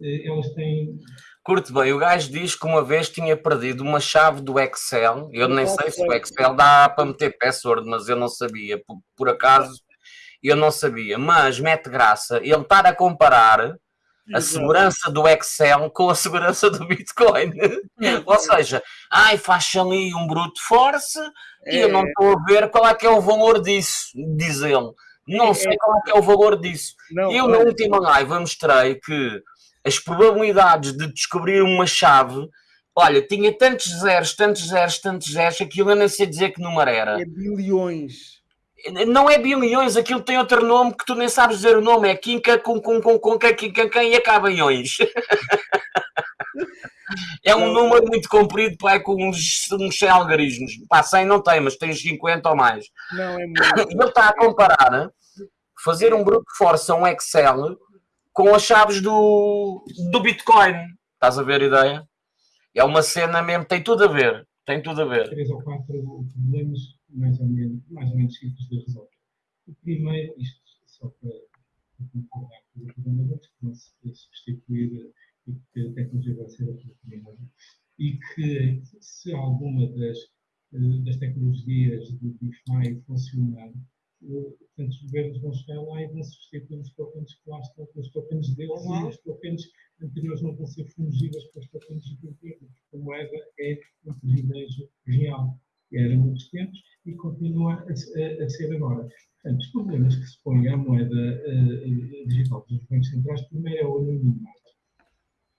elas têm. Curte bem, o gajo diz que uma vez tinha perdido uma chave do Excel. Eu nem sei se o. Excel dá para meter password, mas eu não sabia. Por, por acaso, eu não sabia. Mas mete graça ele estar a comparar a segurança do Excel com a segurança do Bitcoin. Ou seja, ai, faz ali um brute force e eu não É. estou a ver qual é que é o valor disso, diz ele. Não É, sei é. qual é que é o valor disso. Não, Eu, na última live, mostrei que as probabilidades de descobrir uma chave, olha, tinha tantos zeros, tantos zeros, tantos zeros, aquilo eu nem sei dizer que número era. é bilhões. Não é bilhões, aquilo tem outro nome que tu nem sabes dizer o nome, é quinca com com com com quinca quem e acaba em ões. É um Não. número muito comprido, pá, com uns, uns 100 algarismos. Pá, 100 não tem, mas tem 50 ou mais. Não, é muito. ele está a comparar fazer um brute force a um Excel com as chaves do, do Bitcoin. Estás a ver a ideia? É uma cena mesmo, tem tudo a ver. Tem tudo a ver. três ou quatro problemas mais ou menos, mais ou menos simples de resolver. O primeiro, isto só para concordar com o programador, que não se substituir e que a tecnologia vai ser aproveitada e que se alguma das, eh, das tecnologias de DeFi funcionar, portanto, os governos vão chegar lá e vão substituir os tokens que lá estão pelos tokens deles e os tokens anteriores não vão ser fungidas pelos tokens do governo, porque a moeda é um privilégio real. Era muitos tempos e continua a, a- a ser agora. Portanto, os problemas que se põem à moeda eh, eh, digital dos bancos centrais, primeiro é o anonimato.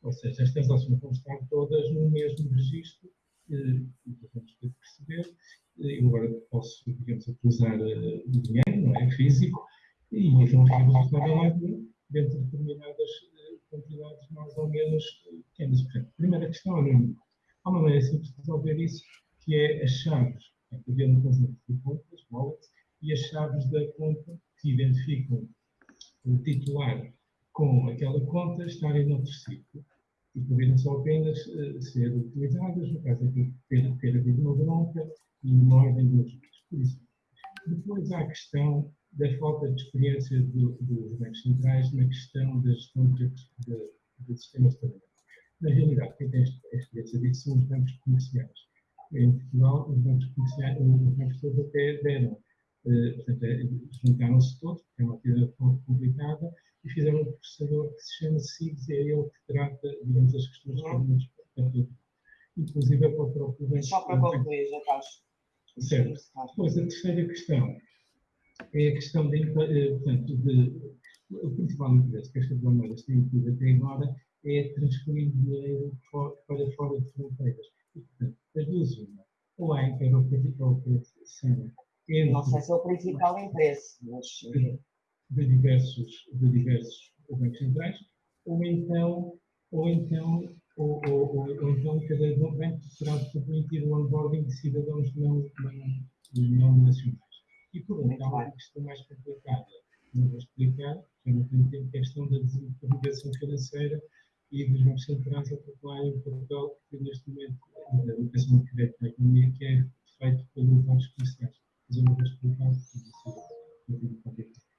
Ou seja, as transações vão estar todas no mesmo registro, vamos ter que perceber. Eh, Eu agora posso, digamos, utilizar eh, o dinheiro, não é? Físico, e então lá dentro de determinadas eh, quantidades mais ou menos pequenas. Portanto, primeira questão é. Há uma maneira simples de resolver isso, que é as chaves. Portanto, havia um conjunto de contas, wallets, e as chaves da conta que identificam o titular com aquela conta estarem noutro sítio e poderem só apenas eh, ser utilizadas, no caso ter, ter havido uma bronca e uma ordem de registros. Por isso, depois há a questão da falta de experiência do- dos bancos centrais na questão da gestão de sistemas de pagamento. Na realidade, quem tem a experiência disso são os bancos comerciais. Em Portugal, os bancos comerciais, os bancos todos até deram eh, portanto, eh, juntaram-se todos, porque é uma atividade complicada, e fizeram um processador que se chama SIGS, e é ele que trata, digamos, as questões para todo. Inclusive é para o próprio banco. Só para concluir, já estás. Certo. Depois, a terceira questão é a questão de, eh, portanto, de, o principal interesse que estas moedas têm tido até agora é transferir dinheiro para fora de fronteiras. E, portanto, as duas uma, ou há interoperação entre Não sei se é o principal interesse, mas de, diversos, de diversos bancos centrais, ou então, ou então, ou, ou, ou, ou então cada banco será permitir o onboarding de cidadãos não, não, não nacionais. E por outro, há uma questão mais complicada. Não vou explicar, eu não tenho tempo, é a questão da desintermediação financeira e dos bancos centrais a atuar em Portugal, que neste momento a educação de crédito na economia que é feito pelos bancos comerciais. Mas eu não vou explicar, porque isso coisa.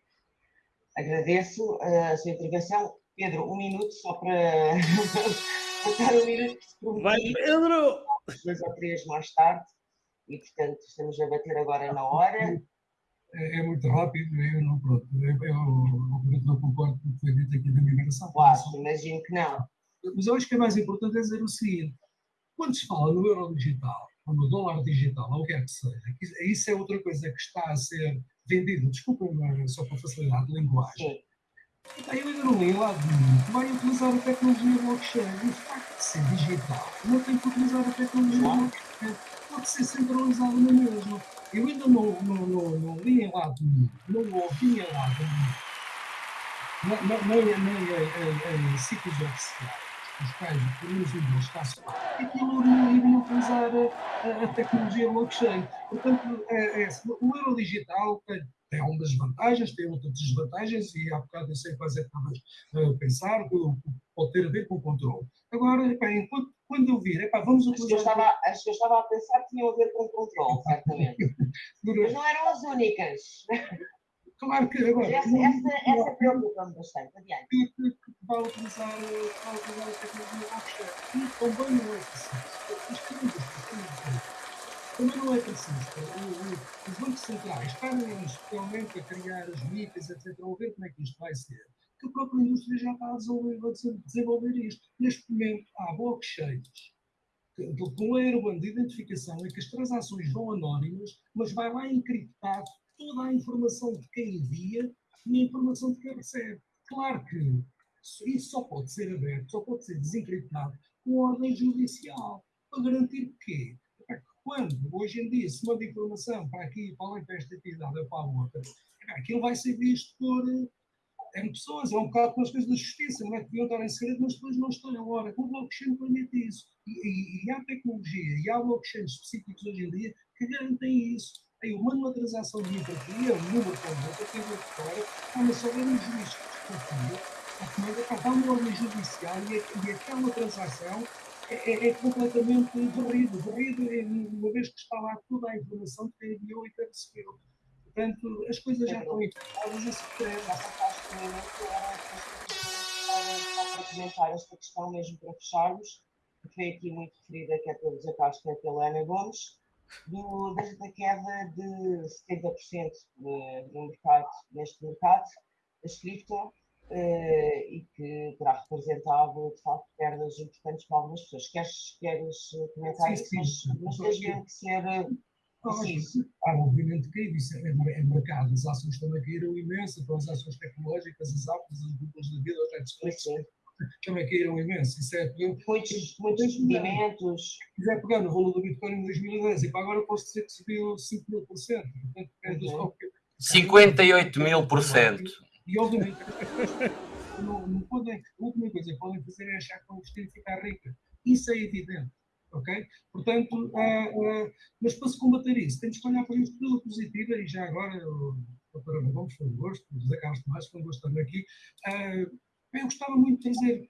Agradeço a sua intervenção. Pedro, um minuto só para passar um minuto que se Vai, Pedro! dois ou três mais tarde, e portanto estamos a bater agora na hora. É, é muito rápido, eu não, pronto, eu, eu, obviamente não concordo com o que foi dito aqui da migração. Claro, imagino que não. Mas eu acho que é mais importante é dizer o seguinte: quando se fala no euro digital, ou no dólar digital, ou o que é que seja, isso é outra coisa que está a ser vendida, desculpem, mas só para facilidade de linguagem. Sim. Eu ainda não li lá de nenhum que vai utilizar a tecnologia blockchain. O facto de ser digital não tem que utilizar a tecnologia Claro. blockchain. Pode ser centralizado na mesma. Eu ainda não, não, não, não li em lado nenhum, não ouvi em lado nenhum, nem, nem, nem, nem em, em ciclos oficiais, os um deles, está só, que aquilo não iria utilizar a, a, tecnologia blockchain. Portanto, é, é, o euro digital tem, tem algumas vantagens, tem outras desvantagens, e há bocado eu sei quais é que estavas a pensar, que pode ter a ver com o controle. Agora, epá, enquanto, quando eu vir, epá, vamos As que, eu utilizar. estava, as que eu estava a pensar tinham a ver com o controle, certamente. Mas não eram as únicas. Claro que agora. essa, não- essa, essa preocupa-me bastante. Adiante. que, que, que vai utilizar, eh, vai utilizar a tecnologia blockchain. E também não é preciso. Os clientes também não é preciso. O- o- Os bancos centrais estarem especialmente a criar as mitas, etc., ou ver como é que isto vai ser. que a própria indústria já está a desenvolver, a isto. Neste momento, há blockchains com layer de identificação em que as transações vão anónimas, mas vai lá encriptar toda a informação de quem envia e a informação de quem recebe. Claro que isso só pode ser aberto, só pode ser desencriptado com ordem judicial, para garantir que quando hoje em dia se manda informação para aqui, para além para esta entidade ou para a outra, aquilo vai ser visto por é pessoas, é um bocado com as coisas da justiça, não é? Que deviam estar em segredo, mas depois não estão. Agora, o blockchain permite isso. E, e, e há tecnologia, e há blockchains específicos hoje em dia que garantem isso. Aí uma transação de empatia, um número com outro, tem uma vitória, mas só vem um juiz que desconfia, a dá uma ordem judicial e, e aquela transação é, é, é, completamente varrido. Varrido, uma vez que está lá toda a informação que quem enviou e quem recebeu. Portanto, as coisas já estão informadas a sofrer. Nessa fase de para, para comentar esta questão mesmo para fecharmos, que foi aqui muito referida, que é Castro e pela Ana Gomes, do, desde a queda de 70% no mercado, neste mercado, das cripto, Uh, e que terá representado, de facto, perdas importantes para algumas pessoas. Queres, queres comentar isso? Mas, mas tens que ser preciso. Ah, obviamente que isso é, é mercado. As ações também caíram imenso, então as ações tecnológicas, as Apples, as Googles da vida, os Netflix, também caíram imenso. Isso é, muitos, muitos movimentos. Se quiser pegar no valor do Bitcoin em 2010 e para agora posso dizer que subiu 5 mil por cento. 58 mil por cento. E obviamente, não, não podem, a última coisa que podem fazer é achar que vão vestir e ficar rica. Isso é evidente. Ok? Portanto, uh, uh, mas para se combater isso, temos que olhar para isso pela positiva e já agora, doutora Gomes, foi um gosto, José Carlos Tomás, foi um gosto estar aqui. Uh, eu gostava muito de trazer,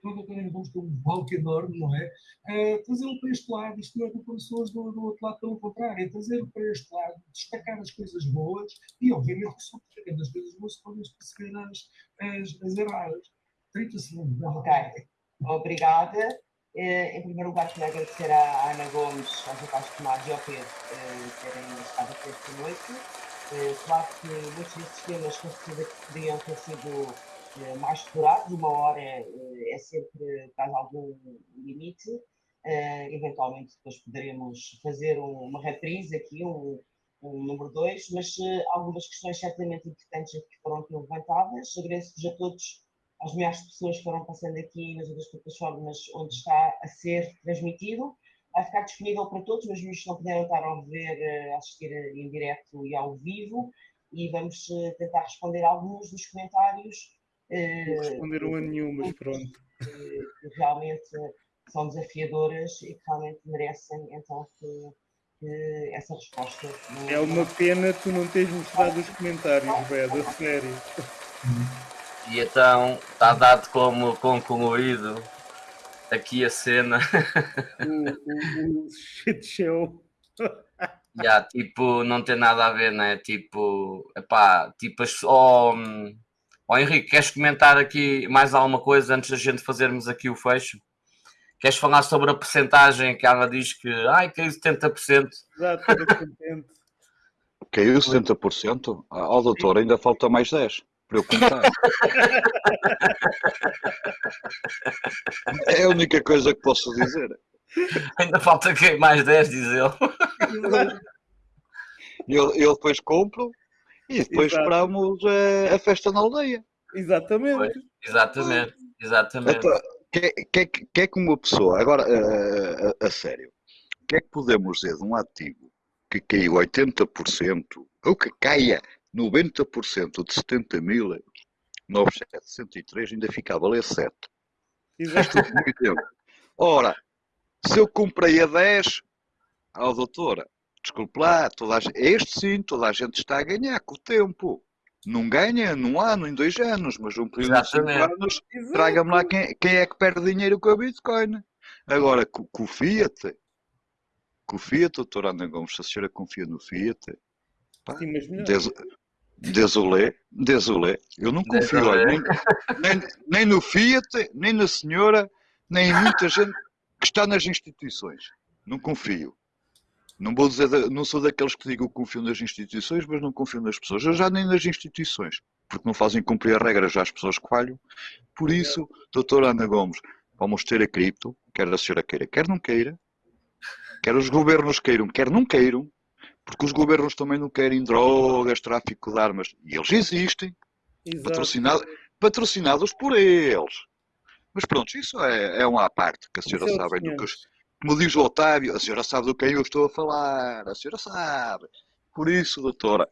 para doutora Gomes tem um palco enorme, não é? Uh, trazê-lo para este lado, isto não é para pessoas do, do outro lado, pelo contrário, é trazê-lo para este lado, destacar as coisas boas e, obviamente, que só destacando as coisas boas se podem perceber as, as, as erradas. 30 segundos. Ok, obrigada. Eh, em primeiro lugar, quero agradecer à Ana Gomes, ao José Carlos Tomás e ao Pedro eh, terem estado aqui esta noite. Eh, claro que muitos desses temas com certeza poderiam ter sido mais explorados, uma hora é sempre traz algum limite. eventualmente depois poderemos fazer uma reprise aqui, um, um número 2, mas algumas questões certamente importantes que foram aqui levantadas. Agradeço-vos a todos as milhares de pessoas que foram passando aqui nas outras plataformas onde está a ser transmitido. Vai ficar disponível para todos, mas se não puderam estar a ver, eh, a assistir em direto e ao vivo. E vamos eh, tentar responder alguns dos comentários. Eh, não responderam a nenhum, mas pronto. Que realmente são desafiadoras e que realmente merecem então que, que essa resposta. É uma pena tu não teres mostrado os comentários, Beda, a sério. E então está dado como concluído aqui a cena. O, o, o shit show. yeah, tipo, não tem nada a ver, né? Tipo, epá, tipo, oh, oh Henrique, queres comentar aqui mais alguma coisa antes da gente fazermos aqui o fecho? Queres falar sobre a percentagem que ela diz que ai, caiu 70%? Exato, Caiu 70%? Ah, oh, doutor, ainda falta mais 10% para eu contar. é a única coisa que posso dizer. Ainda falta que mais 10, diz ele. Eu, eu depois compro e depois Exato. esperamos a, a, festa na aldeia. Exatamente. Pois, exatamente, exatamente. Então, que, que, que é que uma pessoa, agora a, a, a sério, o que é que podemos dizer de um ativo que caiu 80% ou que caia 90% de 70 mil euros, 9,703 ainda fica a valer 7. Exato. muito tempo. Ora, se eu comprei a 10, ao doutora, desculpe lá, toda a, este sim, toda a gente está a ganhar com o tempo. Não ganha num ano, em dois anos, mas um período Exatamente. de 5 anos, traga-me lá quem, quem, é que perde dinheiro com a Bitcoin. Agora, com, com o Fiat, com o Fiat, doutora Ana Gomes, se a senhora confia no Fiat, pá, Sim, mas des, Desolé, desolé. Eu não confio olha, nem, nem, nem, no Fiat, nem na senhora, nem em muita gente que está nas instituições. Não confio. Não vou dizer, não sou daqueles que digam que confio nas instituições, mas não confio nas pessoas. Eu já nem nas instituições, porque não fazem cumprir a regra já as pessoas que falham. Por isso, doutora Ana Gomes, vamos ter a cripto, quer a senhora queira, quer não queira, quer os governos queiram, quer não queiram, porque os governos também não querem drogas, tráfico de armas, e eles existem, patrocinado, patrocinados por eles. Mas pronto, isso é, é uma à parte, que a senhora sabe do que como diz o Otávio, a senhora sabe do que eu estou a falar, a senhora sabe. Por isso, doutora,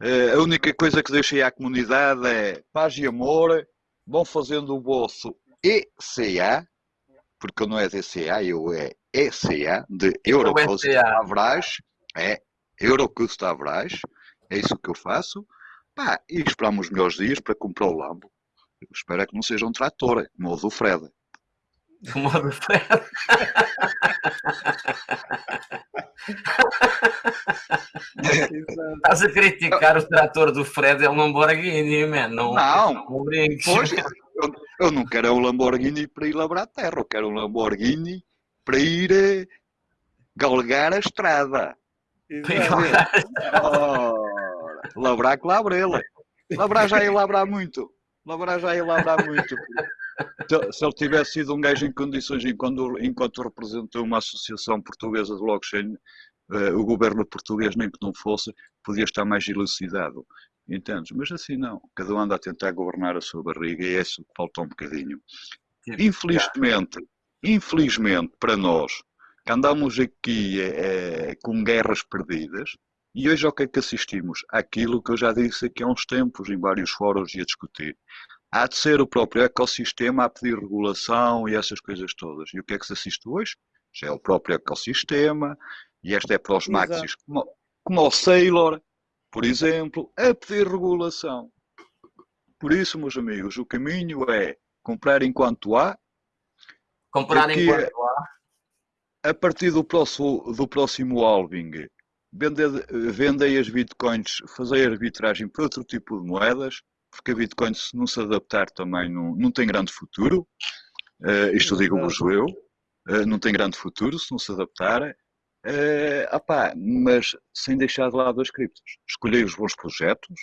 eh, a única coisa que deixei à comunidade é paz e amor, vão fazendo o vosso ECA, porque não é DCA, eu é ECA, de Eurocost Avrais, é Eurocost Avrais, é isso que eu faço, pá, e esperamos os melhores dias para comprar o Lambo. Eu espero é que não seja um trator, como o do Fred. Do modo Fred. Estás a criticar o trator do Fred, é um Lamborghini, man. Não, não, não Pois, eu, eu, não quero um Lamborghini para ir labrar a terra, eu quero um Lamborghini para ir eh, galgar a estrada. Oh, labrar com labrela. Labrar já ia labrar muito. Labrar já ia labrar muito se ele tivesse sido um gajo em condições, enquanto, enquanto representou uma associação portuguesa de blockchain, uh, o governo português, nem que não fosse, podia estar mais elucidado. Entendes? Mas assim não. Cada um anda a tentar governar a sua barriga e é isso que falta um bocadinho. Infelizmente, infelizmente para nós, que andamos aqui é, com guerras perdidas, e hoje ao que é que assistimos? Aquilo que eu já disse aqui há uns tempos, em vários fóruns e a discutir há de ser o próprio ecossistema a pedir regulação e essas coisas todas. E o que é que se assiste hoje? Já é o próprio ecossistema, e esta é para os maxis como, como o Sailor, por exemplo, a pedir regulação. Por isso, meus amigos, o caminho é comprar enquanto há. Comprar enquanto há. A partir do próximo, do próximo halving, vendei as bitcoins, fazer arbitragem para outro tipo de moedas porque a Bitcoin, se não se adaptar também, não, não tem grande futuro. Uh, isto digo-vos eu. Uh, não tem grande futuro se não se adaptar. Uh, opá, mas sem deixar de lado as criptos. Escolhei os bons projetos,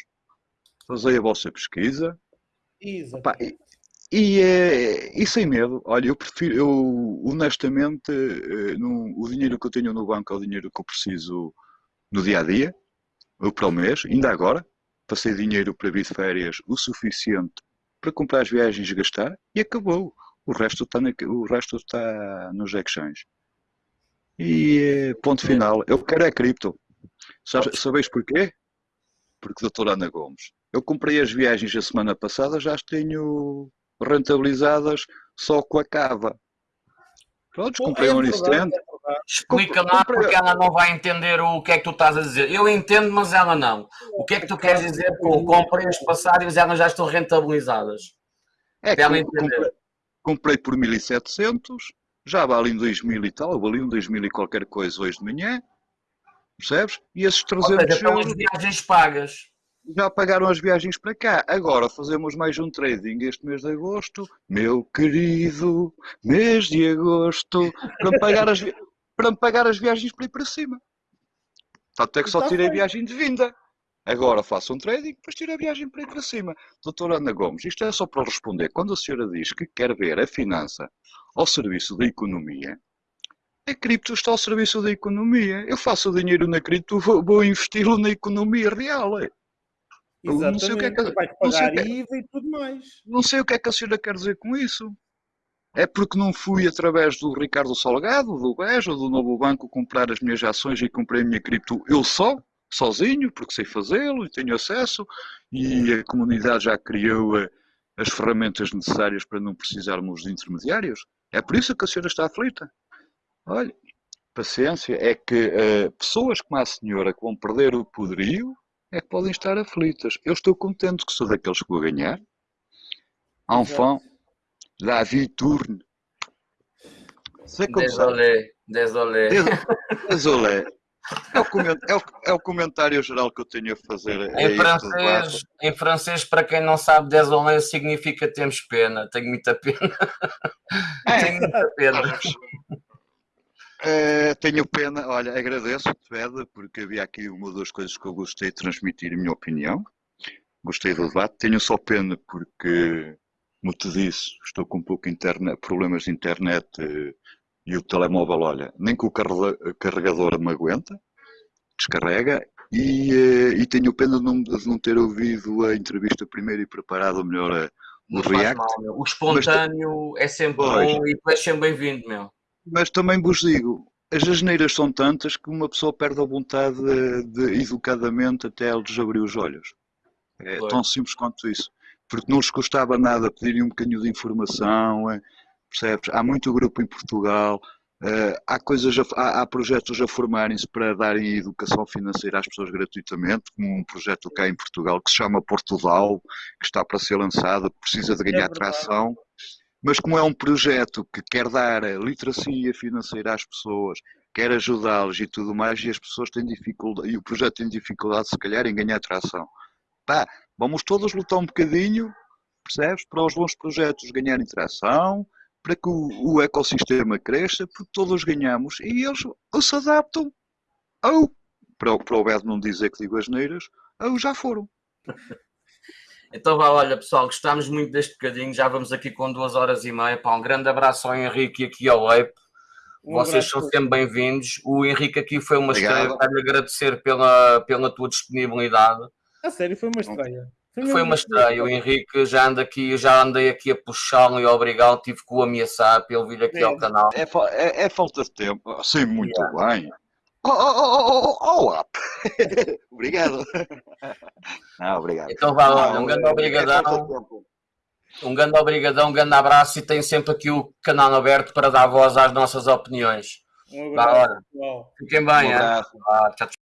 fazei a vossa pesquisa. Opá, e, e, e, sem medo, olha, eu prefiro, eu honestamente, no, o dinheiro que eu tenho no banco é o dinheiro que eu preciso no dia a dia, ou para o mês, ainda agora, passei dinheiro para vir de férias o suficiente para comprar as viagens e gastar e acabou. O resto está, na, o resto está nos exchanges. E eh, ponto final. Eu quero é cripto. Sabeis porquê? Porque, doutora Ana Gomes, eu comprei as viagens a semana passada, já as tenho rentabilizadas só com a cava. Pronto, comprei um instant. Explica lá porque ela não vai entender o que é que tu estás a dizer. Eu entendo, mas ela não. O que é que tu queres dizer com comprei as passagens elas já estão rentabilizadas? É que ela comprei, comprei por 1700, já vale em 2000 e tal, vale em 2000 e qualquer coisa hoje de manhã, percebes? E esses 300 Ou seja, euros... as viagens pagas já pagaram as viagens para cá. Agora fazemos mais um trading este mês de agosto, meu querido mês de agosto, para pagar as, para me pagar as viagens para ir para cima. Tanto é que só então tirei a viagem de vinda. Agora faço um trading, depois tiro a viagem para ir para cima. Doutora Ana Gomes, isto é só para responder. Quando a senhora diz que quer ver a finança ao serviço da economia, a cripto está ao serviço da economia. Eu faço o dinheiro na cripto, vou, vou investi-lo na economia real. É. Exatamente. Não sei o que é que, pagar é IVA e tudo mais. Não sei o que é que a senhora quer dizer com isso. É porque não fui através do Ricardo Salgado, do BES ou do Novo Banco comprar as minhas ações e comprei a minha cripto eu só, sozinho, porque sei fazê-lo e tenho acesso, e a comunidade já criou eh, as ferramentas necessárias para não precisarmos de intermediários. É por isso que a senhora está aflita. Olha, paciência, é que uh, pessoas como a senhora que vão perder o poderio é que podem estar aflitas. Eu estou contente que sou daqueles que vou ganhar. Enfant, la vie tourne. Désolé, désolé. Désolé. É o, é, o, é o, comentário geral que eu tenho a fazer. Em, é francês, em francês, para quem não sabe, désolé significa temos pena. Tenho muita pena. É. Tenho muita pena. Eh, tenho pena, olha, agradeço-te, porque havia aqui uma ou duas coisas que eu gostei de transmitir a minha opinião. Gostei do debate. Tenho só pena porque, como te disse, estou com um pouco internet, problemas de internet eh, e o telemóvel, olha, nem com o carrega- carregador me aguenta, descarrega. E, eh, e tenho pena de não, de não ter ouvido a entrevista primeiro e preparado melhor a, o React. mal. O espontâneo é sempre Pois. bom e tu és sempre bem-vindo, meu. Mas também vos digo, as asneiras são tantas que uma pessoa perde a vontade de, de educadamente até eles abrir os olhos. É Pois. tão simples quanto isso. Porque não lhes custava nada pedirem um bocadinho de informação, é, percebes? Há muito grupo em Portugal, eh, há, coisas a- há, há projetos a formarem-se para darem educação financeira às pessoas gratuitamente, como um projeto cá em Portugal que se chama Portugal, que está para ser lançado, precisa de ganhar verdade. tração. Mas como é um projeto que quer dar a literacia financeira às pessoas, quer ajudá-los e tudo mais, e as pessoas têm dificuldade, e o projeto tem dificuldade se calhar em ganhar tração. Pá, vamos todos lutar um bocadinho, percebes? Para os bons projetos ganharem tração, para que o, o ecossistema cresça, porque todos ganhamos e eles ou se adaptam, ou, para, o- para o Beto não dizer que digo as neiras, ou já foram. Então vá, olha pessoal, gostámos muito deste bocadinho, já vamos aqui com duas horas e meia. Pá, um grande abraço ao Henrique e aqui ao Ape. Um Vocês abraço são sempre bem-vindos. O Henrique aqui foi uma Obrigado. estreia, quero-lhe agradecer pela, pela tua disponibilidade. A sério, foi uma estreia. mesmo Foi uma estreia. O Henrique já anda aqui, já andei aqui a puxá-lo e a obrigá-lo, tive que o ameaçar para ele vir aqui É. ao canal. É, é- é falta de tempo, sim, muito bem. Oh, oh, oh, oh, oh, up. obrigado. Não, obrigado. Então vá, olha, um grande é- é obrigadão. Um grande obrigadão, um grande abraço e tem sempre aqui o canal aberto para dar voz às nossas opiniões. Um abraço. Fiquem bem, Um abraço. Tchau, tchau.